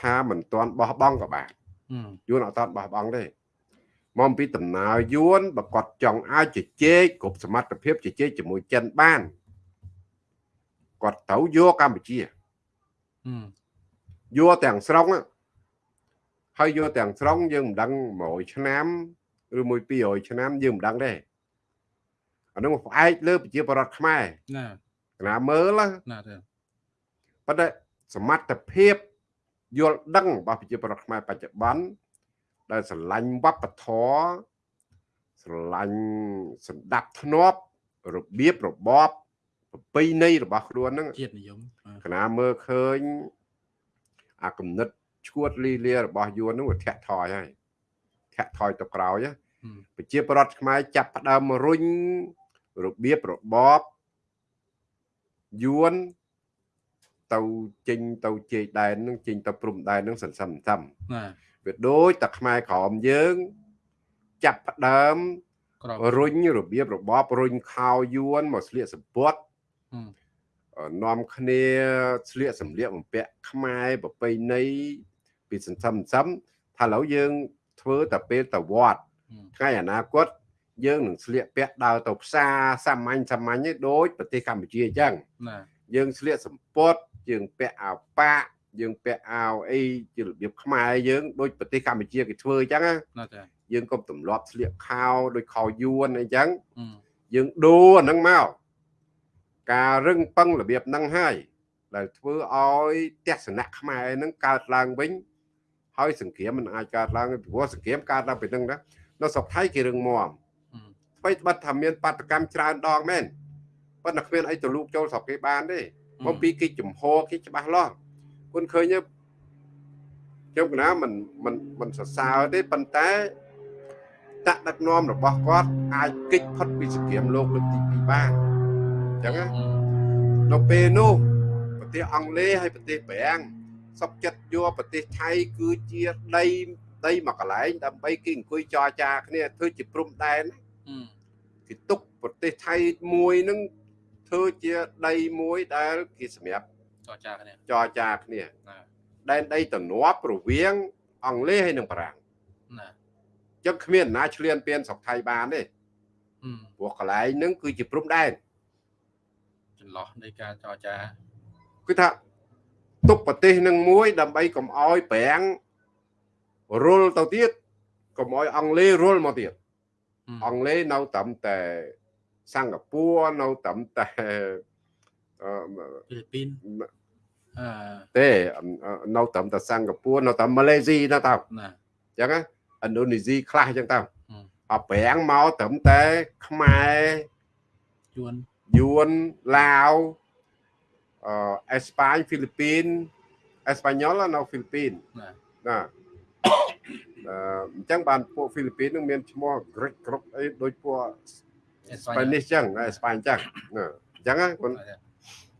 ថាមិនទាន់បោះបង់ក៏បាន
អឺ
យួនអត់តបោះបង់ទេមកអំពីដំណើរយួនបើគាត់ចង់អាចជជែកគ្រប់សមត្ថភាពជជែកជាមួយចិនបានគាត់ត្រូវយកកម្ពុជា
អឺ
យកទាំងស្រុងហ្នឹងហើយយកទាំងស្រុងយើងមិនដឹង100ឆ្នាំឬមួយ200ឆ្នាំយើងមិនដឹងទេអានោះផ្អែកលើប្រជាប្រដ្ឋខ្មែរ
ណា
កណាមើលណា
ណាទេ
ប៉ុន្តែសមត្ថភាព យល់ដឹងរបស់ប្រជាប្រដ្ឋខ្មែរបច្ចុប្បន្នដែលស្រឡាញ់វប្បធម៌ស្រឡាញ់សម្ដាប់ធ្នាប់របៀបរបបប្រពៃណីរបស់ខ្លួនហ្នឹង
ជាតិនិយមអឺ
កណាមើលឃើញអាគំនិតឈួតលីលារបស់យួនហ្នឹងវាធាក់ថយហើយធាក់ថយទៅក្រោយណា
អឺ
ប្រជាប្រដ្ឋខ្មែរចាប់ផ្ដើមរុញរបៀបរបបយួន ទៅចេញទៅជ័យដែនហ្នឹងចេញទៅព្រំដែនហ្នឹងសន្សំសន្សំ
ណា
វាដូចតែខ្មែរក្រមយើង ចាប់ផ្ដើម
ក្រម
រុញរបៀបរបបរុញខោយួនមកស្លៀកសម្ពុត
អឺ
អឺនាំគ្នាស្លៀកសម្លៀកបំពាក់ខ្មែរប្រពៃណីពីសន្សំសន្សំថាឥឡូវយើងធ្វើតែពេលទៅវត្ត
អឺ
ថ្ងៃអនាគតយើងនឹងស្លៀកពាក់ដើរទៅផ្សារសាមញ្ញសាមញ្ញឯងដូចប្រទេសកម្ពុជាអញ្ចឹង
ណា
យើងស្លៀកសម្ពុត យើងពាក់អាវប៉ាក់យើងពាក់អាវអីជារបៀបខ្មែរយើងដូចប្រទេសកម្ពុជាគេធ្វើអញ្ចឹងណា
ណាទេ
យើងកុំទម្លាប់ស្លៀកខោដូចខោយួនអីចឹង
អឺ
យើងដូរអាហ្នឹងមកការរឹងប៉ឹងរបៀបហ្នឹងហើយដែលធ្វើឲ្យទស្សនៈខ្មែរហ្នឹងកើតឡើងវិញហើយសង្គ្រាមមិនអាចកើតឡើងទេព្រោះសង្គ្រាមកើតឡើងពីហ្នឹងណានៅស្រុកថៃគេរឹងមាំ
អឺ
ថ្មីត្បិតថាមានបាតកម្មច្រើនដងមែនប៉ុន្តែគ្មានអីទៅលូកចូលស្រុកគេបានទេ មកពីគេចំហគេច្បាស់លាស់គុនឃើញទេខ្ញុំកណាមិនមិនមិនសរសើរទេប៉ុន្តែតដឹកនាំរបស់គាត់អាចគេចផុតពីសង្គ្រាមលោកលើកទី2បានអញ្ចឹងណា
អឺ
នៅពេលនោះប្រទេសអង់គ្លេសហើយប្រទេសបារាំងសុកចិត្តយកប្រទេសថៃគឺជាដីដីមួយកន្លែងដើម្បីគេអង្គុយចរចាគ្នាធ្វើជាព្រំដែន
អឺ
គេទុកប្រទេសថៃមួយនឹង ធ្វើជាដីមួយដែលគេសម្រាប់
ចរចាគ្នា
ចរចាគ្នា
ណា
ដែនដីទំនាប់រវាង អង់គ្លេសហើយនិងបារាំង
ណា
អញ្ចឹងគ្មានអ្នកណាឆ្លៀនពៀនស្រុកថៃបានទេ
អឺ
ព្រោះកន្លែងហ្នឹងគឺជាព្រំដែន
ចន្លោះនៃការចរចា
គឺថាទុកប្រទេសនឹងមួយ ដើម្បីកុំឲ្យប្រាំងរុលទៅទៀតកុំឲ្យអង់គ្លេសរុលមកទៀត
អឺ
អង់គ្លេសនៅត្រឹមតែ សិង្ហបុរីនៅត្រឹមតែអឺ
ហ្វីលីពីនអឺ
ទេនៅត្រឹមតែសិង្ហបុរីនៅត្រឹមម៉ាឡេស៊ីនៅតើ
ណា
អញ្ចឹងណាឥណ្ឌូនេស៊ីខ្លះអញ្ចឹងតើ
អឺ
អប្រាំងមកត្រឹមតែខ្មែរ
យួន
យួនឡាវអឺអេស្ប៉ាញហ្វីលីពីនអេស្ប៉ាញ៉ុលនៅហ្វីលីពីន
ណា
ណាអឺអញ្ចឹងបានពួកហ្វីលីពីននឹងមានឈ្មោះ Greek គ្រប់អីដូចពួក
អេស្ប៉ាញ
Spanish អញ្ចឹងអេស្ប៉ាញអញ្ចឹងណាអញ្ចឹងណាគាត់
ណាទេ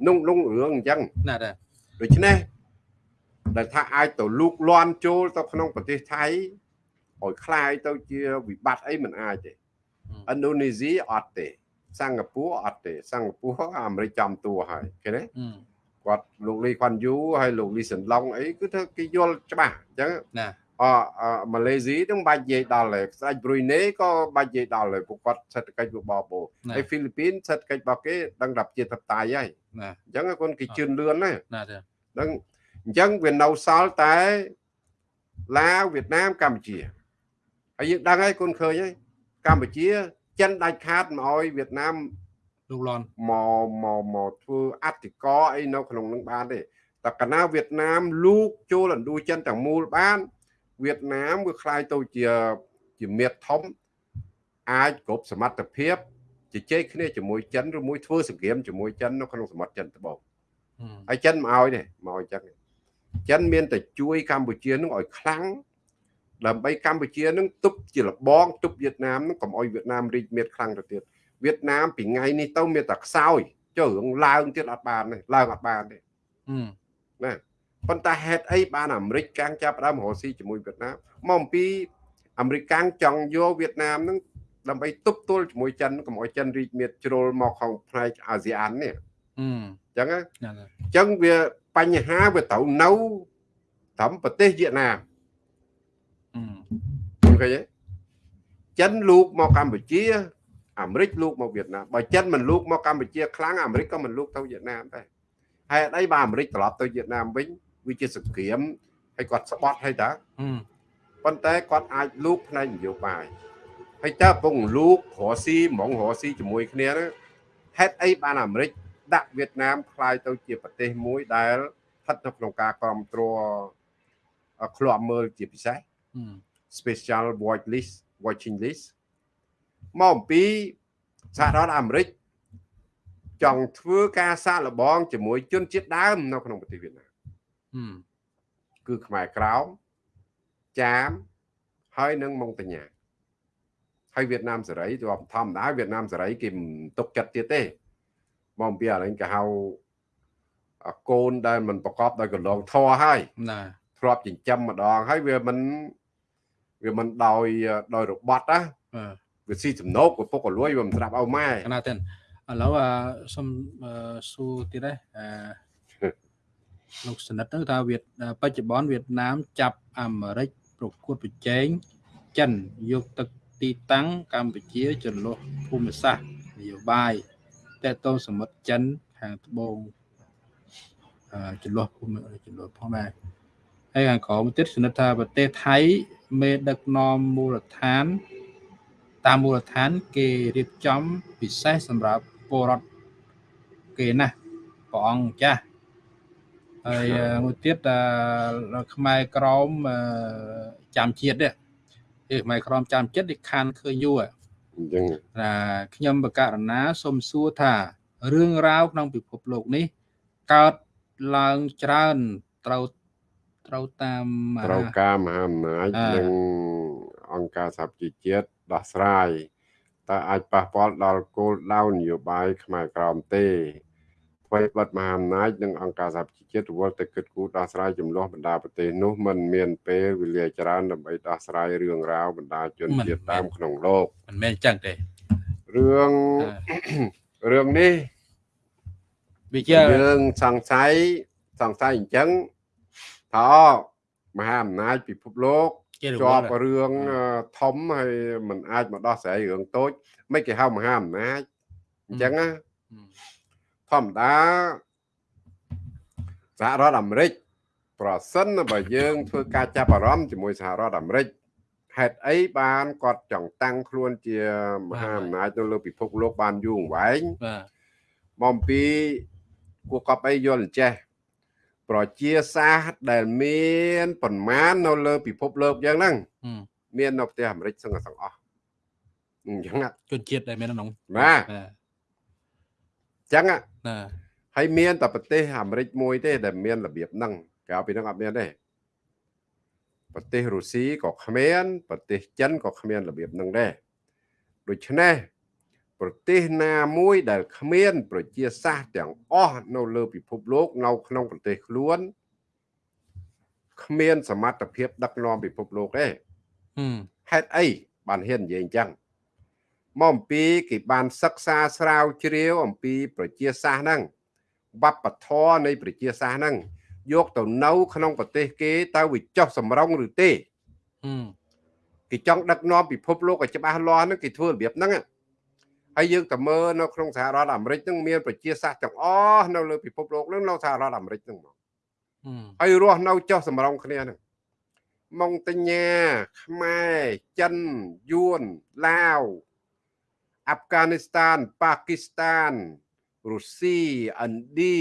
นุ่งนุ่งរឿងអញ្ចឹង
ណាទេ
ដូច្នេះដែលថាអាចទៅលូកលាន់ចូលទៅក្នុងប្រទេសថៃឲ្យคลายទៅជាវិបត្តិអីមិនអាចទេឥណ្ឌូនេស៊ីអត់ទេសិង្ហបុរីអត់ទេសិង្ហបុរីអាមេរិកចំតួហើយឃើញទេ
អឺ
គាត់លោកលីខ្វាន់យូហើយលោកលីសិនឡុងអីគឺថាគេយល់ច្បាស់អញ្ចឹង
ណា
អម៉ាឡេស៊ីនឹងបាច់និយាយដល់ហើយស្ដេចប្រុយណេក៏បាច់និយាយដល់ហើយពួកគាត់សេដ្ឋកិច្ចរបបោហើយហ្វីលីពីនសេដ្ឋកិច្ចរបស់គេដឹងថាជាធិបតេយ្យហើយ
ណា
អញ្ចឹងគាត់គេជឿនលឿនណា
ណាទេ
ហ្នឹងអញ្ចឹងវានៅសល់តែឡាវវៀតណាមកម្ពុជាហើយយើងដឹងហើយគុនឃើញហើយកម្ពុជា ចិនដាច់ខាតមកឲ្យវៀតណាម
លោកលន់
មកមកមកធ្វើអតិកោអីនៅក្នុងនឹងបានទេតែកាលណាវៀតណាមលូកចូលឥណ្ឌូចិនទាំងមូលបាន វៀតណាមវាคล้ายទៅជាជាមាត្រធំអាចគ្រប់សមត្ថភាពជជែកគ្នាជាមួយចិនឬមួយធ្វើសង្គ្រាមជាមួយចិននៅក្នុងសមុទ្រចិនត្បូង ហើយចិនមកឲ្យទេមកឲ្យចឹងចិនមានតែជួយកម្ពុជានឹងឲ្យខ្លាំងដើម្បីកម្ពុជានឹងទប់ជាលបងទប់វៀតណាមនឹងកុំឲ្យវៀតណាមរីកមាឌខ្លាំងទៅទៀតវៀតណាមពីថ្ងៃនេះទៅមានតែខ្សោយចុះរឿងឡើងទៀតអត់បានទេឡើងអត់បានទេ
អឺ
ណា ប៉ុន្តែហេតុអីបានអាមេរិកកាំងចាប់ដើមរកស៊ីជាមួយវៀតណាមមកអំពីអាមេរិកកាំងចង់យកវៀតណាមនឹងដើម្បីទប់ទល់ជាមួយចិនកុំឲ្យចិនរីកមាឌជ្រុលមកក្នុងផ្នែកអាស៊ាននេះ
អឺ
អញ្ចឹងណា
ណា
អញ្ចឹងវាបញ្ហាវាត្រូវនៅត្រឹមប្រទេសវៀតណាម
អឺ
ឃើញទេចិនលូកមកកម្ពុជាអាមេរិកលូកមកវៀតណាមបើចិនមិនលូកមកកម្ពុជាខ្លាំងអាមេរិកក៏មិនលូកទៅវៀតណាមដែរហេតុអីបើអាមេរិកត្រឡប់ទៅវៀតណាមវិញ វាជាសង្គ្រាមហើយគាត់ស្បត់ហើយតាប៉ុន្តែគាត់អាចលូកផ្នែកនយោបាយហើយតើពងលូករស់ស៊ីហ្មងរស់ស៊ីជាមួយគ្នាហ្នឹងហេតុអីបានអាមេរិកដាក់វៀតណាមខ្លាយទៅជាប្រទេសមួយដែលស្ថិតនៅក្នុងការគ្រប់គ្រងឃ្លាំមើលជាពិសេស special watch list watching list មកអំពីសហរដ្ឋអាមេរិកចង់ធ្វើការសាកល្បងជាមួយជនជាតិដើមនៅក្នុងប្រទេសវៀតណាម គឺខ្មែរក្រោមចាមហើយនិងម៉ុងតាញាហើយវៀតណាមសេរីទៅធម្មតាវៀតណាមសេរីគេមិនទុកចិត្តទៀតទេមកអំពីឥឡូវគេហៅអកូនដែលមិនប្រកបដោយកន្លងធរហើយ
ណា
ធ្លាប់ចិញ្ចឹមម្ដងហើយវាមិនវាមិនដោយដោយរបត់ណា
អឺ
វាស៊ីចំណោកវាពុកក៏លួយវាមិនស្រាប់ឲ្យម៉ែ
កណាទេឥឡូវអាសុំអឺសួរទៀតដែរអឺ លោកសនិតទៅថាវៀតបច្ចុប្បន្នវៀតណាមចាប់អាមេរិកប្រកួតប្រជែងចិនយកទឹកទីតាំងកម្ពុជាចន្លោះភូមិសាស្ត្រនយោបាយតេតងសមុទ្រចិនខាងត្បូងអឺចន្លោះភូមិចន្លោះផងដែរហើយខាងក្រោមទៀតសនិតថាប្រទេសថៃមេដឹកនាំមូលដ្ឋាន តាមមូលដ្ឋាន គេរៀបចំពិសេសសម្រាប់ពលរដ្ឋគេណាស់ព្រះអង្គម្ចាស់ ហើយអឺមួយទៀតអឺខ្មែរក្រមអឺចាំជាតិនេះគឺខ្មែរក្រមចាំជាតិនេះខានឃើញយូរ
អញ្ចឹង
ណាខ្ញុំបកករណាសូមសួរថារឿងរ៉ាវក្នុងពិភពលោកនេះកើតឡើងច្រើនត្រូវត្រូវតាម
ត្រូវការមហាអំណាច
អឺ
និងអង្គការសហប្រជាជាតិដោះស្រាយតើអាចប៉ះពាល់ដល់គោលដៅនយោបាយខ្មែរក្រមទេ អ្វីបាត់មហាអំណាចនិងអង្គការសហប្រជាជាតិរវល់តែគិតគូរដោះស្រាយចំនួនបណ្ដាប្រទេសនោះมันមានពេលវេលាច្រើនដើម្បីដោះស្រាយរឿងរ៉ាវបណ្ដាជនជាតិដើមក្នុងលោក
មិនមែនអញ្ចឹងទេ
រឿង
អឺ
រឿងនេះ
វាជា
យើងសង្ស័យសង្ស័យអញ្ចឹងថាមហាអំណាចពិភពលោក
ជារវ
ជា
ល់
ប់រឿងអឺធំហើយมันអាចមកដោះស្រាយរឿងតូចមិនគេហៅមហាអំណាចអញ្ចឹងណា ធម្មតាសហរដ្ឋអាមេរិកប្រសិនបើយើងធ្វើការចាប់អារម្មណ៍ជាមួយសហរដ្ឋអាមេរិកហេតុអីបានគាត់ចង់តាំងខ្លួនជាមហាអំណាចនៅលើពិភពលោកបានយូរអង្វែង
បាទ
មកអំពីគួរកប់អីយល់អញ្ចេះប្រជាសាស្ត្រដែលមានប្រមាណនៅលើពិភពលោកយ៉ាងហ្នឹង
ហឹម
មាននៅប្រទេសអាមេរិកសឹងតែទាំងអស់អញ្ចឹងណា
ជនជាតិដែលមាននៅក្នុង
បាទ
បាទ
អញ្ចឹងណា
ណា
ហើយមានតែប្រទេសអាមេរិកមួយទេ ដែលមានរបៀបហ្នឹងក្រៅពីហ្នឹងអត់មានទេប្រទេសរុស្ស៊ីក៏គ្មានប្រទេសចិនក៏គ្មានរបៀបហ្នឹងដែរដូច្នេះប្រទេសណាមួយដែលគ្មាន ប្រជាសាស្ត្រទាំងអស់នៅលើពិភពលោកនៅក្នុងប្រទេសខ្លួនគ្មានសមត្ថភាពដឹកនាំពិភពលោកទេ
ហឹម
ហេតុអីបានហ៊ាននិយាយអញ្ចឹង មកអំពីគេបានសិក្សាស្រាវជ្រាវអំពីប្រជាសាស្ត្រហ្នឹងវប្បធម៌នៃប្រជាសាស្ត្រហ្នឹងយកទៅនៅ ក្នុងប្រទេសគេតើវាចុះសម្រងឬទេគេចង់ដឹកនាំពិភពលោកឲ្យច្បាស់លាស់ហ្នឹងគេធ្វើរបៀបហ្នឹងហើយយើងទៅមើលនៅក្នុងសហរដ្ឋអាមេរិកហ្នឹងមានប្រជាសាស្ត្រទាំងអស់នៅលើពិភពលោកហ្នឹងនៅសហរដ្ឋអាមេរិកហ្នឹងមកហើយរស់នៅចុះសម្រងគ្នាហ្នឹងម៉ុងតញ្ញាខ្មែរចិនយួនឡាវ អាហ្វហ្គានីស្ថានប៉ាគីស្ថានរុស្ស៊ីឥណ្ឌា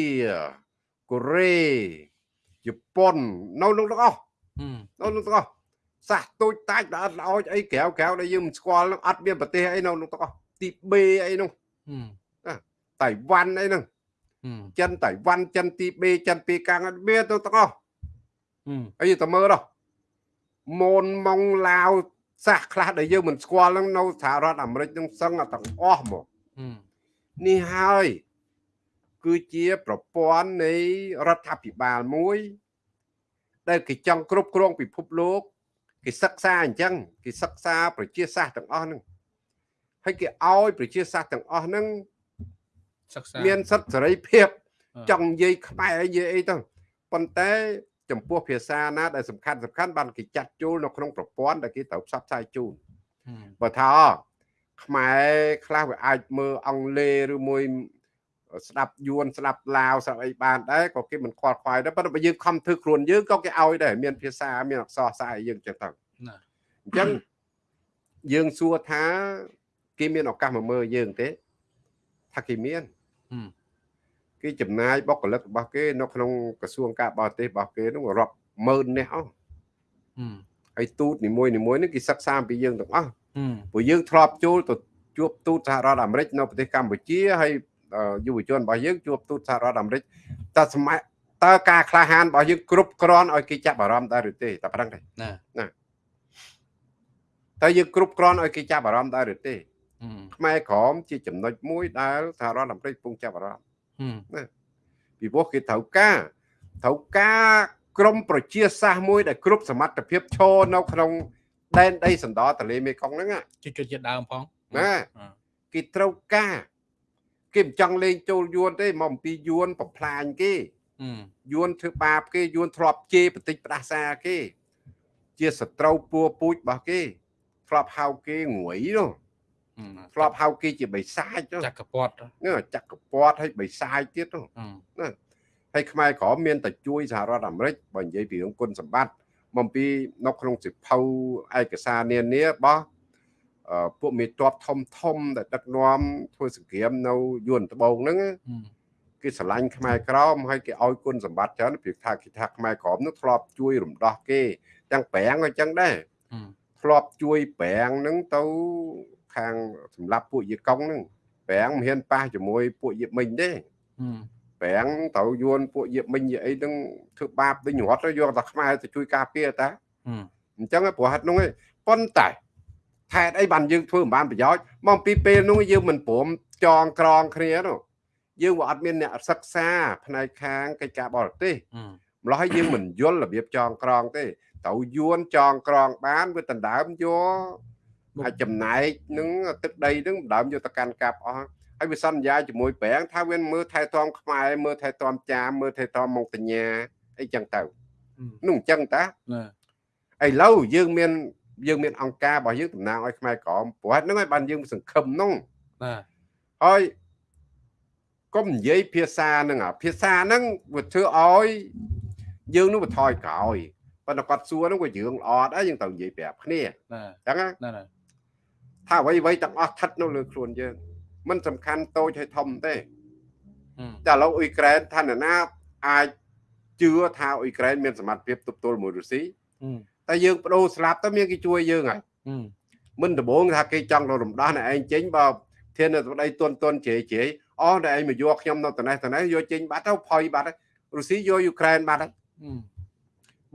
កូរ៉េជប៉ុននៅនោះទាំងអស់នៅនោះទាំងអស់សាសទូចតាចដល់អត់ល្អអីក្រៅក្រៅដែលយើងមិនស្គាល់នឹងអត់មានប្រទេសអីនៅនោះទាំងអស់ទីបេអីនោះតៃវ៉ាន់អីហ្នឹងចិនតៃវ៉ាន់ចិនទីបេចិនពីកាំងអត់មានទៅទាំងអស់អីទៅមើលដល់ម៉ូនម៉ុងឡាវ សាសខ្លះដែលយើងមិនស្គាល់ហ្នឹងនៅសហរដ្ឋអាមេរិកហ្នឹងសឹងទាំងអស់មកនេះហើយគឺជាប្រព័ន្ធនៃរដ្ឋាភិបាលមួយ ដែលគេចង់គ្រប់គ្រងពិភពលោកគេសិក្សាអញ្ចឹងគេសិក្សាប្រជាសាស្ត្រទាំងអស់ហ្នឹងហើយគេឲ្យប្រជាសាស្ត្រទាំងអស់ហ្នឹងសិក្សាមានសិទ្ធិសេរីភាព ចង់និយាយខ្មែរនិយាយអីទៅប៉ុន្តែ ចំពោះភាសាណាដែលសំខាន់សំខាន់បានគេចាត់ចូលនៅក្នុងប្រព័ន្ធដែលគេត្រូវផ្សព្វផ្សាយជូនបើថាខ្មែរខ្លះវាអាចមើលអង់គ្លេសឬមួយស្ដាប់យួនស្ដាប់ឡាវស្ដាប់អីបានដែរក៏គេមិនខ្វល់ខ្វាយដែរប៉ុន្តែបើយើងខំធ្វើខ្លួនយើងក៏គេឲ្យដែរមានភាសាមានអក្សរសាស្ត្រយើងចឹងទៅអញ្ចឹងយើងសួរថាគេមានឱកាសមកមើលយើងទេថាគេមាន គេចំណាយបុគ្គលិករបស់គេនៅក្នុងក្រសួងការបរទេសរបស់គេនោះរាប់ម៉ឺននេះអស់ហើយទូតនីមួយនីមួយនេះគេសិក្សាអំពីយើងទាំងអស់ព្រោះយើងធ្លាប់ចូលទៅជួបទូតសហរដ្ឋអាមេរិកនៅប្រទេសកម្ពុជាហើយយុវជនរបស់យើងជួបទូតសហរដ្ឋអាមេរិកតើសម័យតើការក្លាហានរបស់យើងគ្រប់គ្រាន់ឲ្យគេចាប់អារម្មណ៍ដែរឬទេតែប៉ុណ្្នឹងទេណាណាតើយើងគ្រប់គ្រាន់ឲ្យគេចាប់អារម្មណ៍ដែរឬទេខ្មែរក្រមជាចំណុចមួយដែលសហរដ្ឋអាមេរិកកំពុងចាប់អារម្មណ៍ ណាពីព្រោះគេត្រូវការត្រូវការក្រមប្រជាសាស្ត្រមួយដែលគ្រប់សមត្ថភាពឈរនៅក្នុងដែនដីសណ្ដោទន្លេមេគង្គហ្នឹង
ជាជាជាដើមផង
ណាគេត្រូវការគេមិនចង់លេងចូលយួនទេមកអំពីយួនបំផ្លាញគេយួនធ្វើបាបគេយួនធ្លាប់ជេរបន្តិចផ្ដាសាគេ ជាសត្រូវពួរពូជរបស់គេធ្លាប់ហៅគេងួយនោះ ធ្លាប់ហៅគេជាបិសាច
ចក្រពត
នេះចក្រពតហើយបិសាចទៀតនោះណាហើយខ្មែរក្រមមានតែជួយសហរដ្ឋអាមេរិកបើនិយាយពីរឿងគុណសម្បត្តិមកពីនៅក្នុងសិភៅឯកសារនានារបស់ពួកមេតបធំធំដែលដឹកនាំធ្វើសង្គ្រាមនៅយួនត្បូងហ្នឹងគេស្រឡាញ់ខ្មែរក្រមហើយគេឲ្យគុណសម្បត្តិច្រើនពីថាគេថាខ្មែរក្រមនោះធ្លាប់ជួយរំដោះគេទាំងប្រាំងក៏ចឹងដែរធ្លាប់ជួយប្រាំងហ្នឹងទៅ ខាងសម្រាប់ពួកយាកុងហ្នឹងប្រាំងមិនហ៊ានប៉ះជាមួយពួកយាមិញទេប្រាំងត្រូវយួនពួកយាមិញយាអីហ្នឹងធ្វើបាបដូចរត់យកតែខ្មែរទៅជួយការពារតាអញ្ចឹងព្រោះហេតុនោះឯងប៉ុន្តែហេតុអីបានយើងធ្វើមិនបានប្រយោជន៍មកពីពេលនោះយើងមិនព្រមចងក្រងគ្នានោះយើងវាអត់មានអ្នកសិក្សាផ្នែកខាងកិច្ចការបរទេសម្ល៉េះយើងមិនយល់របៀបចងក្រងទេត្រូវយួនចងក្រងបានវាដណ្ដើមយក ហើយចំណែកនឹងទឹកដីនឹងដណ្ដើមយកទៅកាន់កាប់អស់ហើយវាសន្យាជាមួយប្រាំងថាវាមើលថែទាំខ្មែរមើលថែទាំចាមមើលថែទាំមកតញ្ញាអីចឹងទៅនោះអញ្ចឹងតាឥឡូវយើងមានយើងមានអង្គការរបស់យើងតំណាងឲ្យខ្មែរក្រមព្រោះហ្នឹងឲ្យបានយើងសង្ឃឹមនោះបាទហើយកុំនិយាយភាសាហ្នឹងអាភាសាហ្នឹងវាធ្វើឲ្យយើងនោះបន្ថយក្រោយប៉ុន្តែគាត់សួរហ្នឹងវារឿងល្អដែរយើងត្រូវនិយាយប្រាប់គ្នាអញ្ចឹងណា ថាអ្វីអ្វីទាំងអស់ស្ថិតនៅលើខ្លួនយើងมันសំខាន់តូចហើយធំទេតែឥឡូវអ៊ុយក្រែនឋានណាអាចជឿថាអ៊ុយក្រែនមានសមត្ថភាពទប់ទល់មួយរុស្ស៊ីតែយើងបដូរស្លាប់ទៅមានគេជួយយើងហើយមិនដំបងថាគេចង់ទៅរំដោះអ្នកឯងចេញបើធាននៅប្តីទុនទុនជេជេអស់តែឯងមកយកខ្ញុំនៅត្នេះត្នេះយកចេញបាត់ទៅផុយបាត់រុស្ស៊ីយកយូក្រែនបាត់ហើយ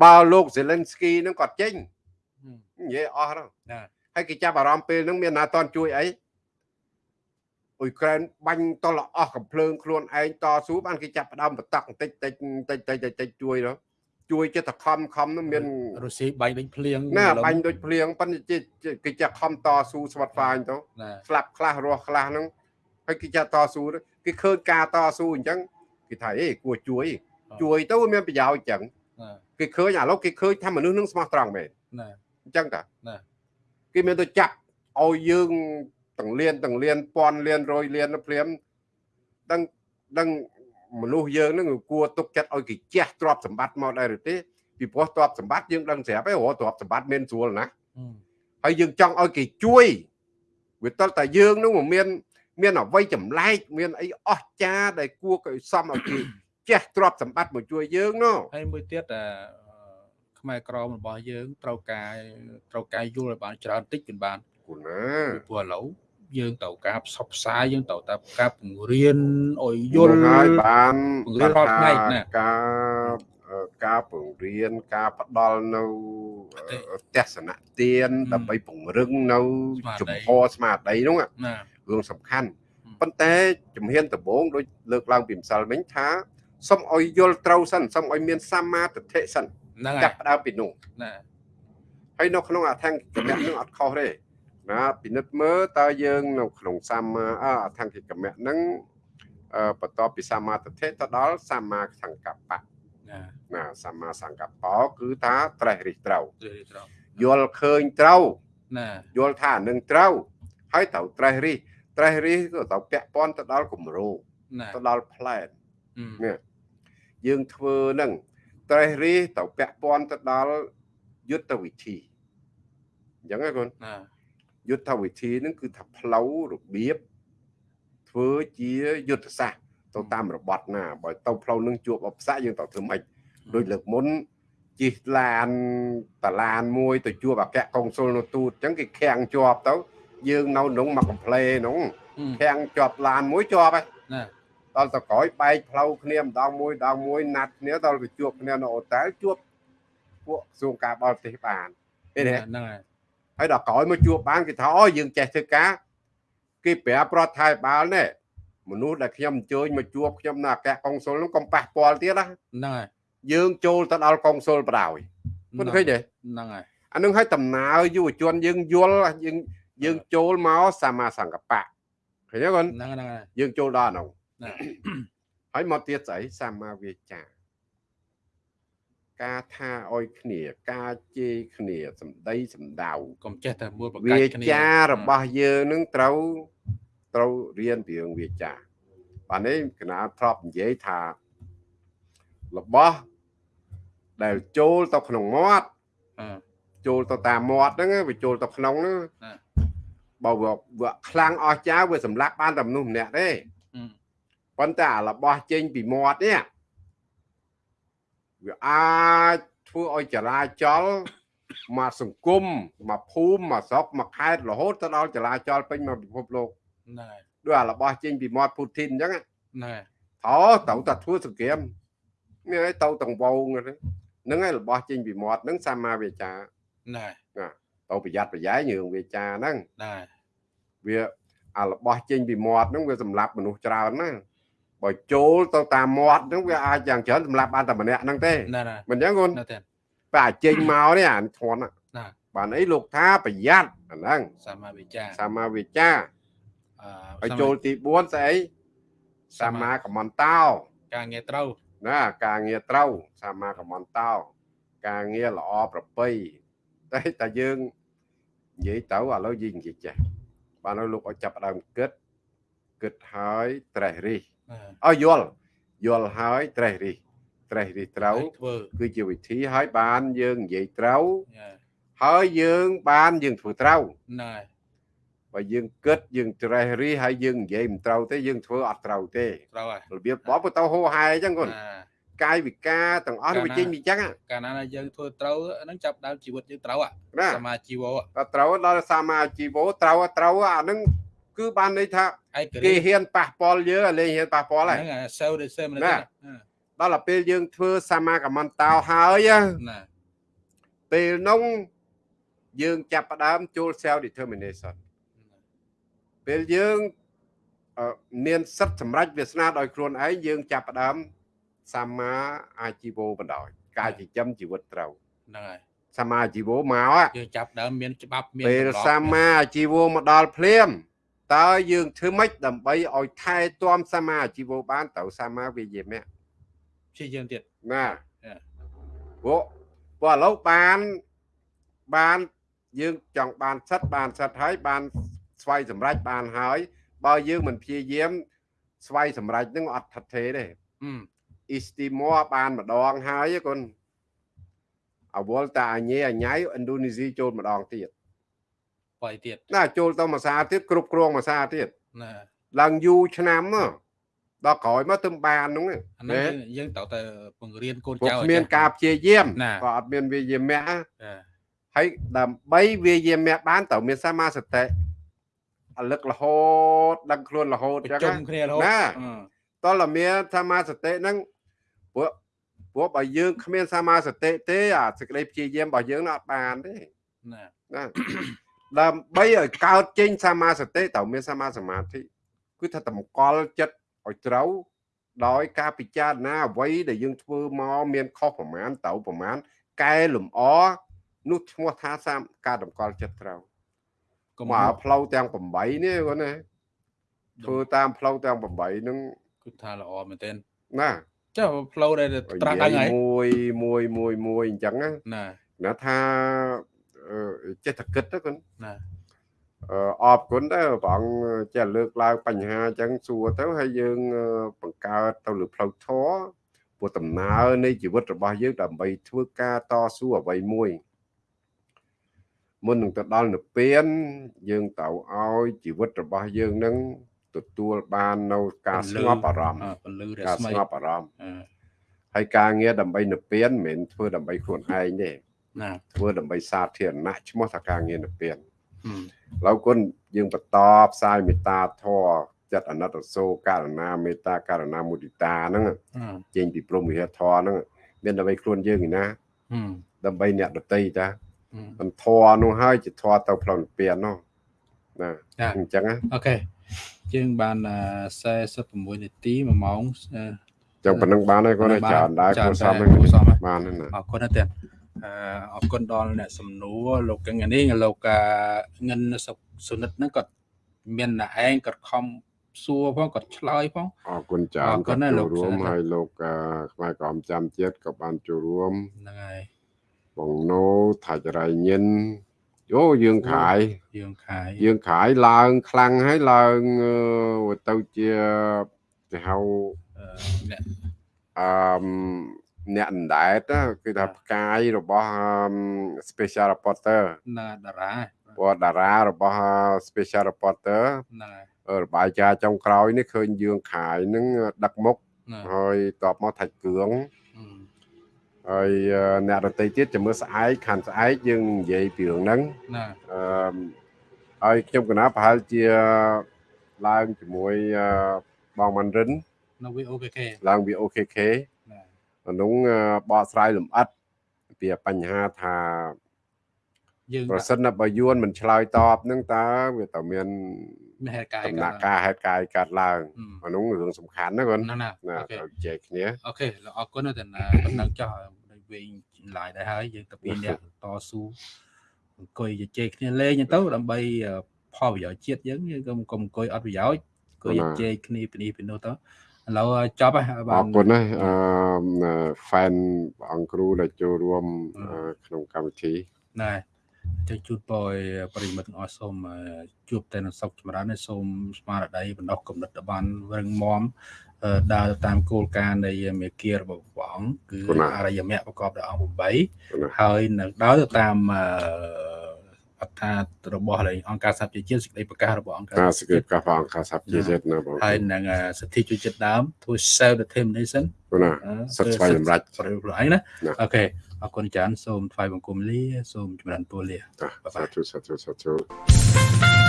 បើលោកសេលិនស្គីនឹងគាត់ចេញនិយាយអស់ទៅ ហើយគេចាប់អារម្មណ៍ពេលហ្នឹងមានណាតន់ជួយអីអ៊ុយក្រែនបាញ់តលអស់កំភ្លើងខ្លួនឯងតស៊ូបានគេចាប់ផ្ដើមបតកបន្តិចតិចតិចតិចតិចជួយទៅជួយចិត្តខំខំនោះមាន
រុស្ស៊ីបាញ់ដូចភ្លៀង
ណាបាញ់ដូចភ្លៀងប៉ុន្តែគេចាក់ខំតស៊ូស្វាត់ហ្វាញទៅស្លាប់ខ្លះរស់ខ្លះហ្នឹងហើយគេចាក់តស៊ូគេឃើញការតស៊ូអញ្ចឹងគេថាអេគួរជួយជួយទៅវាមានប្រយោជន៍អញ្ចឹង
ណា
គេឃើញឥឡូវគេឃើញថាមនុស្សនឹងស្មោះត្រង់មែន
ណា
អញ្ចឹងតា
ណា
គេមានទៅចាប់ឲ្យយើងទាំងលៀនទាំងលៀនពាន់លៀនរយលៀនទៅព្រាមដឹងដឹងមនុស្សយើងនឹងគួរទុកចិត្តឲ្យគេជះទ្រព្យសម្បត្តិមកដែរឬទេពីព្រោះទ្រព្យសម្បត្តិយើងដឹងស្រាប់ហើយរកទ្រព្យសម្បត្តិមានស្រួលណាស់
អឺ
ហើយយើងចង់ឲ្យគេជួយវាតលតែយើងនឹងមិនមាន មានអវ័យចម្លែកមានអីអស្ចារ្យដែលគួរឲ្យសមឲ្យគេចេះទ្រព្យសម្បត្តិមកជួយយើងណោះ
ហើយមួយទៀតអា ខ្មែរក្រមរបស់យើងត្រូវការត្រូវការយល់ឲ្យបានច្រើនតិចពីបាន
គូណា
ពីព្រោះឥឡូវយើងត្រូវការផ្សព្វផ្សាយយើងត្រូវតែការពង្រៀនឲ្យយ
យ
ល់
ល់ហើយបាន
ពង្រៀនរាល់ថ្ងៃណា
ការអឺការពង្រៀនការផ្ដល់នៅអឺទស្សនៈទាន
ហឹម
ដើម្បីពង្រឹងនៅ
ស្មារតី
ជំហរស្មារតីហ្នឹង
ណា
រឿងសំខាន់
ហឹម
ប៉ុន្តែជំហានដំបូងដូចលើកឡើងពីម្សិលមិញថាសូមឲ្យយល់ត្រូវសិនសូមឲ្យមានសម្មាទិដ្ឋិសិន
ហ្នឹងហើ
ចាប់
យ
ផ្ដើមពីនោះ
ណា
ហើយនៅក្នុងអថង្គិកមៈនឹងអត់ខុសទេណាពិនិត្យមើលតើយើងនៅក្នុងសម្មាអអថង្គិកមៈនឹងអឺបន្ទាប់ពីសម្មាទិដ្ឋិទៅដល់សម្មាសង្កប្បៈ
ណា
ណាសម្មាសង្កប្បៈគឺថាត្រេះរិះត្រូវ
ត្រូវត្រូវ
យល់ឃើញត្រូវ
ណា
យល់ថាអានឹងត្រូវហើយត្រូវត្រេះរិះត្រេះរិះក៏ត្រូវពាក់ព័ន្ធទៅដល់គម្រោង
ណា
ទៅដល់ផ្លែន
អឺ
នេះយើងធ្វើនឹង ត្រេះរិះត្រូវពាក់ព័ន្ធទៅដល់យុទ្ធវិធីអញ្ចឹងណាកូន
ណា
យុទ្ធវិធីហ្នឹងគឺថាផ្លូវរបៀបធ្វើជាយុទ្ធសាស្ត្រទៅតាមរបត់ណាបើទៅផ្លូវហ្នឹងជួបឧបសគ្គយើងត្រូវធ្វើម៉េចដូចលើកមុនជិះឡានតឡានមួយទៅជួបអគ្គកុងស៊ុលនៅទូតអញ្ចឹងគេខាំងជាប់ទៅ យើងនៅក្នុងមកកំ pl េហ្នឹង
អឺ
ខាំងជាប់ឡានមួយជាប់ហើយ
ណា
ដល់ទៅក្រោយបែកផ្លូវគ្នាម្ដងមួយដងមួយណាត់គ្នាដល់ទៅជួបគ្នានៅអូតែលជួបពួកសួងការបរទេសបានឃើញទេ
ហ្នឹងហើយ
ហើយដល់ក្រោយមកជួបបានគេថាអូយើងចេះធ្វើការគេប្រាប់រដ្ឋាភិបាលនេះមនុស្សដែលខ្ញុំអញ្ជើញមកជួបខ្ញុំនៅអគ្គកុងស៊ុលហ្នឹងកុំប៉ះពាល់ទៀតណា
ហ្នឹងហើយ
យើងចូលទៅដល់កុងស៊ុលបដ ாய் មិនឃើញទេ
ហ្នឹងហើយ
អានឹងឲ្យដំណើរយុវជនយើងយល់យើងយើងចូលមកសមាសង្កបៈឃើញទេគាត់
ហ្នឹងហ្នឹងហើយ
យើងចូលដល់ហ្នឹង
ណា
ហើយមកទៀតស្អីសមាវាចាការថាឲ្យគ្នា ការជេរគ្នាសម្ដីសម្ដៅ
កុំចេះតែមួយប្រកា
វា
ច់គ្នា
ចារបស់យើងនឹងត្រូវត្រូវរៀនពីរឿងវាចាបាទនេះកណាធ្លាប់និយាយថារបស់ដែលចូលទៅក្នុងមាត់
អឺ
ចូលទៅតាមមាត់ហ្នឹងវាចូលទៅក្នុងហ្នឹង
ណា
បើវាវាខ្លាំងអស់ចាវាសម្លាប់បានតែមនុស្សម្នាក់ទេ
អឺ
ប៉ុន្តែអារបស់ចេញពីមាត់នេះវាអាចធ្វើឲ្យចរាចរណ៍មកសង្គមមកភូមិមកស្រុកមកខេត្តរហូតទៅដល់ចរាចរណ៍ពេញមកពិភពលោក
ហ្នឹងហើយ
ដូចអារបស់ចេញពីមាត់ពូធីនអញ្ចឹងណា
ហ្នឹងហើយ
ថត្រូវតែធ្វើសង្គ្រាមនេះឲ្យទៅទាំងវងហ្នឹងហើយរបស់ចេញពីមាត់ហ្នឹងសម្មាវាចា
ហ្នឹងហើយ
ទៅប្រយ័ត្នប្រយែងរឿងវាចាហ្នឹង
ហ្នឹងហើយ
វាអារបស់ចេញពីមាត់ហ្នឹងវាសម្លាប់មនុស្សច្រើនណាស់ បើចូលទៅតាមមាត់ហ្នឹងវាអាចយ៉ាងច្រើនសម្លាប់បានតែម្នាក់ហ្នឹងទេ
ហ្នឹងហើយ
មិនអញ្ចឹងគុណ
នៅតែ
តែអាចចេញមកនេះអានេះធ្ងន់ណាស់
ណា
បានអីលោកថាប្រយ័ត្នអាហ្នឹង
សម្មាវិចា
សម្មាវាចា
អឺ
ហើយចូលទី4ស្អីសម្មាកមន្តោ
ការងារត្រូវ
ណាការងារត្រូវសម្មាកមន្តោការងារល្អប្រពៃតែតែយើងនិយាយទៅឥឡូវយើងនិយាយចេះបានឲ្យលោកឲ្យចាប់ផ្ដើមគិតគិតហើយត្រេះរិះ
អឺ
ឲ្យយល់យល់ហើយត្រេះរិះត្រេះរិះត្រូវ
ធ្វើ
គឺជាវិធីឲ្យបានយើងនិយាយត្រូវ
យ៉ា
ហើយយើងបានយើងធ្វើត្រូវ
ហ្នឹងហើយ
បើយើងគិតយើងត្រេះរិះហើយយើងនិយាយមិនត្រូវទេយើងធ្វើអត់ត្រូវទេ
ត្រូវហើយ
របៀបបបទៅហោហែអញ្ចឹងគាត់
អា
កាយវិការទាំងអស់នេះវាចេញពីអញ្ចឹងហ่ะ
កាលណាយើងធ្វើត្រូវហ្នឹងចាប់ដើមជីវិតយើងត្រូវហ่ะ
ណា
សមាជីវៈ
តែត្រូវដល់សមាជីវោត្រូវត្រូវអាហ្នឹង គឺបានន័យថា
ឯក
គេ
រាជ្យ
ហ៊ានប៉ះពាល់យើងឲ្យលេងហ៊ានប៉ះពាល់ហើយ
ហ្នឹងហើយសេវដូចសេវមិន
ណា
ទេ
ដល់តែពេលយើងធ្វើសមាកមន្តោហើយណា
ណា
ពេលនោះយើងចាប់ផ្ដើមចូល self determination ពេលយើងអឺមានសិទ្ធិសម្រេចវាសនាដោយខ្លួនឯងយើងចាប់ផ្ដើមសម្មាអាជីវោបណ្ដោយការចិញ្ចឹមជីវិតត្រូវ
ហ្នឹងហើយ
សម្មាអាជីវោមកហ่ะ
យើងចាប់ដើមមានច្បាប់មាន
ពេល
ទម្លាប់
សម្មាអាជីវោមកដល់ភ្លាម តើយើងធ្វើម៉េចដើម្បីឲ្យថែទាំសមាអាជីវបានត្រូវសមាវិយាមៈ
ព្យាយាមទៀត
ណាព្រោះព្រោះឥឡូវបានបានយើងចង់បានសិទ្ធបានសិទ្ធហើយបានស្វ័យសម្រេចបានហើយ បើយើងមិនព្យាយាម ស្វ័យសម្រេចនឹងអត់ថិតទេទេអ៊ីស្ទីម័របានម្ដងហើយគុណអវលតាអញេអញៃឥណ្ឌូនេស៊ីចូលម្ដងទៀត
បាយទៀត
ណាចូលទៅមួយសាទៀតគ្រប់គ្រងមួយសាទៀតណាឡើងយូរឆ្នាំដល់ក្រោយមកទៅបានហ្នឹង
អានេះយើងត្រូវតែបង្រៀនកូនចៅ
គ្មានការព្យាយាមក៏អត់មានវាយាមៈហើយដើម្បីវាយាមៈបានត្រូវមានសមាសតិអលឹករហូតដឹងខ្លួនរហូត
ចឹងណាគ្នារហូតណា
តលមានសមាសតិហ្នឹងព្រោះព្រោះបើយើងគ្មានសមាសតិទេអាសេចក្តីព្យាយាមរបស់យើងអត់បានទេណាណា ដើម្បីឲ្យកើតចេញសមាសតិត្រូវមានសមាសមាធិគឺថាតម្កល់ចិត្តឲ្យត្រូវដោយការពិចារណាអ្វីដែលយើងធ្វើមកមានខុសប្រមាណទៅប្រមាណកែលម្អនោះឈ្មោះថាសាមការតម្កល់ចិត្តត្រូវកុំមកផ្លូវទាំង8នេះគាត់ណាធ្វើតាមផ្លូវទាំង8ហ្នឹង
គឺថាល្អមែនទែន
ណា
ចុះផ្លូវដែលត្រាស់ដឹងហើយ
មួយមួយមួយមួយអញ្ចឹងណាណាថា ចេះតែគិតទៅគាត់ណាអរគុណដែរព្រះអង្គចេះលើកឡើងបញ្ហាអញ្ចឹងសួរទៅហើយយើងបង្កើតទៅលើផ្លូវធម៌ព្រោះដំណើរនៃជីវិតរបស់យើងដើម្បីធ្វើការតស៊ូអ្វីមួយមុននឹងទៅដល់និព្វាន យើងត្រូវឲ្យជីវិតរបស់យើងនឹងទទួលបាននៅការស្ងប់អារម្មណ៍ការស្ងប់អារម្មណ៍ហើយការងារដើម្បីនិព្វានមិនមែនធ្វើដើម្បីខ្លួនឯងទេ ណាធ្វើដើម្បីសាធារណៈឈ្មោះថាការងារនិព្វានឡើយគុណយើងបន្តផ្សាយមេត្តាធម៌ចិត្តអណត្តសោករណាមេត្តាករណាមុទិតាហ្នឹងចេញពីព្រមវិហារធម៌ហ្នឹងមានដើម្បីខ្លួនយើងឯណាដើម្បីអ្នកដតីតាមិនធរនោះហើយជាធរទៅផ្លូវនិព្វាននោះណាអញ្ចឹង
អូខេយើងបាន46នាទី1ម៉ោង
ចឹងប៉ុណ្ណឹងបានហើយគាត់ច្រើនដែរគួរសមហ្នឹងបានណា
អរគុណណាស់ទៀត អរគុណដល់អ្នកសំណួរលោកកញ្ញានេះលោកងិនសុនិតហ្នឹងគាត់មានតែឯងគាត់ខំសួរផងគាត់ឆ្លើយផង
អរគុណច្រើនគាត់ចូលរួមហើយលោកខ្មែរក្រមចាំជាតិក៏បានចូលរួម
ហ្នឹងហើយ
បងណូថាចរៃញិនយោយើងខាយ
យើងខាយ
យើងខាយឡើងខ្លាំងហើយឡើងទៅជាគេហៅអ្នក អឺអ្នកអណ្ដែតគឺថាផ្កាយរបស់ special reporter
ណាតារា
ព្រោះតារារបស់ special reporter ណារបាយការណ៍ចុងក្រោយនេះឃើញយើងខាយនឹងដឹកមុខហើយតបមកថាច់គ្រឿងហើយអ្នករតីទៀតចាំមើលស្អែកខាន់ស្អែកយើងនិយាយពីរឿងហ្នឹងណាអឺហើយខ្ញុំកណាប្រហែលជាឡើងជាមួយបងម៉ាន់រិន
នៅ VOKK
ឡើង VOKK ក្នុងបកស្រាយលម្អិតពីបញ្ហាថាយើងប្រសិនបើយួនមិនឆ្លើយតបនឹងតើវាតើមាន
ហេតុការណ៍
ដំណាក់កាលហេតុការណ៍កាត់ឡើងក្នុងរឿងសំខាន់ណាគាត់
ណា
ទៅជែកគ្នា
អូខេអរគុណទៅណាប៉ុណ្ណឹងចោះវិញឡាយដែរហើយយើងទៅពីអ្នកតស៊ូអង្គុយជជែកគ្នាលេងទៅដើម្បីផលប្រយោជន៍ជាតិយើងយើងកុំកុំអង្គុយអត់ប្រយោជន៍អង្គុយជជែកគ្នាពីនេះពីនោះទៅ ឥឡូវចប់ហើយ
បាទអរគុណណាអឺ fan អង្គគ្រូដែលចូលរួមក្នុងកម្មវិធី
ណែចង់ជូនពរប្រិមិត្តទាំងអស់សូមជួបតែនឹងសុខចម្រើនសូមស្មារតីបណ្ដោះគំនិតឲ្យបានរឹងមាំដើរតាមគោលការណ៍នៃមេគារបស់ព្រះអង្គគឺអរិយមគ្គប្រកបដោយអង្គ8ហើយនឹងដើរទៅតាមអ ត្ថារបស់អង្គការសហប្រជាជាតិសេចក្តីប្រកាសរបស់អង្គការ
សេចក្តីប្រកាសរបស់អង្គការសហប្រជាជាតិណាបង
ហើយនឹងសិទ្ធិជួយចិត្តដើមធ្វើ self determination
ណាសិទ្ធិស្វែងសម្រេច
ខ្លួនឯងណាអូខេអរគុណច្រើនសូមថ្វាយបង្គំលាសូមចម្រើនពរលា
សាធុសាធុសាធុ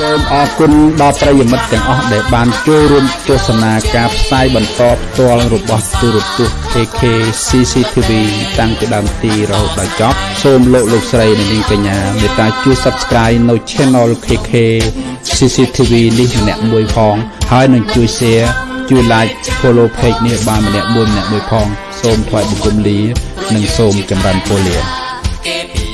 សូមអរគុណដល់ប្រិយមិត្តទាំងអស់ដែលបានចូលរួមទស្សនាការផ្សាយបន្តផ្ទាល់របស់ទូរទស្សន៍ AK CCTV តាំងពីដើមទីរហូតដល់ចប់សូមលោកលោកស្រីនិងនាងកញ្ញាមេត្តាជួយ Subscribe នៅ Channel KK CCTV នេះម្នាក់មួយផងហើយនឹងជួយ Share ជួយ Like Follow Page នេះបានម្នាក់មួយម្នាក់មួយផង សូមថ្វាយបង្គំលា និងសូមចម្រើនពរលា